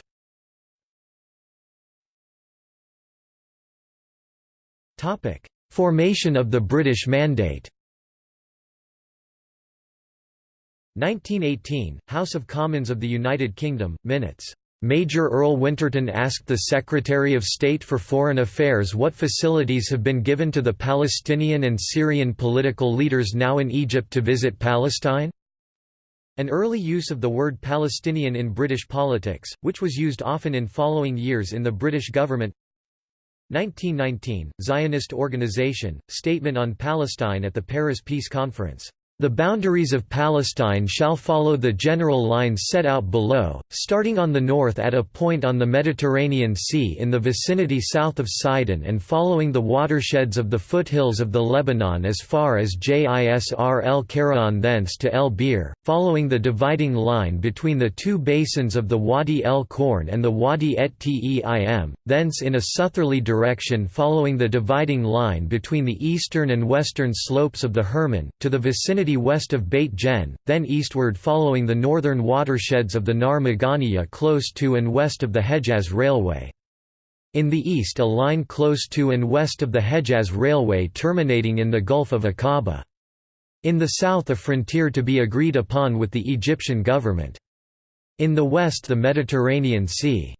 Speaker 1: Formation of the British Mandate 1918, House of Commons of the United Kingdom, minutes Major Earl Winterton asked the Secretary of State for Foreign Affairs what facilities have been given to the Palestinian and Syrian political leaders now in Egypt to visit Palestine? An early use of the word Palestinian in British politics, which was used often in following years in the British government 1919, Zionist Organization, Statement on Palestine at the Paris Peace Conference the boundaries of Palestine shall follow the general lines set out below, starting on the north at a point on the Mediterranean Sea in the vicinity south of Sidon and following the watersheds of the foothills of the Lebanon as far as Jisr el Karahan thence to El Bir, following the dividing line between the two basins of the Wadi el Korn and the Wadi et Teim, thence in a southerly direction following the dividing line between the eastern and western slopes of the Hermon, to the vicinity west of Beit Jen, then eastward following the northern watersheds of the Nar Maganiya close to and west of the Hejaz Railway. In the east a line close to and west of the Hejaz Railway terminating in the Gulf of Aqaba. In the south a frontier to be agreed upon with the Egyptian government. In the west the Mediterranean Sea.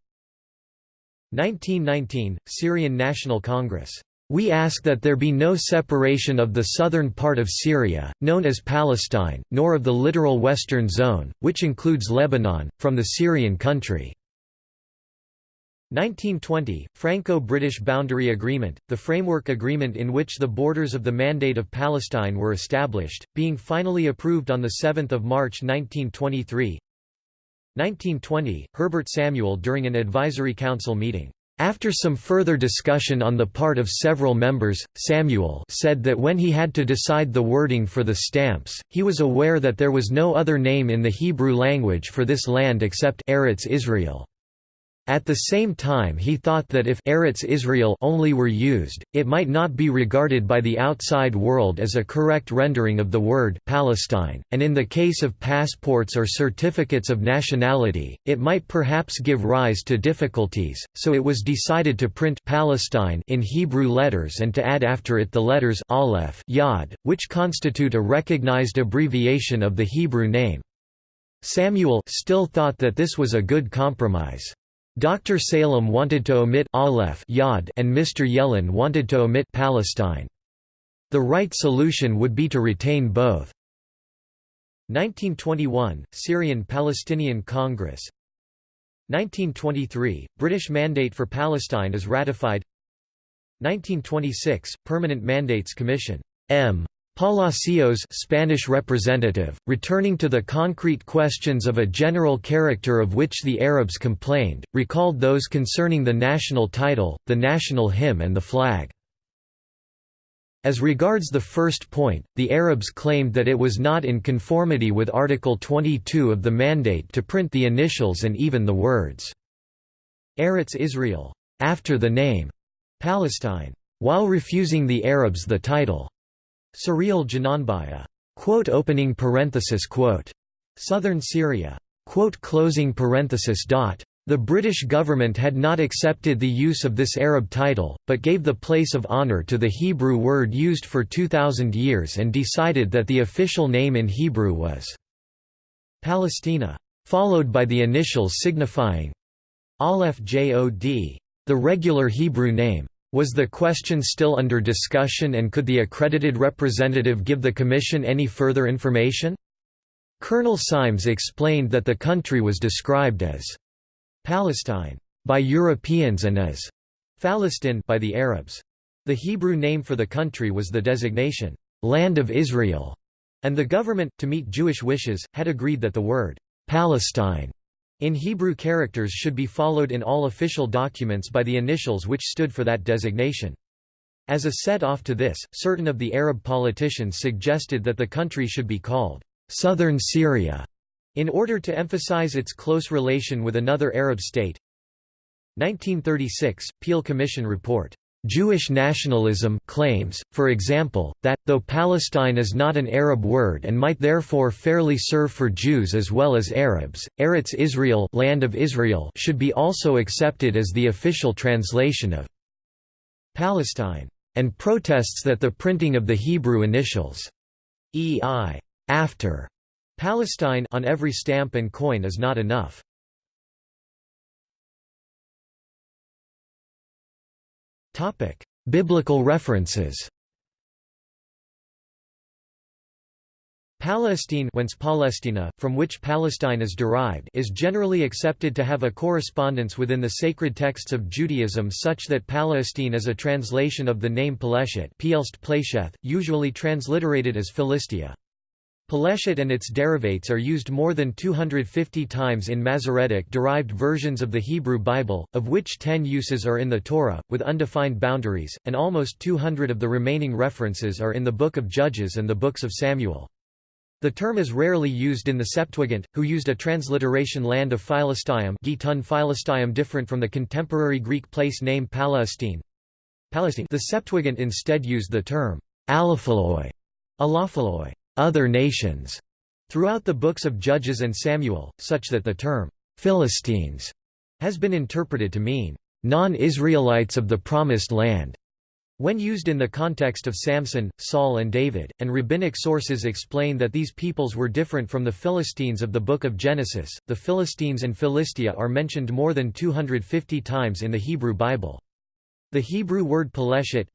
Speaker 1: 1919, Syrian National Congress we ask that there be no separation of the southern part of Syria, known as Palestine, nor of the littoral western zone, which includes Lebanon, from the Syrian country. 1920, Franco-British Boundary Agreement, the framework agreement in which the borders of the Mandate of Palestine were established, being finally approved on 7 March 1923 1920, Herbert Samuel during an advisory council meeting after some further discussion on the part of several members, Samuel said that when he had to decide the wording for the stamps, he was aware that there was no other name in the Hebrew language for this land except Eretz Israel. At the same time he thought that if Eretz Israel only were used, it might not be regarded by the outside world as a correct rendering of the word Palestine, and in the case of passports or certificates of nationality, it might perhaps give rise to difficulties, so it was decided to print Palestine in Hebrew letters and to add after it the letters Aleph Yod, which constitute a recognized abbreviation of the Hebrew name. Samuel still thought that this was a good compromise. Dr. Salem wanted to omit Aleph Yod and Mr. Yellin wanted to omit Palestine. The right solution would be to retain both. 1921 Syrian-Palestinian Congress 1923 British Mandate for Palestine is ratified 1926, Permanent Mandates Commission. M. Palacios Spanish representative, returning to the concrete questions of a general character of which the Arabs complained, recalled those concerning the national title, the national hymn and the flag. As regards the first point, the Arabs claimed that it was not in conformity with Article 22 of the Mandate to print the initials and even the words, Eretz Israel, after the name, Palestine, while refusing the Arabs the title, Surreal Jananbaya, quote opening parenthesis quote, Southern Syria, quote closing parenthesis dot, the British government had not accepted the use of this Arab title, but gave the place of honour to the Hebrew word used for 2,000 years and decided that the official name in Hebrew was Palestina, followed by the initials signifying Aleph Yod, the regular Hebrew name. Was the question still under discussion and could the accredited representative give the Commission any further information? Colonel Symes explained that the country was described as Palestine by Europeans and as Phalistin by the Arabs. The Hebrew name for the country was the designation, Land of Israel, and the government, to meet Jewish wishes, had agreed that the word, Palestine, in Hebrew characters should be followed in all official documents by the initials which stood for that designation. As a set-off to this, certain of the Arab politicians suggested that the country should be called, Southern Syria, in order to emphasize its close relation with another Arab state 1936, Peel Commission report. Jewish nationalism claims, for example, that, though Palestine is not an Arab word and might therefore fairly serve for Jews as well as Arabs, Eretz Israel, land of Israel should be also accepted as the official translation of Palestine, and protests that the printing of the Hebrew initials EI after Palestine on every stamp and coin is not enough. Topic: Biblical references. Palestine whence Palestina, from which Palestine is derived is generally accepted to have a correspondence within the sacred texts of Judaism such that Palestine is a translation of the name Peleshet usually transliterated as Philistia. Peleshet and its derivates are used more than 250 times in Masoretic-derived versions of the Hebrew Bible, of which 10 uses are in the Torah, with undefined boundaries, and almost 200 of the remaining references are in the Book of Judges and the books of Samuel. The term is rarely used in the Septuagint, who used a transliteration land of Philistium Philistium different from the contemporary Greek place name Palestine. The Septuagint instead used the term allophyloi, allophyloi other nations throughout the books of Judges and Samuel, such that the term Philistines has been interpreted to mean non-Israelites of the Promised Land. When used in the context of Samson, Saul and David, and rabbinic sources explain that these peoples were different from the Philistines of the Book of Genesis, the Philistines and Philistia are mentioned more than 250 times in the Hebrew Bible. The Hebrew word Peleshet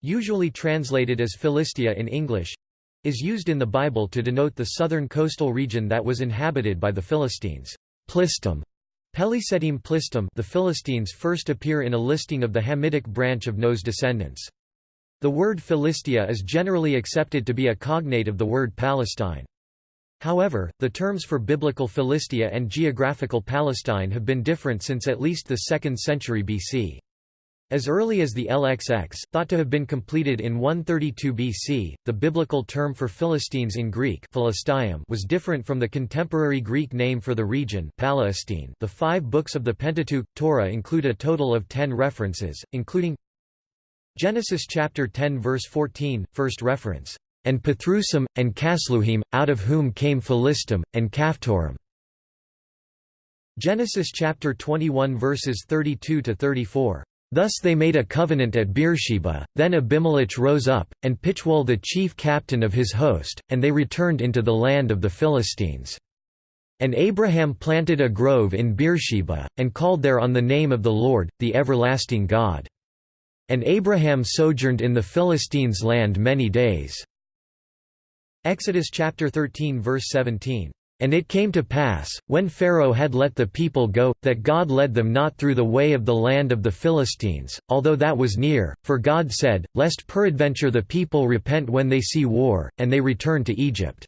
Speaker 1: usually translated as Philistia in English, is used in the Bible to denote the southern coastal region that was inhabited by the Philistines. Plistum, Pelisetim Plistum the Philistines first appear in a listing of the Hamitic branch of Noah's descendants. The word Philistia is generally accepted to be a cognate of the word Palestine. However, the terms for biblical Philistia and geographical Palestine have been different since at least the 2nd century BC. As early as the LXX, thought to have been completed in 132 BC, the biblical term for Philistines in Greek was different from the contemporary Greek name for the region Palestine. The five books of the Pentateuch, Torah include a total of ten references, including Genesis chapter 10 verse 14, first reference, "...and Pathrusim, and Casluhim, out of whom came Philistim, and Caphtorim." Genesis chapter 21 verses 32 to 34. Thus they made a covenant at Beersheba, then Abimelech rose up, and Phichol the chief captain of his host, and they returned into the land of the Philistines. And Abraham planted a grove in Beersheba, and called there on the name of the Lord, the everlasting God. And Abraham sojourned in the Philistines' land many days. Exodus chapter 13 verse 17. And it came to pass, when Pharaoh had let the people go, that God led them not through the way of the land of the Philistines, although that was near, for God said, Lest peradventure the people repent when they see war, and they return to Egypt.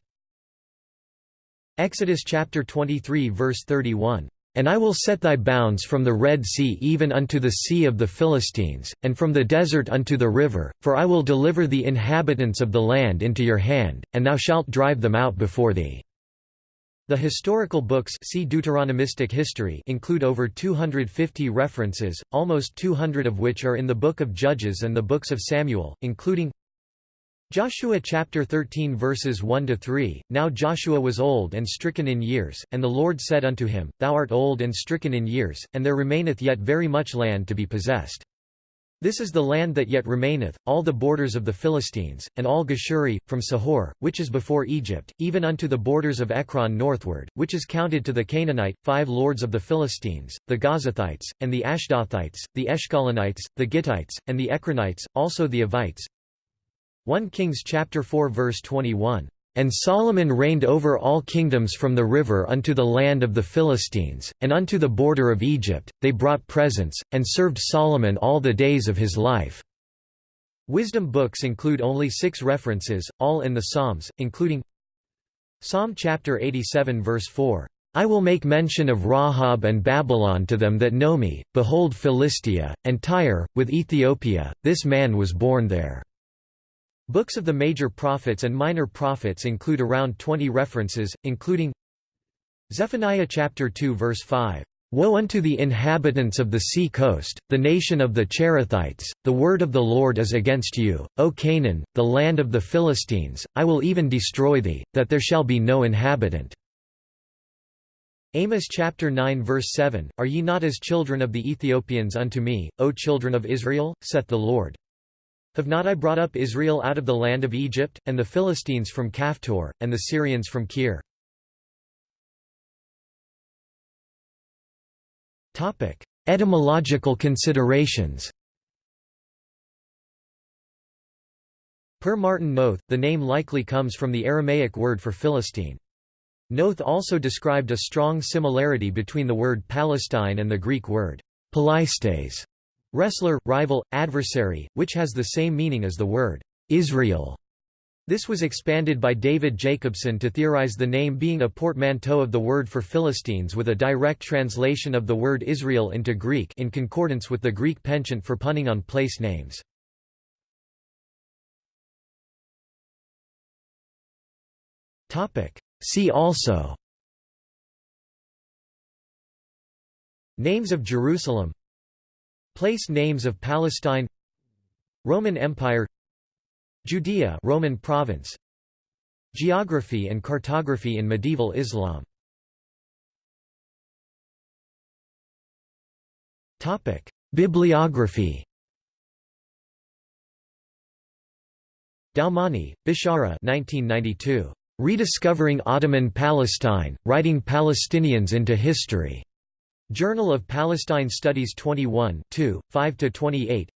Speaker 1: Exodus chapter 23 verse 31. And I will set thy bounds from the Red Sea even unto the sea of the Philistines, and from the desert unto the river, for I will deliver the inhabitants of the land into your hand, and thou shalt drive them out before thee. The historical books see Deuteronomistic history include over 250 references, almost 200 of which are in the Book of Judges and the books of Samuel, including Joshua chapter 13 verses 1 to 3 Now Joshua was old and stricken in years and the Lord said unto him Thou art old and stricken in years and there remaineth yet very much land to be possessed this is the land that yet remaineth, all the borders of the Philistines, and all Geshuri, from Sihor, which is before Egypt, even unto the borders of Ekron northward, which is counted to the Canaanite, five lords of the Philistines, the Gazathites, and the Ashdothites, the Eshkalonites, the Gittites, and the Ekronites, also the Avites. 1 Kings chapter 4 verse 21. And Solomon reigned over all kingdoms from the river unto the land of the Philistines, and unto the border of Egypt, they brought presents, and served Solomon all the days of his life." Wisdom books include only six references, all in the Psalms, including Psalm chapter 87 verse 4, I will make mention of Rahab and Babylon to them that know me, behold Philistia, and Tyre, with Ethiopia, this man was born there. Books of the major prophets and minor prophets include around 20 references, including Zephaniah chapter 2 verse 5. Woe unto the inhabitants of the sea coast, the nation of the Cherethites, the word of the Lord is against you, O Canaan, the land of the Philistines, I will even destroy thee, that there shall be no inhabitant. Amos chapter 9 verse 7, Are ye not as children of the Ethiopians unto me, O children of Israel, saith the Lord. Have not I brought up Israel out of the land of Egypt, and the Philistines from Caphtor, and the Syrians from Kir? Etymological considerations Per Martin Noth, the name likely comes from the Aramaic word for Philistine. Noth also described a strong similarity between the word Palestine and the Greek word Palaistes, Wrestler, rival, adversary, which has the same meaning as the word Israel. This was expanded by David Jacobson to theorize the name being a portmanteau of the word for Philistines with a direct translation of the word Israel into Greek in concordance with the Greek penchant for punning on place names. See also Names of Jerusalem Place names of Palestine Roman Empire Judea Roman province Geography and cartography in medieval Islam. Topic Bibliography. Doumani, Bishara 1992 Rediscovering Ottoman Palestine, Writing Palestinians into History Journal of Palestine Studies 21 5–28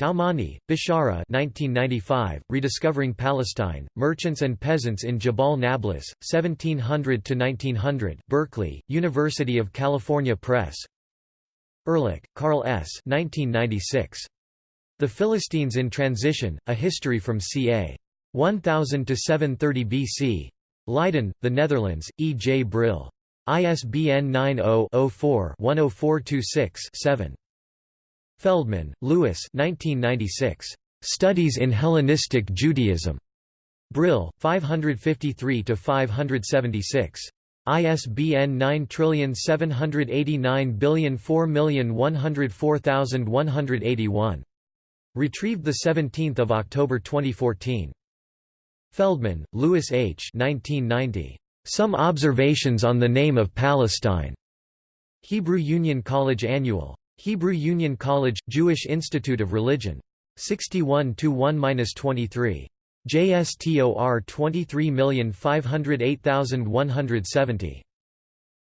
Speaker 1: Doumani, Bishara 1995, Rediscovering Palestine, Merchants and Peasants in Jabal Nablus, 1700–1900 Berkeley, University of California Press Ehrlich, Carl S. 1996. The Philistines in Transition, A History from ca. 1000 to 730 BC. Leiden, The Netherlands, E. J. Brill. ISBN 90-04-10426-7. Feldman, Louis Studies in Hellenistic Judaism. Brill, 553–576. ISBN 9789004104181. Retrieved 17 October 2014. Feldman, Louis H. 1990. Some Observations on the Name of Palestine. Hebrew Union College Annual. Hebrew Union College, Jewish Institute of Religion. 61 1-23. JSTOR 23508170.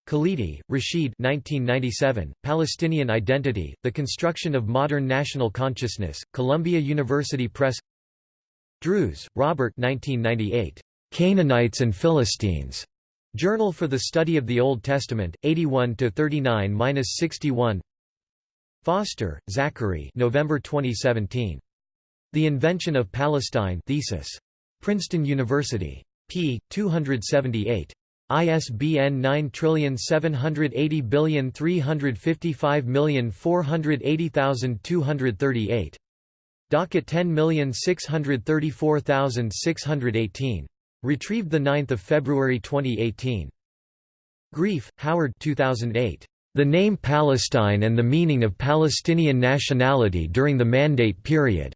Speaker 1: Khalidi, Rashid 1997, Palestinian Identity, The Construction of Modern National Consciousness, Columbia University Press Drews, Robert 1998. Canaanites and Philistines. Journal for the Study of the Old Testament, 81 to 39-61. Foster, Zachary November 2017. The Invention of Palestine thesis. Princeton University. p. 278. ISBN 9780355480238. Docket 10634618. Retrieved 9 February 2018. Grief, Howard 2008. The Name Palestine and the Meaning of Palestinian Nationality During the Mandate Period.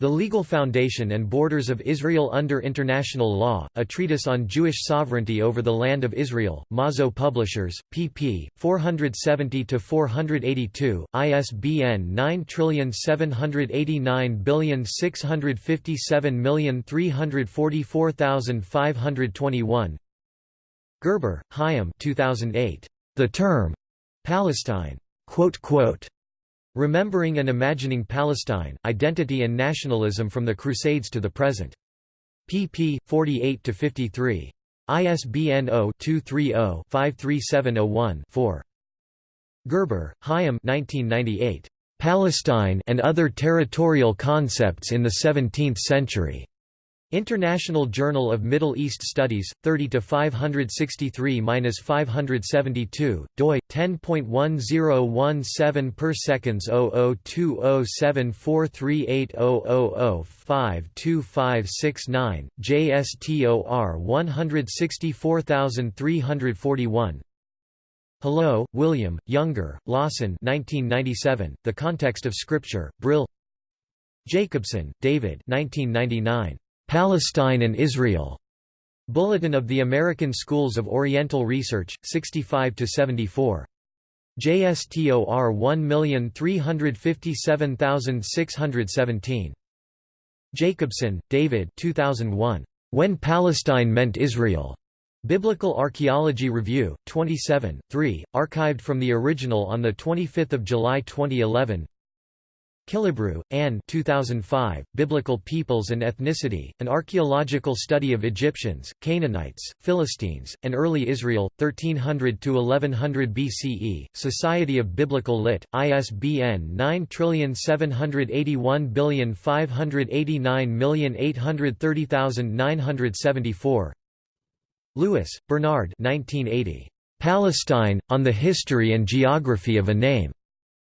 Speaker 1: The Legal Foundation and Borders of Israel Under International Law, a treatise on Jewish sovereignty over the Land of Israel, Mazo Publishers, pp. 470–482, ISBN 9789657344521 Gerber, Chaim 2008. The Term, Palestine. Remembering and Imagining Palestine, Identity and Nationalism from the Crusades to the Present. pp. 48–53. ISBN 0-230-53701-4. Gerber, Chaim 1998. Palestine and Other Territorial Concepts in the Seventeenth Century. International Journal of Middle East Studies, 30 563-572, doi 10.1017 per seconds 00207438000525569, JSTOR 164341. Hallo, William, Younger, Lawson 1997, The Context of Scripture, Brill Jacobson, David 1999. Palestine and Israel. Bulletin of the American Schools of Oriental Research, 65–74. JSTOR 1357617. Jacobson, David 2001. When Palestine Meant Israel. Biblical Archaeology Review, 27, 3, archived from the original on 25 July 2011 Killebrew, Anne 2005, Biblical Peoples and Ethnicity, An Archaeological Study of Egyptians, Canaanites, Philistines, and Early Israel, 1300–1100 BCE, Society of Biblical Lit., ISBN 9781589830974 Lewis, Bernard 1980. Palestine, On the History and Geography of a Name.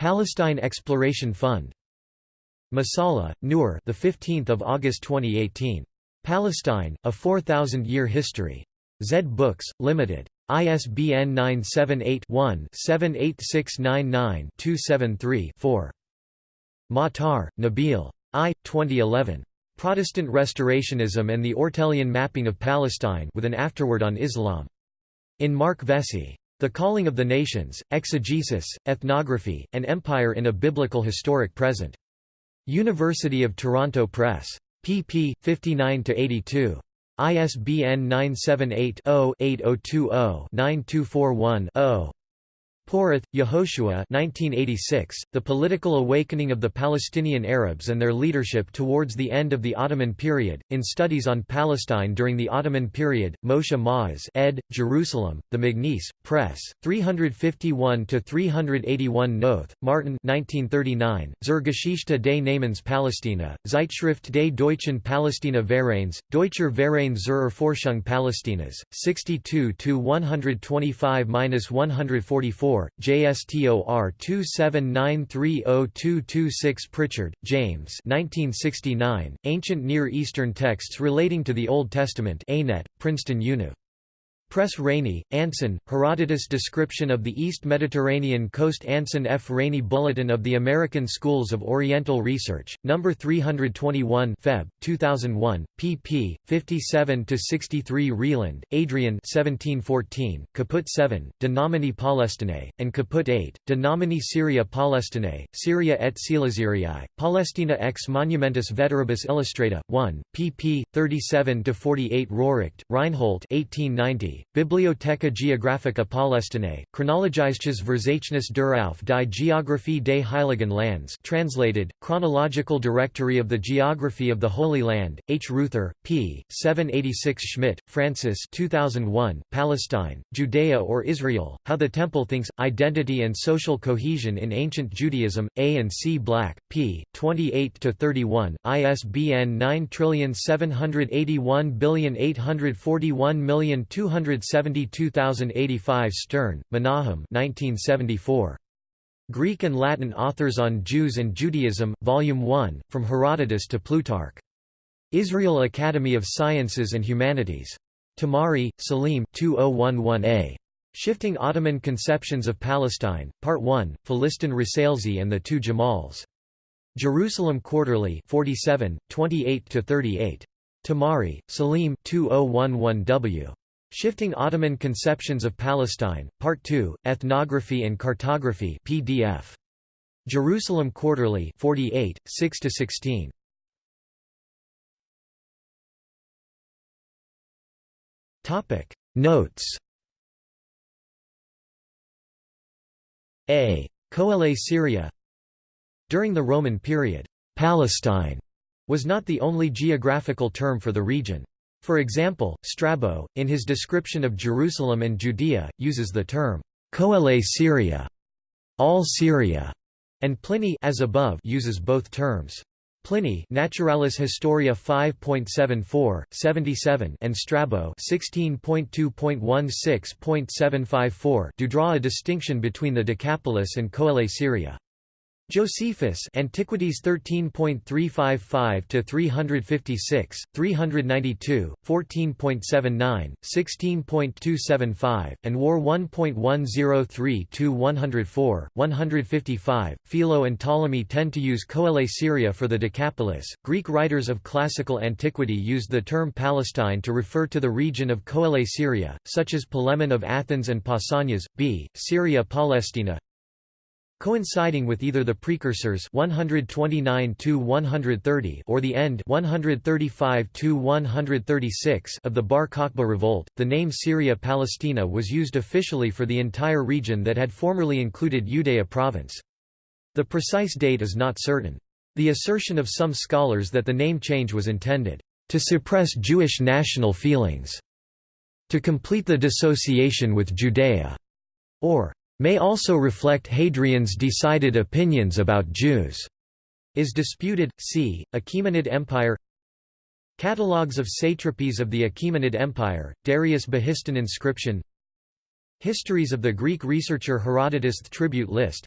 Speaker 1: Palestine Exploration Fund. Masalha, Noor, the 15th of August 2018. Palestine: A 4000-Year History. Zed Books Limited. ISBN 978-1-78699-273-4. Matar, Nabil. I. 2011. Protestant Restorationism and the Ortelian Mapping of Palestine with an afterword on Islam. In Mark Vessey. The Calling of the Nations, Exegesis, Ethnography, and Empire in a Biblical Historic Present. University of Toronto Press. pp. 59–82. ISBN 978 0 8020 9241 Porath, Yehoshua 1986, The Political Awakening of the Palestinian Arabs and Their Leadership Towards the End of the Ottoman Period, in Studies on Palestine During the Ottoman Period, Moshe Ma'oz ed., Jerusalem, The Magnes, Press, 351–381 Noth, Martin 1939, Zur Geschichte des Namens Palästina, Zeitschrift des deutschen Palästina Vereins, Deutscher Verein zur Erforschung Palästinas, 62–125–144 JSTOR 27930226 Pritchard, James 1969, Ancient Near Eastern Texts Relating to the Old Testament ANET, Princeton Univ. Press Rainey, Anson, Herodotus Description of the East Mediterranean Coast Anson F. Rainey Bulletin of the American Schools of Oriental Research, No. 321 Feb. 2001, pp. 57–63 Reland, Adrian 1714, Caput 7, De nomine Palestinae, and Caput 8, De nomine Syria Palestinae, Syria et Coelesirii, Palestina ex Monumentis Veteribus Illustrata, 1, pp. 37–48 Röhricht, Reinhold 1890, Bibliotheca Geographica Palästinae, Chronologisches Verzeichnis der auf die Geographie des Heiligen Lands translated, Chronological Directory of the Geography of the Holy Land, H. Reuther, p. 786 Schmidt, Francis 2001, Palestine, Judea or Israel, How the Temple Thinks, Identity and Social Cohesion in Ancient Judaism, A and C Black, p. 28–31, ISBN 9781841241200 172,085 Stern, Menahem 1974. Greek and Latin Authors on Jews and Judaism, Volume 1, From Herodotus to Plutarch. Israel Academy of Sciences and Humanities. Tamari, Salim 2011a. Shifting Ottoman Conceptions of Palestine, Part 1, Philistin Risalesi and the Two Jamals. Jerusalem Quarterly 47, 28–38. Tamari, Salim 2011w. Shifting Ottoman Conceptions of Palestine, Part 2, Ethnography and Cartography PDF. Jerusalem Quarterly 48, 6–16. Notes A. Coele Syria During the Roman period, Palestine was not the only geographical term for the region. For example, Strabo, in his description of Jerusalem and Judea, uses the term Coele Syria, all Syria, and Pliny as above uses both terms. Pliny Naturalis Historia 5.74, 77 and Strabo 16.2.16.754 do draw a distinction between the Decapolis and Coele Syria. Josephus Antiquities 13.355 to 356, 392, 14.79, 16.275, and War 1.103 to 104, 155. Philo and Ptolemy tend to use Coele Syria for the Decapolis. Greek writers of classical antiquity used the term Palestine to refer to the region of Coele Syria, such as Polemon of Athens and Pausanias, b. Syria Palestina, coinciding with either the precursors 129 130 or the end 135 136 of the Bar Kokhba revolt. The name Syria Palestina was used officially for the entire region that had formerly included Judea province. The precise date is not certain. The assertion of some scholars that the name change was intended to suppress Jewish national feelings, to complete the dissociation with Judea, or may also reflect Hadrian's decided opinions about Jews, is disputed. See, Achaemenid Empire. Catalogues of satrapies of the Achaemenid Empire, Darius Behistun inscription. Histories of the Greek researcher Herodotus tribute list.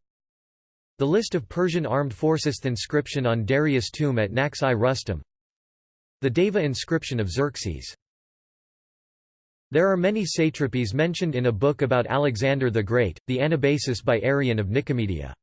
Speaker 1: The list of Persian armed forces inscription on Darius' tomb at Naqsh-e Rustam The Daiva inscription of Xerxes there are many satrapies mentioned in a book about Alexander the Great, the Anabasis by Arrian of Nicomedia.